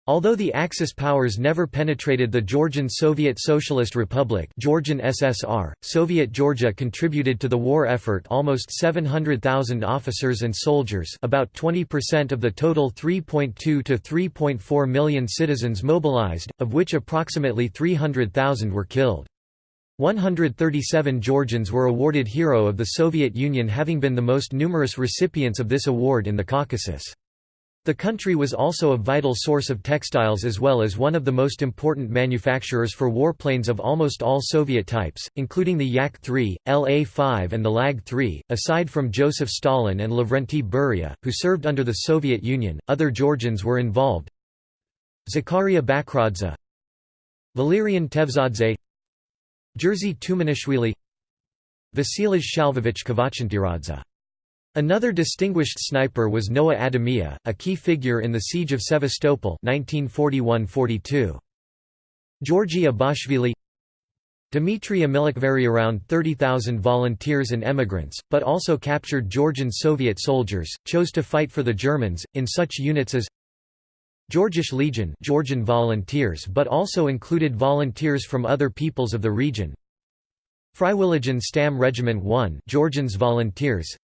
Although the Axis powers never penetrated the Georgian Soviet Socialist Republic Georgian SSR, Soviet Georgia contributed to the war effort almost 700,000 officers and soldiers about 20% of the total 3.2 to 3.4 million citizens mobilized, of which approximately 300,000 were killed. 137 Georgians were awarded Hero of the Soviet Union having been the most numerous recipients of this award in the Caucasus. The country was also a vital source of textiles as well as one of the most important manufacturers for warplanes of almost all Soviet types, including the Yak-3, La-5 and the LaGG-3. Aside from Joseph Stalin and Lavrenti Beria, who served under the Soviet Union, other Georgians were involved. Zakaria Bakradze Valerian Tevzadze Jerzy Tumanishvili Vasilij Shalvovich Kvachantiradze Another distinguished sniper was Noah Adamia, a key figure in the Siege of Sevastopol 1941–42. Georgi Abashvili Dmitry Amilakhvari around 30,000 volunteers and emigrants, but also captured Georgian Soviet soldiers, chose to fight for the Germans, in such units as Georgische Legion Georgian volunteers but also included volunteers from other peoples of the region Freiwilligen Stamm Regiment 1 Georgians volunteers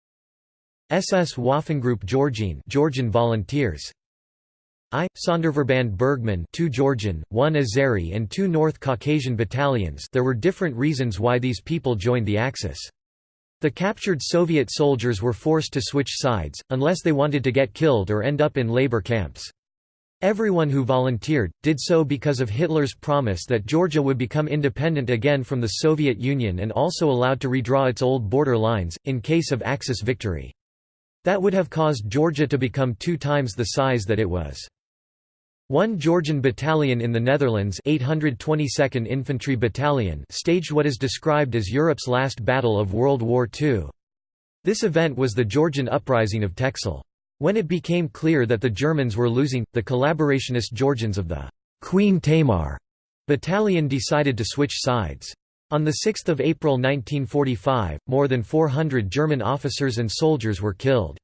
SS Waffengruppe Georgien Georgian volunteers. I Sonderverband Bergmann 2 Georgian 1 Azeri and 2 North Caucasian battalions. There were different reasons why these people joined the Axis. The captured Soviet soldiers were forced to switch sides unless they wanted to get killed or end up in labor camps. Everyone who volunteered, did so because of Hitler's promise that Georgia would become independent again from the Soviet Union and also allowed to redraw its old border lines, in case of Axis victory. That would have caused Georgia to become two times the size that it was. One Georgian battalion in the Netherlands 822nd Infantry Battalion staged what is described as Europe's last battle of World War II. This event was the Georgian uprising of Texel. When it became clear that the Germans were losing, the collaborationist Georgians of the Queen Tamar battalion decided to switch sides. On 6 April 1945, more than 400 German officers and soldiers were killed.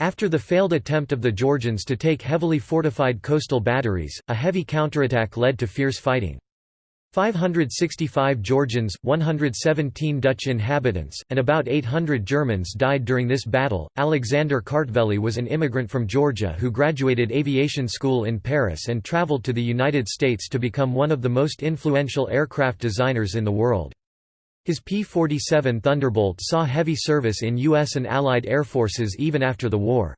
After the failed attempt of the Georgians to take heavily fortified coastal batteries, a heavy counterattack led to fierce fighting. 565 Georgians, 117 Dutch inhabitants, and about 800 Germans died during this battle. Alexander Kartveli was an immigrant from Georgia who graduated aviation school in Paris and traveled to the United States to become one of the most influential aircraft designers in the world. His P-47 Thunderbolt saw heavy service in U.S. and Allied air forces even after the war.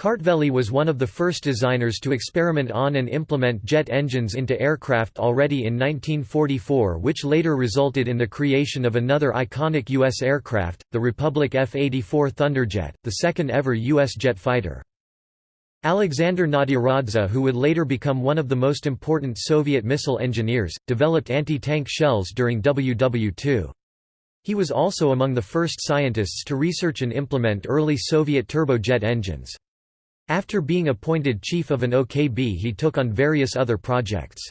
Kartveli was one of the first designers to experiment on and implement jet engines into aircraft already in 1944 which later resulted in the creation of another iconic U.S. aircraft, the Republic F-84 Thunderjet, the second ever U.S. jet fighter. Alexander Nadiradze who would later become one of the most important Soviet missile engineers, developed anti-tank shells during WW2. He was also among the first scientists to research and implement early Soviet turbojet engines. After being appointed chief of an OKB he took on various other projects.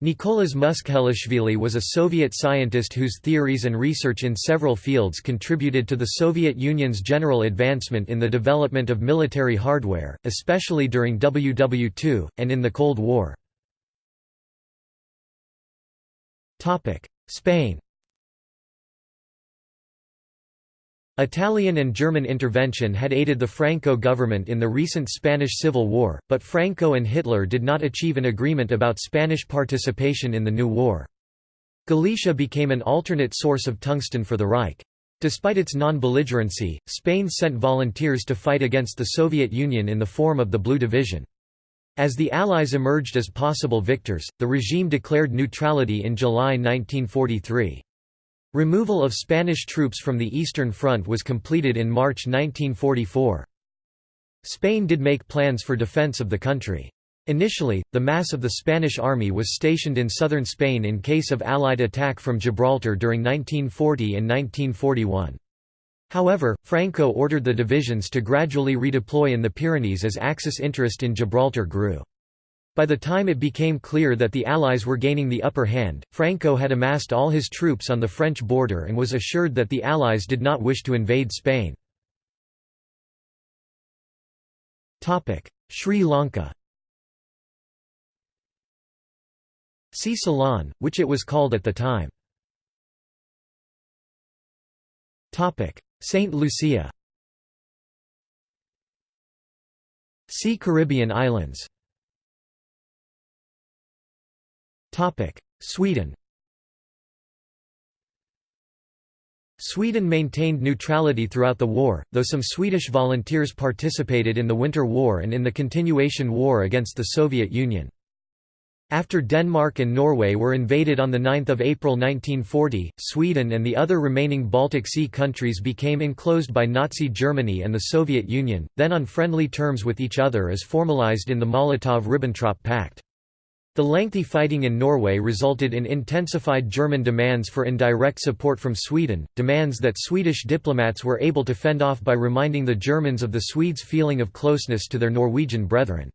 Nicolas Muskhelishvili was a Soviet scientist whose theories and research in several fields contributed to the Soviet Union's general advancement in the development of military hardware, especially during WW2, and in the Cold War. Spain Italian and German intervention had aided the Franco government in the recent Spanish Civil War, but Franco and Hitler did not achieve an agreement about Spanish participation in the new war. Galicia became an alternate source of tungsten for the Reich. Despite its non-belligerency, Spain sent volunteers to fight against the Soviet Union in the form of the Blue Division. As the Allies emerged as possible victors, the regime declared neutrality in July 1943. Removal of Spanish troops from the Eastern Front was completed in March 1944. Spain did make plans for defense of the country. Initially, the mass of the Spanish army was stationed in southern Spain in case of Allied attack from Gibraltar during 1940 and 1941. However, Franco ordered the divisions to gradually redeploy in the Pyrenees as Axis interest in Gibraltar grew. By the time it became clear that the Allies were gaining the upper hand, Franco had amassed all his troops on the French border and was assured that the Allies did not wish to invade Spain. Sri Lanka See Ceylon, which it was called at the time. Saint Lucia See Caribbean islands Sweden Sweden maintained neutrality throughout the war, though some Swedish volunteers participated in the Winter War and in the continuation war against the Soviet Union. After Denmark and Norway were invaded on 9 April 1940, Sweden and the other remaining Baltic Sea countries became enclosed by Nazi Germany and the Soviet Union, then on friendly terms with each other as formalized in the Molotov–Ribbentrop Pact. The lengthy fighting in Norway resulted in intensified German demands for indirect support from Sweden, demands that Swedish diplomats were able to fend off by reminding the Germans of the Swedes' feeling of closeness to their Norwegian brethren.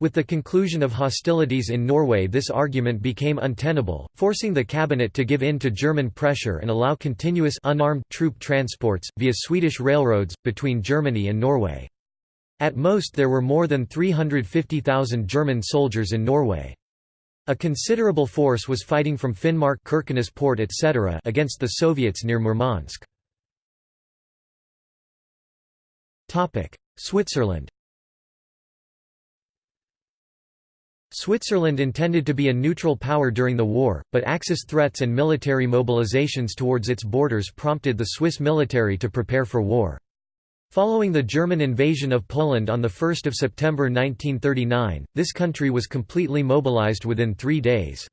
With the conclusion of hostilities in Norway this argument became untenable, forcing the cabinet to give in to German pressure and allow continuous unarmed troop transports, via Swedish railroads, between Germany and Norway. At most there were more than 350,000 German soldiers in Norway. A considerable force was fighting from Finnmark Kirkenes port etc. against the Soviets near Murmansk. Switzerland Switzerland intended to be a neutral power during the war, but Axis threats and military mobilizations towards its borders prompted the Swiss military to prepare for war. Following the German invasion of Poland on 1 September 1939, this country was completely mobilized within three days.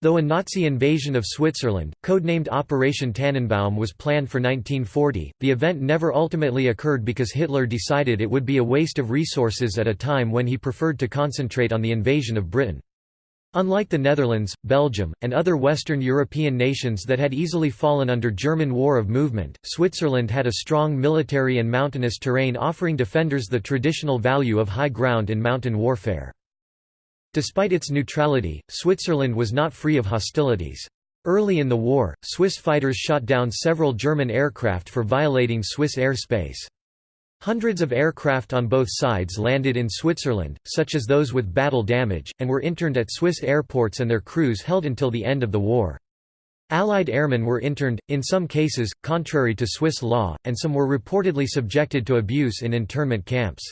Though a Nazi invasion of Switzerland, codenamed Operation Tannenbaum was planned for 1940, the event never ultimately occurred because Hitler decided it would be a waste of resources at a time when he preferred to concentrate on the invasion of Britain. Unlike the Netherlands, Belgium, and other Western European nations that had easily fallen under German war of movement, Switzerland had a strong military and mountainous terrain offering defenders the traditional value of high ground in mountain warfare. Despite its neutrality, Switzerland was not free of hostilities. Early in the war, Swiss fighters shot down several German aircraft for violating Swiss airspace. Hundreds of aircraft on both sides landed in Switzerland, such as those with battle damage, and were interned at Swiss airports and their crews held until the end of the war. Allied airmen were interned, in some cases, contrary to Swiss law, and some were reportedly subjected to abuse in internment camps.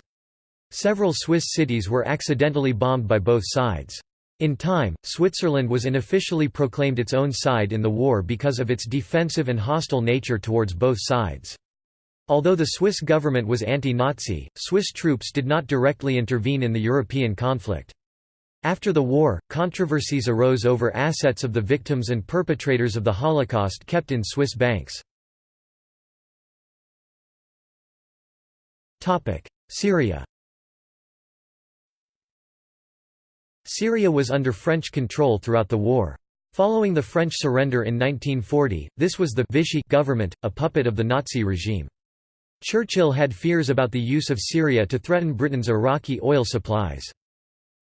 Several Swiss cities were accidentally bombed by both sides. In time, Switzerland was unofficially proclaimed its own side in the war because of its defensive and hostile nature towards both sides. Although the Swiss government was anti-Nazi, Swiss troops did not directly intervene in the European conflict. After the war, controversies arose over assets of the victims and perpetrators of the Holocaust kept in Swiss banks. Syria Syria was under French control throughout the war. Following the French surrender in 1940, this was the Vichy government, a puppet of the Nazi regime. Churchill had fears about the use of Syria to threaten Britain's Iraqi oil supplies.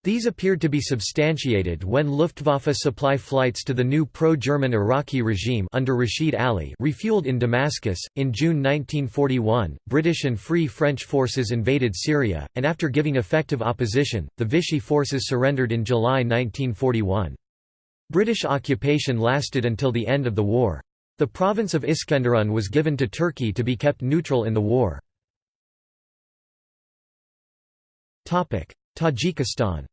These appeared to be substantiated when Luftwaffe supply flights to the new pro-German Iraqi regime under Rashid Ali refueled in Damascus. In June 1941, British and Free French forces invaded Syria, and after giving effective opposition, the Vichy forces surrendered in July 1941. British occupation lasted until the end of the war. The province of Iskenderun was given to Turkey to be kept neutral in the war. Tajikistan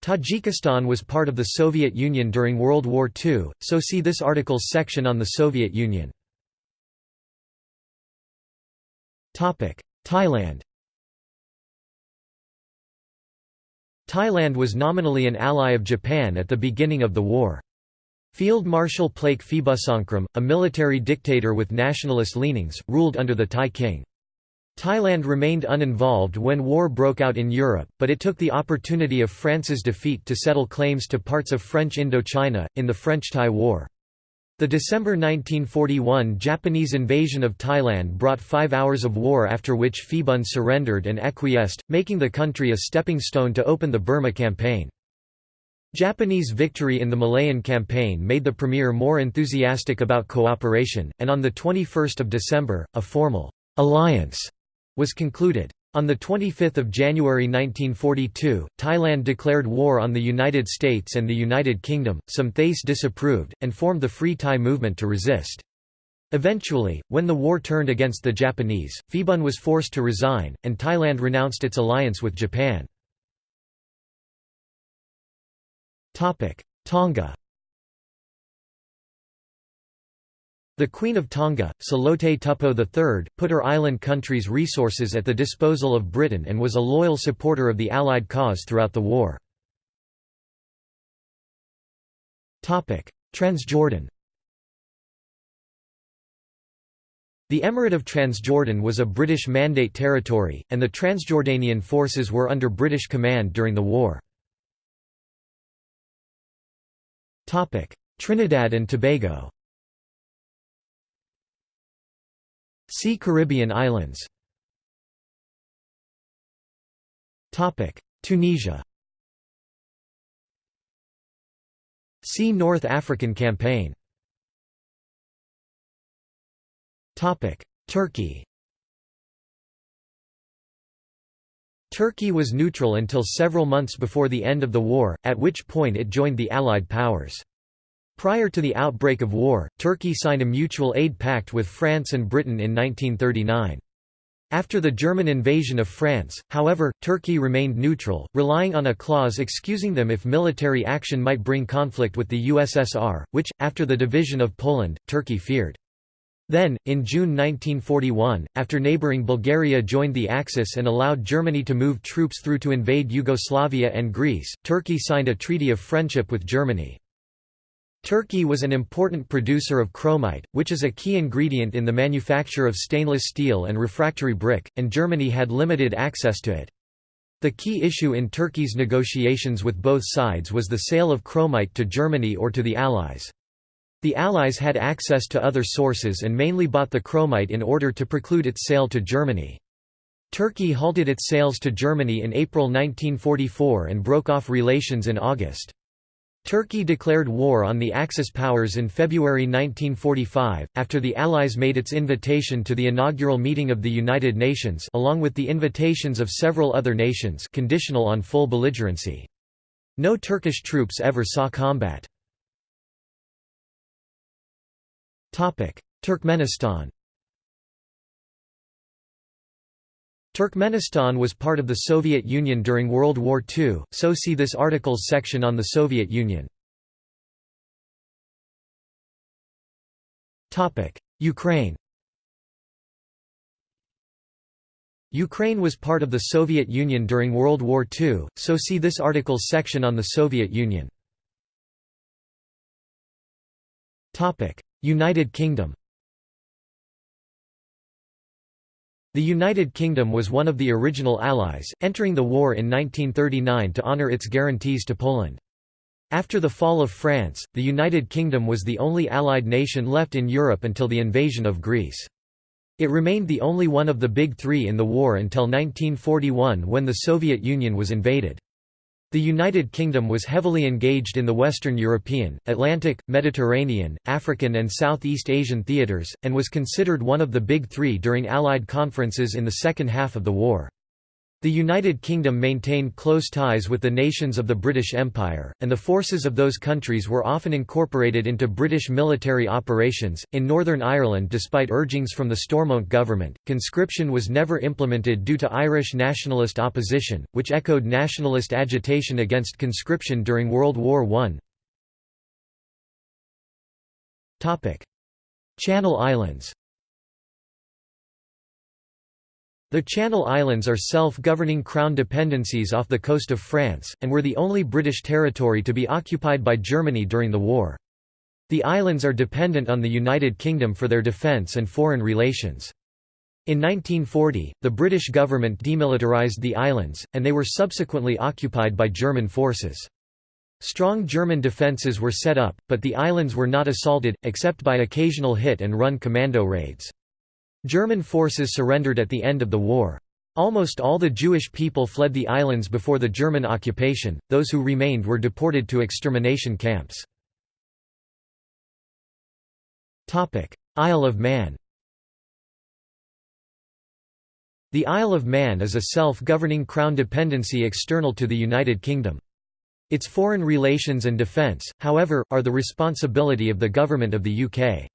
Tajikistan was part of the Soviet Union during World War II, so see this article's section on the Soviet Union. Thailand Thailand was nominally an ally of Japan at the beginning of the war. Field Marshal Plaek Phibunsongkhram, a military dictator with nationalist leanings, ruled under the Thai king. Thailand remained uninvolved when war broke out in Europe, but it took the opportunity of France's defeat to settle claims to parts of French Indochina, in the French–Thai War. The December 1941 Japanese invasion of Thailand brought five hours of war after which Phibun surrendered and acquiesced, making the country a stepping stone to open the Burma campaign. Japanese victory in the Malayan campaign made the premier more enthusiastic about cooperation, and on 21 December, a formal «alliance» was concluded. On 25 January 1942, Thailand declared war on the United States and the United Kingdom, some Thais disapproved, and formed the Free Thai movement to resist. Eventually, when the war turned against the Japanese, Phibun was forced to resign, and Thailand renounced its alliance with Japan. Tonga The Queen of Tonga, Salote Tupou III, put her island country's resources at the disposal of Britain and was a loyal supporter of the Allied cause throughout the war. Transjordan The Emirate of Transjordan was a British Mandate territory, and the Transjordanian forces were under British command during the war. Trinidad and Tobago. See Caribbean islands. Topic. Tunisia. See North African Campaign. Topic. Turkey Turkey was neutral until several months before the end of the war, at which point it joined the Allied powers. Prior to the outbreak of war, Turkey signed a mutual aid pact with France and Britain in 1939. After the German invasion of France, however, Turkey remained neutral, relying on a clause excusing them if military action might bring conflict with the USSR, which, after the division of Poland, Turkey feared. Then, in June 1941, after neighbouring Bulgaria joined the Axis and allowed Germany to move troops through to invade Yugoslavia and Greece, Turkey signed a treaty of friendship with Germany. Turkey was an important producer of chromite, which is a key ingredient in the manufacture of stainless steel and refractory brick, and Germany had limited access to it. The key issue in Turkey's negotiations with both sides was the sale of chromite to Germany or to the Allies. The Allies had access to other sources and mainly bought the chromite in order to preclude its sale to Germany. Turkey halted its sales to Germany in April 1944 and broke off relations in August. Turkey declared war on the Axis powers in February 1945, after the Allies made its invitation to the inaugural meeting of the United Nations along with the invitations of several other nations conditional on full belligerency. No Turkish troops ever saw combat. Turkmenistan Turkmenistan was part of the Soviet Union during World War II, so see this article's section on the Soviet Union. Ukraine Ukraine was part of the Soviet Union during World War II, so see this article's section on the Soviet Union. United Kingdom The United Kingdom was one of the original Allies, entering the war in 1939 to honour its guarantees to Poland. After the fall of France, the United Kingdom was the only Allied nation left in Europe until the invasion of Greece. It remained the only one of the Big Three in the war until 1941 when the Soviet Union was invaded. The United Kingdom was heavily engaged in the Western European, Atlantic, Mediterranean, African and Southeast Asian theatres, and was considered one of the Big Three during Allied conferences in the second half of the war. The United Kingdom maintained close ties with the nations of the British Empire, and the forces of those countries were often incorporated into British military operations. In Northern Ireland, despite urgings from the Stormont government, conscription was never implemented due to Irish nationalist opposition, which echoed nationalist agitation against conscription during World War I. Channel Islands The Channel Islands are self-governing crown dependencies off the coast of France, and were the only British territory to be occupied by Germany during the war. The islands are dependent on the United Kingdom for their defence and foreign relations. In 1940, the British government demilitarised the islands, and they were subsequently occupied by German forces. Strong German defences were set up, but the islands were not assaulted, except by occasional hit-and-run commando raids. German forces surrendered at the end of the war. Almost all the Jewish people fled the islands before the German occupation, those who remained were deported to extermination camps. Isle of Man The Isle of Man is a self-governing crown dependency external to the United Kingdom. Its foreign relations and defence, however, are the responsibility of the Government of the UK.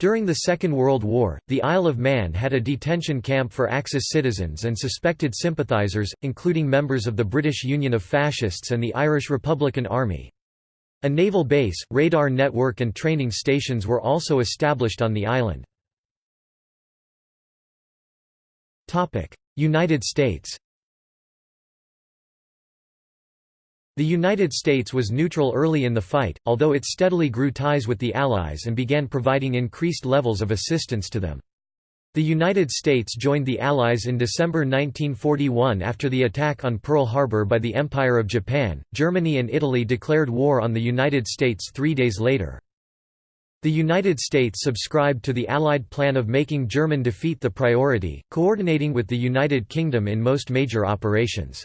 During the Second World War, the Isle of Man had a detention camp for Axis citizens and suspected sympathisers, including members of the British Union of Fascists and the Irish Republican Army. A naval base, radar network and training stations were also established on the island. United States The United States was neutral early in the fight, although it steadily grew ties with the Allies and began providing increased levels of assistance to them. The United States joined the Allies in December 1941 after the attack on Pearl Harbor by the Empire of Japan. Germany and Italy declared war on the United States three days later. The United States subscribed to the Allied plan of making German defeat the priority, coordinating with the United Kingdom in most major operations.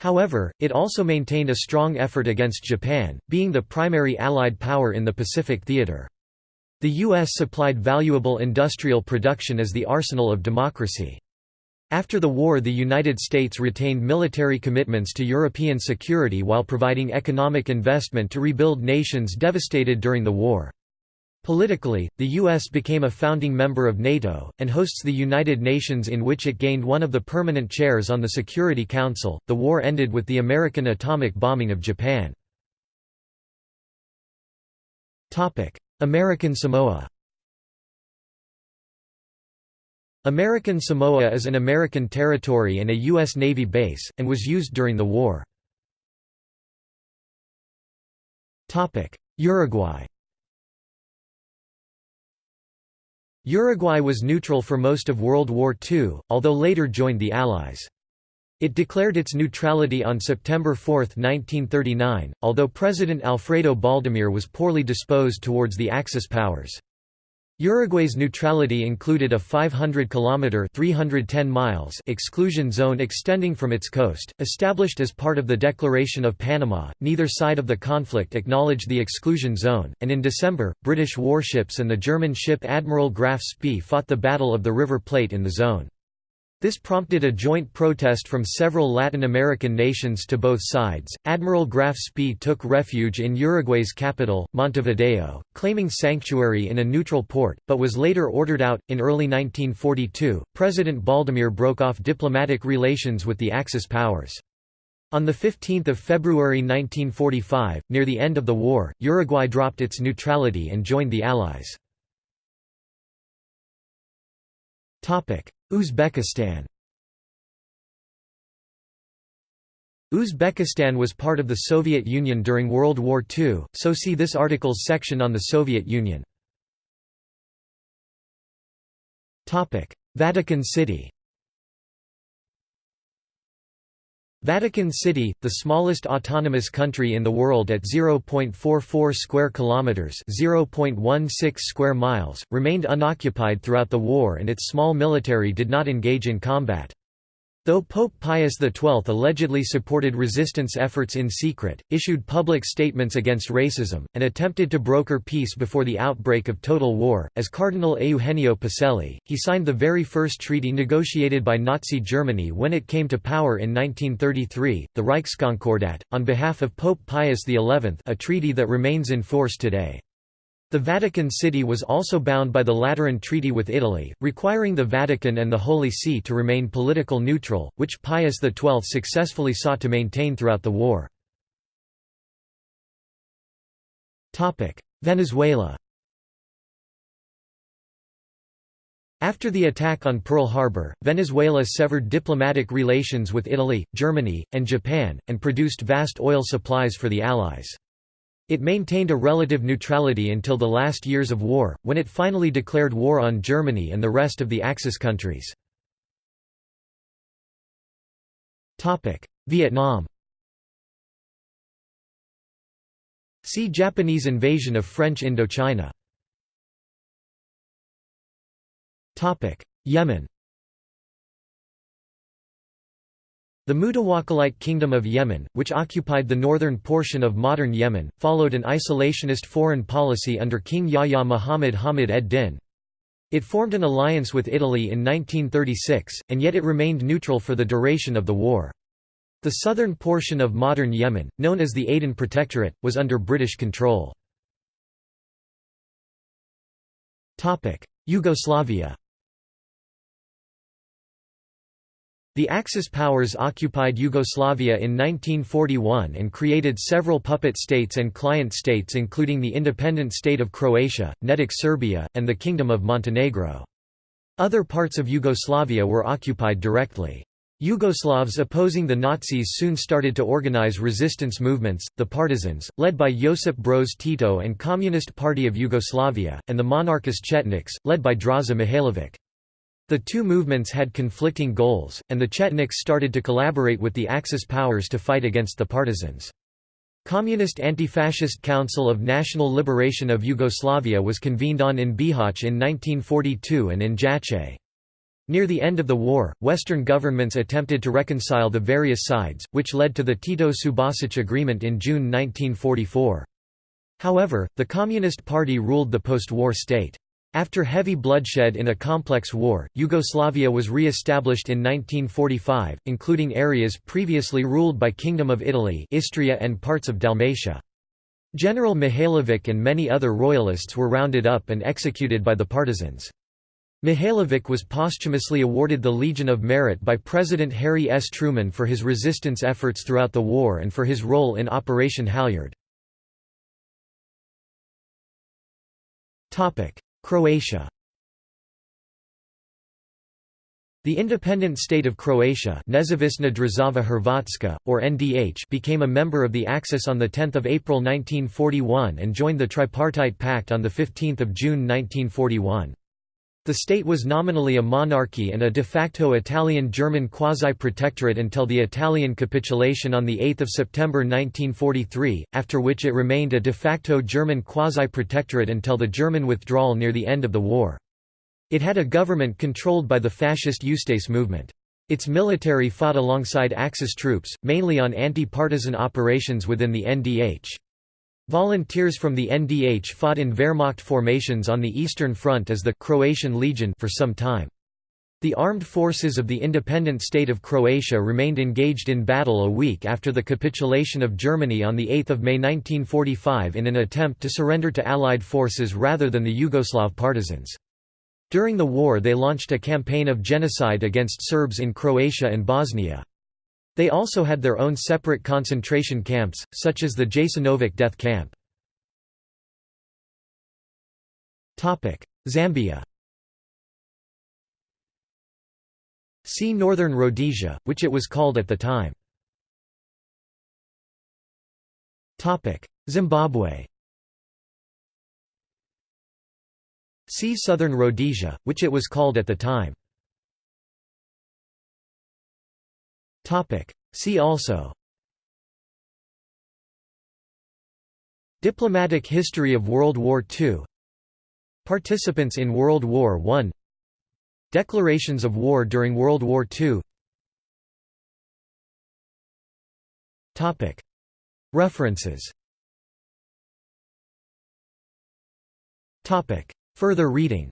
However, it also maintained a strong effort against Japan, being the primary Allied power in the Pacific theater. The U.S. supplied valuable industrial production as the arsenal of democracy. After the war the United States retained military commitments to European security while providing economic investment to rebuild nations devastated during the war. Politically, the U.S. became a founding member of NATO, and hosts the United Nations in which it gained one of the permanent chairs on the Security Council. The war ended with the American atomic bombing of Japan. American Samoa American Samoa is an American territory and a U.S. Navy base, and was used during the war. Uruguay Uruguay was neutral for most of World War II, although later joined the Allies. It declared its neutrality on September 4, 1939, although President Alfredo Baldomir was poorly disposed towards the Axis powers. Uruguay's neutrality included a 500-kilometre (310 miles) exclusion zone extending from its coast, established as part of the Declaration of Panama. Neither side of the conflict acknowledged the exclusion zone, and in December, British warships and the German ship Admiral Graf Spee fought the Battle of the River Plate in the zone. This prompted a joint protest from several Latin American nations to both sides. Admiral Graf Spee took refuge in Uruguay's capital, Montevideo, claiming sanctuary in a neutral port, but was later ordered out. In early 1942, President Baldomir broke off diplomatic relations with the Axis powers. On 15 February 1945, near the end of the war, Uruguay dropped its neutrality and joined the Allies. Uzbekistan Uzbekistan was part of the Soviet Union during World War II, so see this article's section on the Soviet Union. Vatican City Vatican City, the smallest autonomous country in the world at 0.44 square kilometers, 0.16 square miles, remained unoccupied throughout the war and its small military did not engage in combat. Though Pope Pius XII allegedly supported resistance efforts in secret, issued public statements against racism, and attempted to broker peace before the outbreak of total war, as Cardinal Eugenio Pacelli, he signed the very first treaty negotiated by Nazi Germany when it came to power in 1933, the Reichskonkordat, on behalf of Pope Pius XI a treaty that remains in force today. The Vatican City was also bound by the Lateran Treaty with Italy, requiring the Vatican and the Holy See to remain political neutral, which Pius XII successfully sought to maintain throughout the war. Venezuela After the attack on Pearl Harbor, Venezuela severed diplomatic relations with Italy, Germany, and Japan, and produced vast oil supplies for the Allies. It maintained a relative neutrality until the last years of war, when it finally declared war on Germany and the rest of the Axis countries. Vietnam. See Japanese invasion of French Indochina. Yemen The Mutawakkilite Kingdom of Yemen, which occupied the northern portion of modern Yemen, followed an isolationist foreign policy under King Yahya Muhammad Hamid ed-Din. It formed an alliance with Italy in 1936, and yet it remained neutral for the duration of the war. The southern portion of modern Yemen, known as the Aden Protectorate, was under British control. Yugoslavia The Axis powers occupied Yugoslavia in 1941 and created several puppet states and client states including the independent state of Croatia, Nedic Serbia, and the Kingdom of Montenegro. Other parts of Yugoslavia were occupied directly. Yugoslavs opposing the Nazis soon started to organize resistance movements, the Partisans, led by Josip Broz Tito and Communist Party of Yugoslavia, and the monarchist Chetniks, led by Draza Mihailovic. The two movements had conflicting goals, and the Chetniks started to collaborate with the Axis powers to fight against the partisans. Communist Anti-Fascist Council of National Liberation of Yugoslavia was convened on in Bihać in 1942 and in Jajce. Near the end of the war, Western governments attempted to reconcile the various sides, which led to the Tito-Subasic Agreement in June 1944. However, the Communist Party ruled the post-war state. After heavy bloodshed in a complex war, Yugoslavia was re-established in 1945, including areas previously ruled by Kingdom of Italy Istria and parts of Dalmatia. General Mihailovic and many other royalists were rounded up and executed by the partisans. Mihailovic was posthumously awarded the Legion of Merit by President Harry S. Truman for his resistance efforts throughout the war and for his role in Operation Halyard. Croatia The independent state of Croatia Nezavisna Država Hrvatska, or NDH became a member of the Axis on 10 April 1941 and joined the Tripartite Pact on 15 June 1941. The state was nominally a monarchy and a de facto Italian-German quasi-protectorate until the Italian capitulation on 8 September 1943, after which it remained a de facto German quasi-protectorate until the German withdrawal near the end of the war. It had a government controlled by the fascist Ustase movement. Its military fought alongside Axis troops, mainly on anti-partisan operations within the NDH. Volunteers from the NDH fought in Wehrmacht formations on the Eastern Front as the Croatian Legion for some time. The armed forces of the independent state of Croatia remained engaged in battle a week after the capitulation of Germany on 8 May 1945 in an attempt to surrender to Allied forces rather than the Yugoslav partisans. During the war they launched a campaign of genocide against Serbs in Croatia and Bosnia. They also had their own separate concentration camps, such as the Jasenovac death camp. Zambia See Northern Rhodesia, which it was called at the time. Zimbabwe See Southern Rhodesia, which it was called at the time. See also. Diplomatic history of World War II Participants in World War I Declarations of war during World War II Topic. References. Topic. Further reading.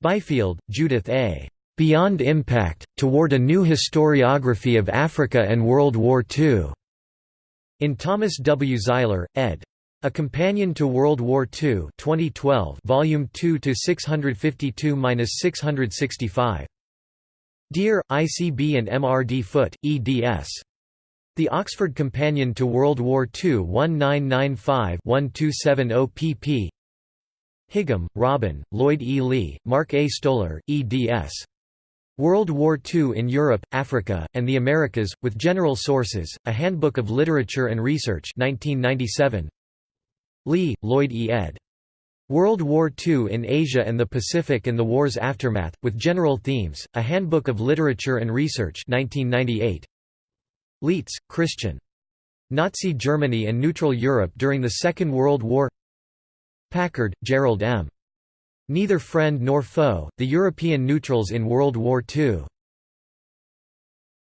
Byfield, Judith A. Beyond Impact, Toward a New Historiography of Africa and World War II", in Thomas W. Zeiler, ed. A Companion to World War II 2012 Volume 2 to 652-665. Dear, ICB and MRD Foote, eds. The Oxford Companion to World War II 1995-1270 pp. Higham, Robin, Lloyd E. Lee, Mark A. Stoler, eds. World War II in Europe, Africa, and the Americas, with General Sources, A Handbook of Literature and Research 1997. Lee, Lloyd E. ed. World War II in Asia and the Pacific and the War's Aftermath, with General Themes, A Handbook of Literature and Research 1998. Leitz, Christian. Nazi Germany and Neutral Europe during the Second World War Packard, Jerrold M. Neither Friend Nor Foe, The European Neutrals in World War II.